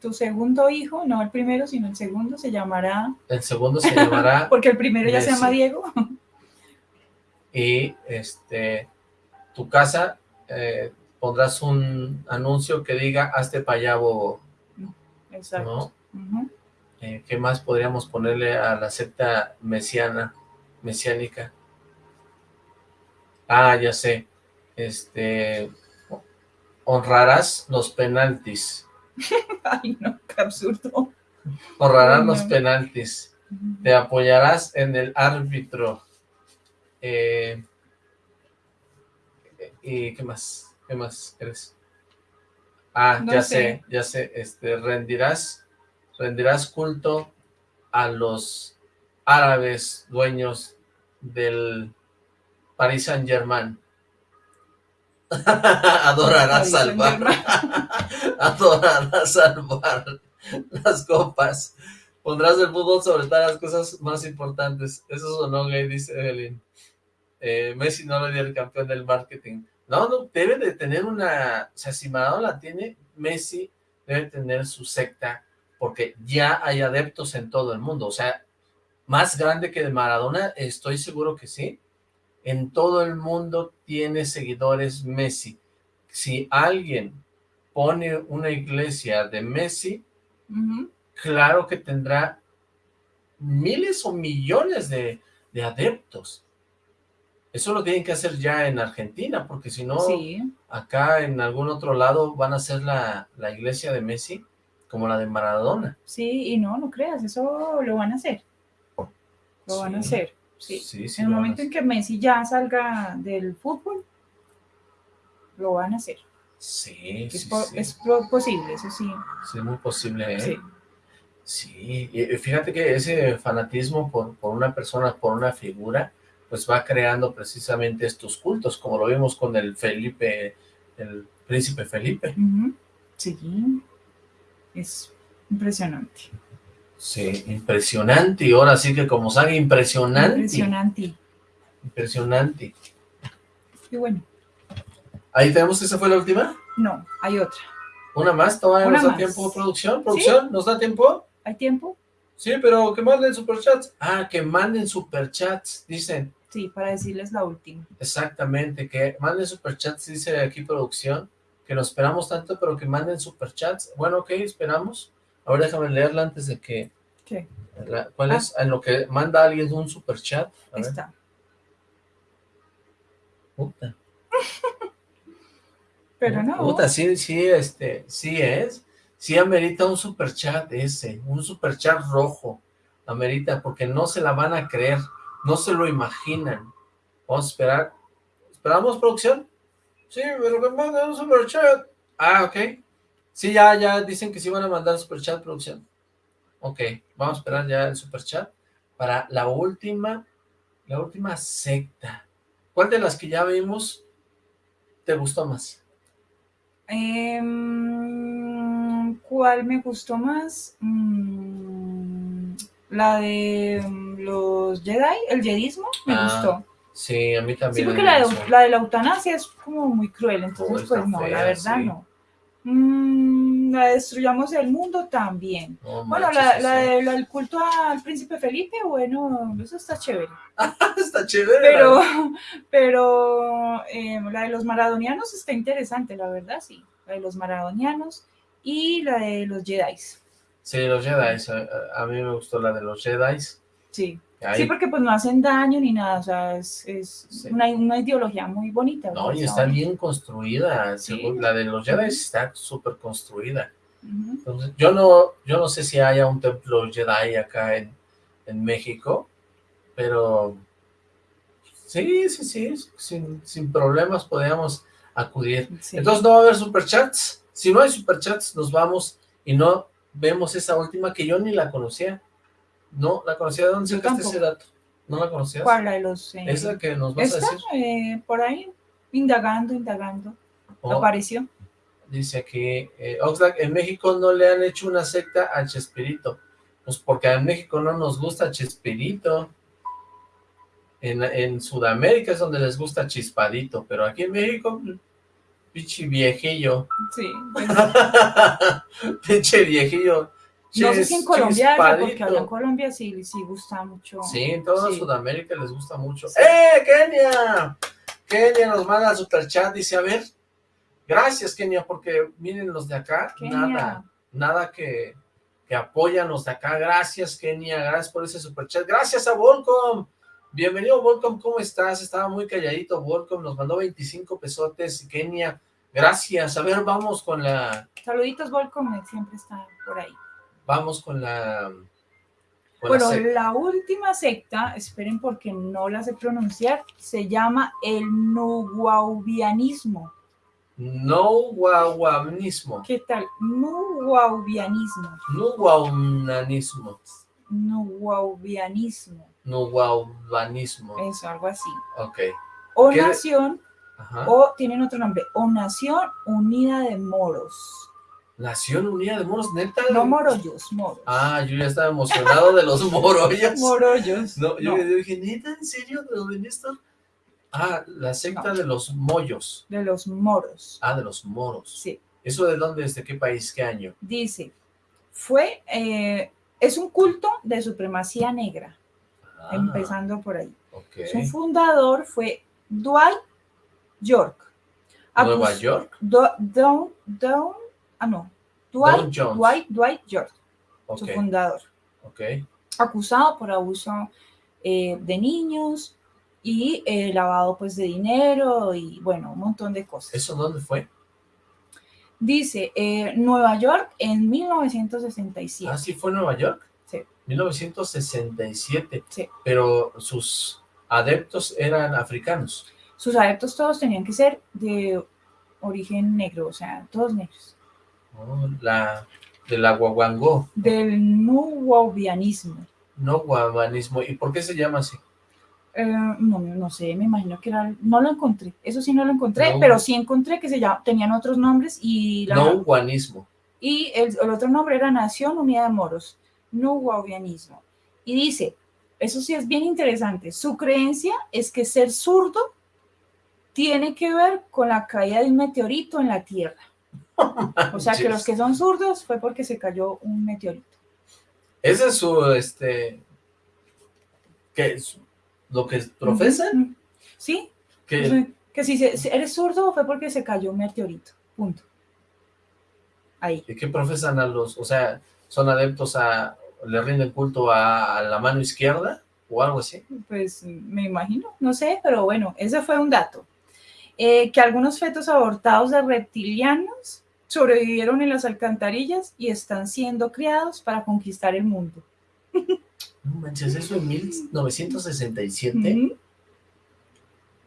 Tu segundo hijo, no el primero, sino el segundo, se llamará... El segundo se llamará... Porque el primero ya se llama Diego. y, este, tu casa, eh, pondrás un anuncio que diga, hazte bobo. Exacto. Eh, ¿Qué más podríamos ponerle a la secta mesiana, mesiánica? Ah, ya sé. Este, honrarás los penaltis. Ay, no, qué absurdo. Honrarás los penaltis. Te apoyarás en el árbitro. Eh, ¿Y qué más? ¿Qué más crees? Ah, ya sé, ya sé. Este, rendirás rendirás culto a los árabes dueños del Paris Saint Germain. Adorará salvar. Adorará salvar las copas. Pondrás el fútbol sobre todas las cosas más importantes. Eso sonó gay, dice Evelyn. Eh, Messi no le dio el campeón del marketing. No, no, debe de tener una... O sea, si Maradona tiene, Messi debe tener su secta, porque ya hay adeptos en todo el mundo. O sea, más grande que de Maradona, estoy seguro que sí. En todo el mundo tiene seguidores Messi. Si alguien pone una iglesia de Messi, claro que tendrá miles o millones de, adeptos. Eso lo tienen que hacer ya en Argentina, porque si no, acá en algún otro lado van a hacer la, iglesia de Messi como la de Maradona. Sí, y no, no creas, eso lo van a hacer. Lo van a hacer, sí. en el momento en que Messi ya salga del fútbol, lo van a hacer. Sí, es, es posible, eso sí. Sí, muy posible, ¿eh? Sí. Sí, fíjate que ese fanatismo por, una persona, por una figura, pues va creando precisamente estos cultos, como lo vimos con el Felipe, el príncipe Felipe. Sí, es impresionante. Sí, impresionante, y ahora sí que como sabe, impresionante. Impresionante. Impresionante. Y bueno. ¿Ahí tenemos que esa fue la última? No, hay otra. ¿Una más? ¿Todavía nos da tiempo, producción? ¿Producción? ¿Nos da tiempo? ¿Hay tiempo? Sí, pero que manden superchats. Ah, que manden superchats, dicen. Sí, para decirles la última. Exactamente, que manden superchats, dice aquí producción, que nos esperamos tanto, pero que manden superchats. Bueno, ok, esperamos. Ahora déjame leerla antes de que... ¿Qué? ¿Cuál ah. es? En lo que manda alguien un superchat. Ahí está. Puta. pero no. Puta, sí, sí, este, sí es sí amerita un superchat ese, un superchat rojo, amerita, porque no se la van a creer, no se lo imaginan. Vamos a esperar. ¿Esperamos, producción? Sí, pero que manden un superchat. Ah, ok. Sí, ya, ya dicen que sí van a mandar superchat, producción. Ok, vamos a esperar ya el superchat para la última, la última secta. ¿Cuál de las que ya vimos te gustó más? Eh, ¿Cuál me gustó más? Mm, la de mm, los Jedi, el Jedismo, me ah, gustó. Sí, a mí también. Sí, porque la de, la de, la eutanasia es como muy cruel, entonces pues no, la verdad no. Mm, la destruyamos el mundo también. bueno, la, la, del culto al príncipe Felipe, bueno, eso está chévere. está chévere. Pero, pero eh, la de los maradonianos está interesante, la verdad, sí. La de los maradonianos y la de los Jedi. Sí, los Jedi, a, mí me gustó la de los Jedi. Sí. Sí, porque pues no hacen daño ni nada, o sea, es, es una, una, ideología muy bonita. No, y está bien construida, la de los Jedi está súper construida. Entonces, yo no, yo no sé si haya un templo Jedi acá en, en México, pero sí, sí, sí, sin, sin problemas podríamos acudir. Entonces, ¿no va a haber superchats? Si no hay superchats, nos vamos y no vemos esa última que yo ni la conocía. No, la conocía. ¿De dónde sacaste ese dato? ¿No la conocías? ¿Cuál? La de los... Eh, ¿Esa que nos vas a decir? Eh, por ahí, indagando, indagando. Oh. Apareció. Dice aquí, eh, Oxlack, en México no le han hecho una secta a Chespirito. Pues porque en México no nos gusta Chespirito. En, en Sudamérica es donde les gusta Chispadito, pero aquí en México Pinche viejillo. Sí. Pinche viejillo. No sé si en Colombia, porque en Colombia sí, sí gusta mucho. Sí, en toda Sudamérica les gusta mucho. ¡Eh, Kenia! Kenia nos manda super chat, dice, a ver, gracias Kenia, porque miren los de acá, nada, nada que, que apoyan los de acá, gracias Kenia, gracias por ese super chat, gracias a Volcom, Bienvenido, Volcom, ¿cómo estás? Estaba muy calladito, Volcom, nos mandó 25 pesotes, Kenia, gracias. A ver, vamos con la... Saluditos, Volcom, siempre está por ahí. Vamos con la... bueno, la, última secta, esperen porque no la sé pronunciar, se llama el Nuwaubianismo. Nuwaubianismo. ¿Qué tal? Nuwaubianismo. Nuwaubianismo. Nuwaubianismo. Nuwaubanismo. Eso, algo así. Ok. O nación o tienen otro nombre, o Nación Unida de Moros. Nación Unida de Moros, neta. No morollos, moros. Ah, yo ya estaba emocionado de los morollos. morollos. No, yo, dije, ¿neta? ¿En serio? ¿De dónde está? Ah, la secta de los mollos. De los moros. Ah, de los moros. Sí. ¿Eso de dónde, de qué país, qué año? Dice, fue, eh, es un culto de supremacía negra, ah. empezando por ahí. Su fundador fue Dwight York. ¿Nueva York? Don, Don, ah no, Dwight, Dwight, Dwight York, su fundador. Okay. Acusado por abuso eh, de niños y eh, lavado pues de dinero y bueno, un montón de cosas. ¿Eso dónde fue? Dice, eh, Nueva York en 1967. ¿Ah, sí fue Nueva York? Sí. 1967. Sí. Pero sus adeptos eran africanos. Sus adeptos todos tenían que ser de origen negro, o sea, todos negros. Oh, la, de la guaguangó. Del nuwabianismo. No ¿Y por qué se llama así? Eh, no, no sé, me imagino que era, no lo encontré, eso sí no lo encontré, pero sí encontré que se llama, tenían otros nombres y... La, no guanismo. Y el, otro nombre era Nación Unida de Moros, no guavianismo. Y dice, eso sí es bien interesante, su creencia es que ser zurdo tiene que ver con la caída de un meteorito en la Tierra. O sea que los que son zurdos fue porque se cayó un meteorito. Ese es su, este, que lo que profesan. Sí. Que, que si, eres zurdo fue porque se cayó un meteorito. Punto. Ahí. ¿Y qué profesan a los, o sea, son adeptos a, le rinden culto a, la mano izquierda o algo así? Pues me imagino, no sé, pero bueno, ese fue un dato. Eh, que algunos fetos abortados de reptilianos sobrevivieron en las alcantarillas y están siendo criados para conquistar el mundo. No manches, eso en 1967.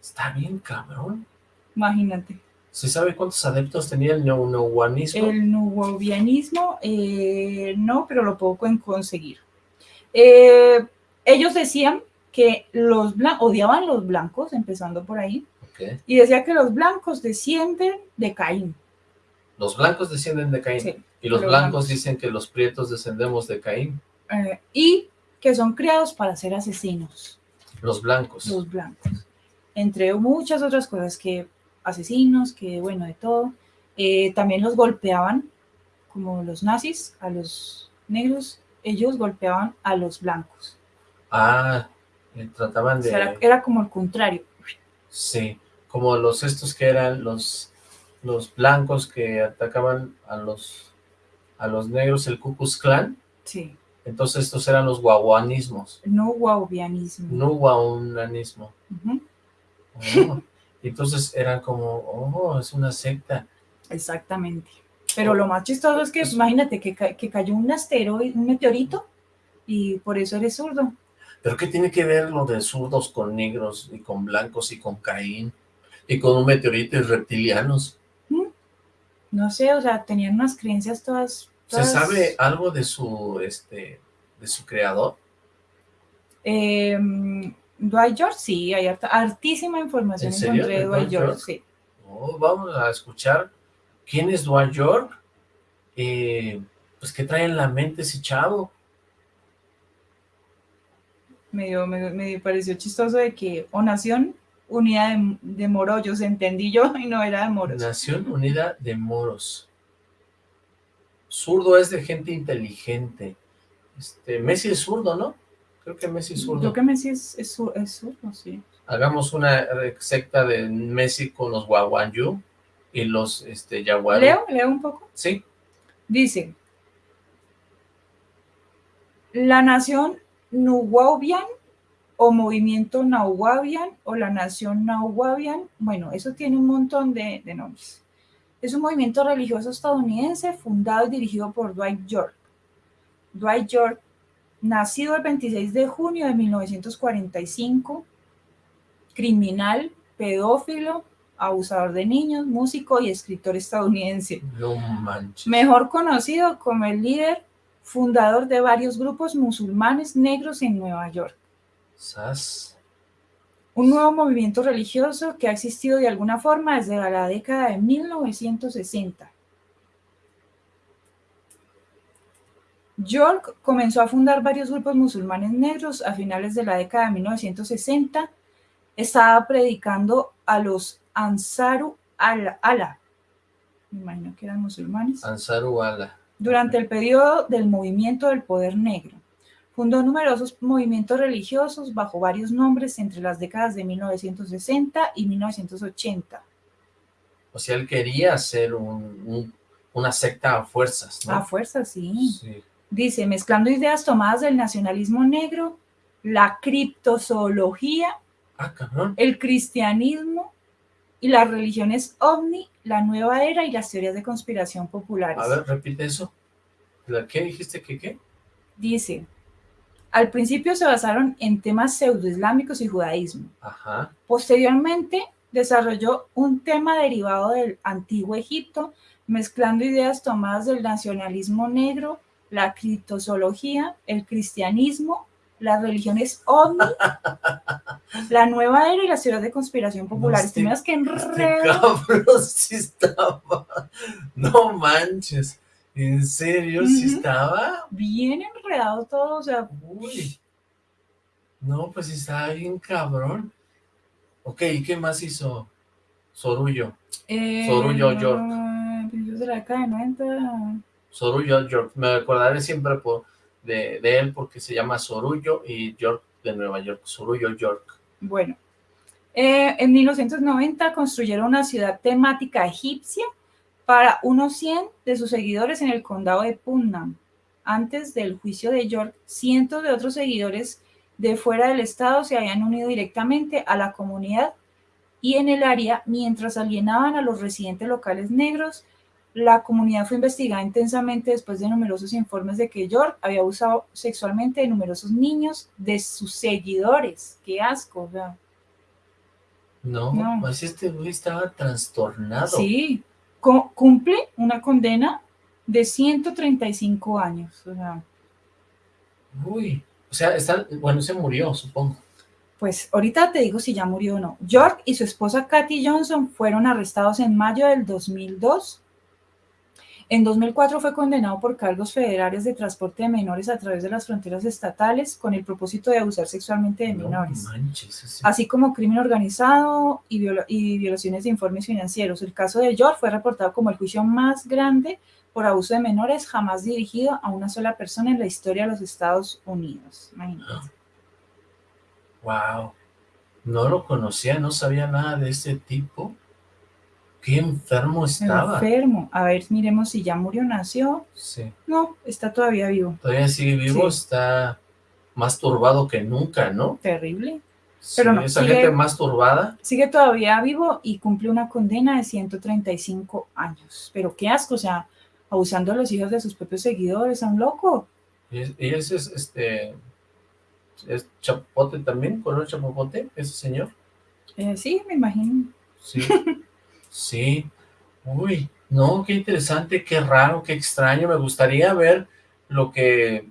Está bien cabrón. Imagínate. ¿Se sabe cuántos adeptos tenía el nuwanismo? El nuwabianismo, eh, no, pero lo puedo conseguir. Eh, ellos decían que los odiaban los blancos, empezando por ahí, y decía que los blancos descienden de Caín. Los blancos descienden de Caín. y los blancos, dicen que los prietos descendemos de Caín. Eh, y que son criados para ser asesinos. Los blancos. Los blancos. Entre muchas otras cosas, que asesinos, que bueno, de todo. Eh, también los golpeaban, como los nazis, a los negros, ellos golpeaban a los blancos. Ah, trataban de... era, como el contrario. Sí, como los estos que eran los, los blancos que atacaban a los, a los negros, el Ku Klux Klan. Sí. Entonces estos eran los guaguanismos. No guaubianismo. No guaunanismo. Oh, entonces eran como, oh, es una secta. Exactamente. Pero lo más chistoso es que, imagínate, que, que cayó un asteroide, un meteorito, y por eso eres zurdo. ¿Pero qué tiene que ver lo de zurdos con negros, y con blancos, y con Caín, y con un meteorito y reptilianos? No sé, o sea, tenían unas creencias todas ¿Se sabe algo de su, este, de su creador? Eh, Dwight George, sí, hay hartísima información ¿En serio? Dwight, George, sí. Oh, vamos a escuchar quién es Dwight George, eh, pues qué trae en la mente ese chavo. Me, me, pareció chistoso de que, o Nación Unida de, de Morollos, entendí yo, y no era de Moros. Nación Unida de Moros. Zurdo es de gente inteligente. Este, Messi es zurdo, ¿no? Creo que Messi es zurdo. Creo que Messi es, es, zurdo, sí. Hagamos una secta de Messi con los Guaguanyu y los este. ¿Leo? ¿Leo un poco? Sí. Dice, la nación Nuwabian o movimiento Nahuabian o la nación Nahuabian, bueno, eso tiene un montón de, de nombres. Es un movimiento religioso estadounidense fundado y dirigido por Dwight York. Dwight York, nacido el 26 de junio de 1945, criminal, pedófilo, abusador de niños, músico y escritor estadounidense. No manches. Mejor conocido como el líder fundador de varios grupos musulmanes negros en Nueva York. ¿Sas? un nuevo movimiento religioso que ha existido de alguna forma desde la década de 1960. York comenzó a fundar varios grupos musulmanes negros a finales de la década de 1960. Estaba predicando a los Ansaru Allah. Me imagino que eran musulmanes. Ansaru Allah. Durante el periodo del movimiento del poder negro. Fundó numerosos movimientos religiosos bajo varios nombres entre las décadas de 1960 y 1980. O sea, él quería ser una secta a fuerzas, ¿no? A fuerzas, sí. Dice, mezclando ideas tomadas del nacionalismo negro, la criptozoología, ah, el cristianismo y las religiones ovni, la nueva era y las teorías de conspiración populares. A ver, repite eso. ¿La qué dijiste que qué? Dice, al principio se basaron en temas pseudoislámicos y judaísmo. Posteriormente desarrolló un tema derivado del antiguo Egipto, mezclando ideas tomadas del nacionalismo negro, la criptozoología, el cristianismo, las religiones ovni, la nueva era y las teorías de conspiración populares. Este, que enredo? sí estaba. No manches. ¿En serio? ¿Sí estaba? Bien enredado todo, o sea... Uy. No, pues estaba bien cabrón. Ok, ¿y qué más hizo Sorullo? Eh, Sorullo York. de la cadena, Sorullo York. Me acordaré siempre por, de, de, él porque se llama Sorullo y York de Nueva York. Sorullo York. Bueno. Eh, en 1990 construyeron una ciudad temática egipcia para unos 100 de sus seguidores en el condado de Putnam. Antes del juicio de York, cientos de otros seguidores de fuera del estado se habían unido directamente a la comunidad y en el área mientras alienaban a los residentes locales negros. La comunidad fue investigada intensamente después de numerosos informes de que York había abusado sexualmente de numerosos niños de sus seguidores. ¡Qué asco! No, no. pues este güey estaba trastornado. Sí, cumple una condena de 135 años. O sea, Uy, o sea, está, bueno, se murió, supongo. Pues ahorita te digo si ya murió o no. York y su esposa Kathy Johnson fueron arrestados en mayo del 2002 en 2004 fue condenado por cargos federales de transporte de menores a través de las fronteras estatales con el propósito de abusar sexualmente de menores, así como crimen organizado y, violaciones de informes financieros. El caso de George fue reportado como el juicio más grande por abuso de menores jamás dirigido a una sola persona en la historia de los Estados Unidos. Wow, no lo conocía, no sabía nada de ese tipo. Qué enfermo estaba. Enfermo. A ver, miremos si ya murió, nació. Sí. No, está todavía vivo. Todavía sigue vivo, está más turbado que nunca, ¿no? Terrible. Pero no, esa gente más turbada. Sigue todavía vivo y cumple una condena de 135 años. Pero qué asco, o sea, abusando a los hijos de sus propios seguidores, a un loco. ¿Y, ese es, este, es chapote también, color chapopote, ese señor? Eh, sí, me imagino. Sí. Sí. Uy, no, qué interesante, qué raro, qué extraño. Me gustaría ver lo que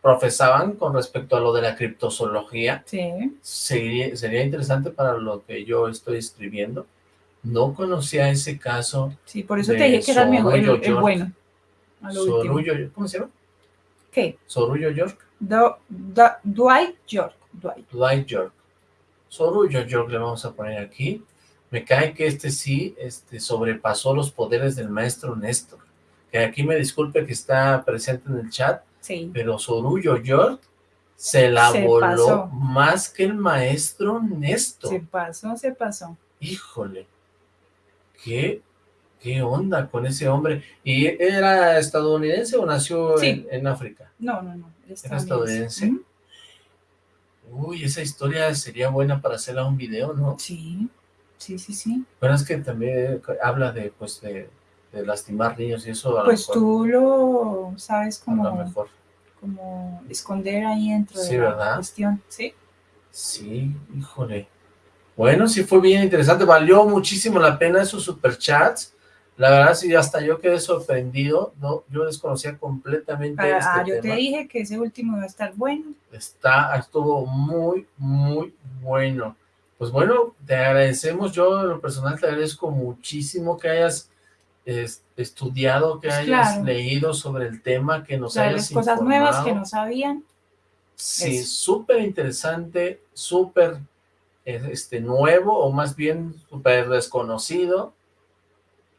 profesaban con respecto a lo de la criptozoología. Sí. Sería, sería interesante para lo que yo estoy escribiendo. No conocía ese caso. Sí, por eso te dije que era el, mejor, el, bueno. Sorullo, ¿cómo se llama? ¿Qué? Sorullo York. Dwight York. Dwight. Dwight York. Sorullo York le vamos a poner aquí. Me cae que este sí este, sobrepasó los poderes del maestro Néstor. Que aquí me disculpe que está presente en el chat, sí. pero Sorullo York se la voló más que el maestro Néstor. Se pasó, se pasó. Híjole, qué, qué onda con ese hombre. ¿Y era estadounidense o nació en, África? No, no, no. Era estadounidense. Uy, esa historia sería buena para hacerla un video, ¿no? Sí. Sí, sí, sí. Pero es que también habla de, pues, de, lastimar niños y eso. pues tú lo sabes como, mejor. como esconder ahí dentro de la cuestión, ¿sí? Sí, híjole. Bueno, sí fue bien interesante, valió muchísimo la pena esos superchats. La verdad, sí, hasta yo quedé sorprendido, no, yo desconocía completamente este ah, yo te dije que ese último iba a estar bueno. Está, estuvo muy, muy bueno pues bueno, te agradecemos, yo en lo personal te agradezco muchísimo que hayas estudiado, que pues hayas leído sobre el tema, que nos hayas cosas nuevas que no sabían. Sí, súper interesante, súper este, nuevo, o más bien súper desconocido,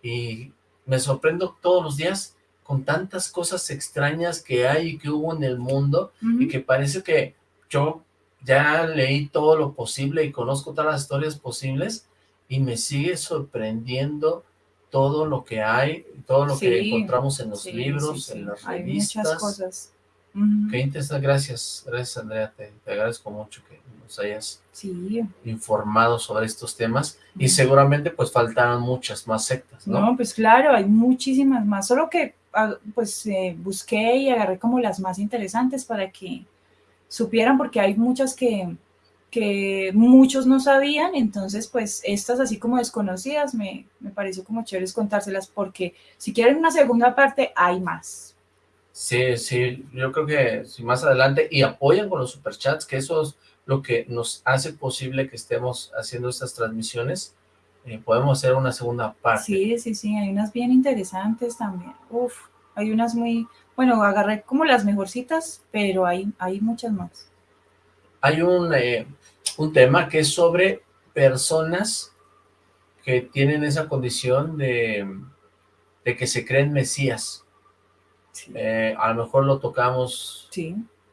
y me sorprendo todos los días con tantas cosas extrañas que hay y que hubo en el mundo, y que parece que yo ya leí todo lo posible y conozco todas las historias posibles, y me sigue sorprendiendo todo lo que hay, todo lo que encontramos en los libros, en las revistas. Hay muchas cosas. Qué interesante, gracias, gracias Andrea, te, agradezco mucho que nos hayas informado sobre estos temas y seguramente pues faltaron muchas más sectas, ¿no? No, pues claro, hay muchísimas más, solo que ah, pues eh, busqué y agarré como las más interesantes para que supieran porque hay muchas que, que muchos no sabían, entonces pues estas así como desconocidas me, me pareció como chévere contárselas porque si quieren una segunda parte hay más. Sí, sí, yo creo que si más adelante, y apoyan con los superchats, que eso es lo que nos hace posible que estemos haciendo estas transmisiones, eh, podemos hacer una segunda parte. Sí, sí, sí, hay unas bien interesantes también. Uf, hay unas muy, bueno, agarré como las mejorcitas, pero hay, hay muchas más. Hay un, eh, un tema que es sobre personas que tienen esa condición de, de que se creen mesías. Eh, a lo mejor lo tocamos,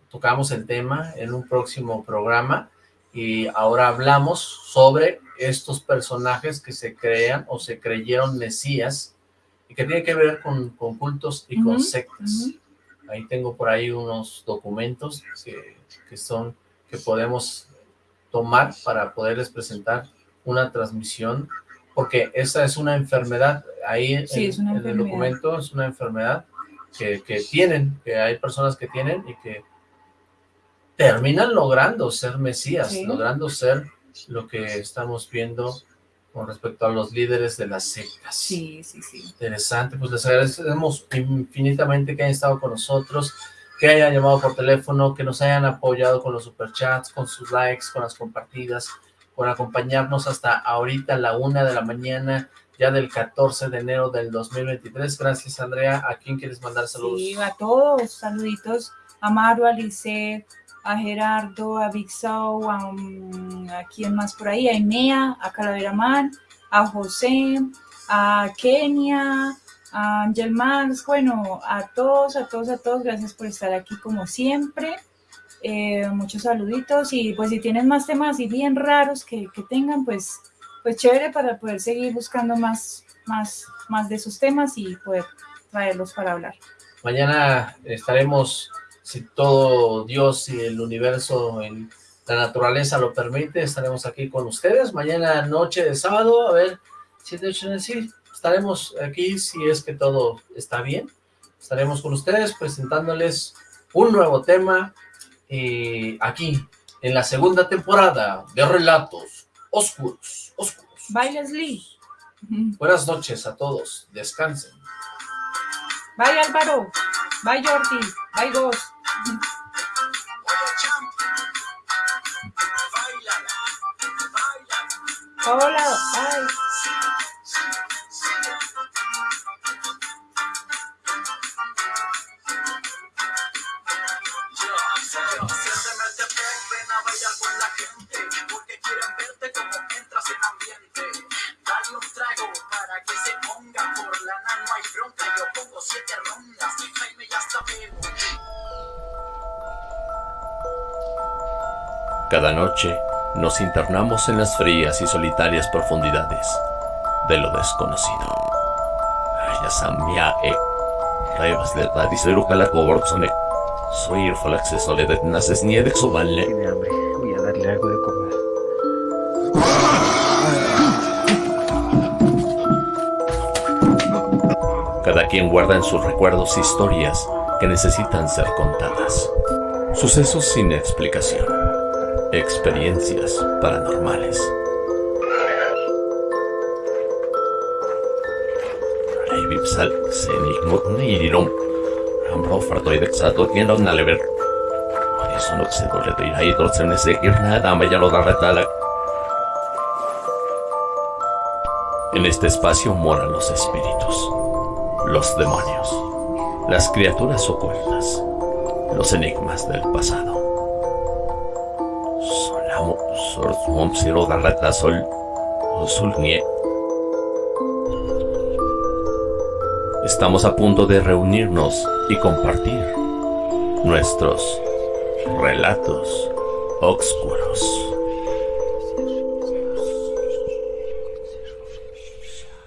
tocamos el tema en un próximo programa y ahora hablamos sobre estos personajes que se crean o se creyeron mesías y que tiene que ver con, cultos y con sectas. Ahí tengo por ahí unos documentos que, que, son, que podemos tomar para poderles presentar una transmisión, porque esa es una enfermedad, ahí en, el documento es una enfermedad que, tienen, que hay personas que tienen y que terminan logrando ser mesías, logrando ser lo que estamos viendo con respecto a los líderes de las sectas. Sí, sí, sí. Interesante, pues les agradecemos infinitamente que hayan estado con nosotros, que hayan llamado por teléfono, que nos hayan apoyado con los superchats, con sus likes, con las compartidas, por acompañarnos hasta ahorita a la una de la mañana, ya del 14 de enero del 2023. Gracias, Andrea. ¿A quién quieres mandar saludos? Sí, a todos. Saluditos a Maru, a Lisette, a Gerardo, a Big a, um, a quién más por ahí, a Inea, a Calavera Man, a José, a Kenia, a Angel Max, bueno, a todos, a todos, a todos, gracias por estar aquí como siempre. Eh, muchos saluditos y pues si tienen más temas y bien raros que, que tengan, pues pues chévere para poder seguir buscando más, más, más de esos temas y poder traerlos para hablar. Mañana estaremos, si todo Dios y el universo, en la naturaleza lo permite, estaremos aquí con ustedes. Mañana noche de sábado, a ver si de hecho sí, estaremos aquí si es que todo está bien. Estaremos con ustedes presentándoles un nuevo tema y aquí en la segunda temporada de Relatos Oscuros. Bye, Leslie. Buenas noches a todos. Descansen. Bye, Álvaro. Bye, Jordi. Bye, Ghost. Hola. Bye. Cada noche nos internamos en las frías y solitarias profundidades de lo desconocido. Yasamia e Raivas de Radisero Calacoborzone. Soy acceso de Naces Niede Tiene hambre, voy a darle algo de comer. Cada quien guarda en sus recuerdos historias que necesitan ser contadas. Sucesos sin explicación Experiencias paranormales. Vipsal, Senigmut Nirum, Ambro Fartoidexato, quien lo nalever. Eso no se dole de ahí, dorsen ese ir nada, me ya lo da retala. En este espacio moran los espíritus, los demonios, las criaturas ocultas, los enigmas del pasado. Estamos a punto de reunirnos y compartir nuestros relatos oscuros.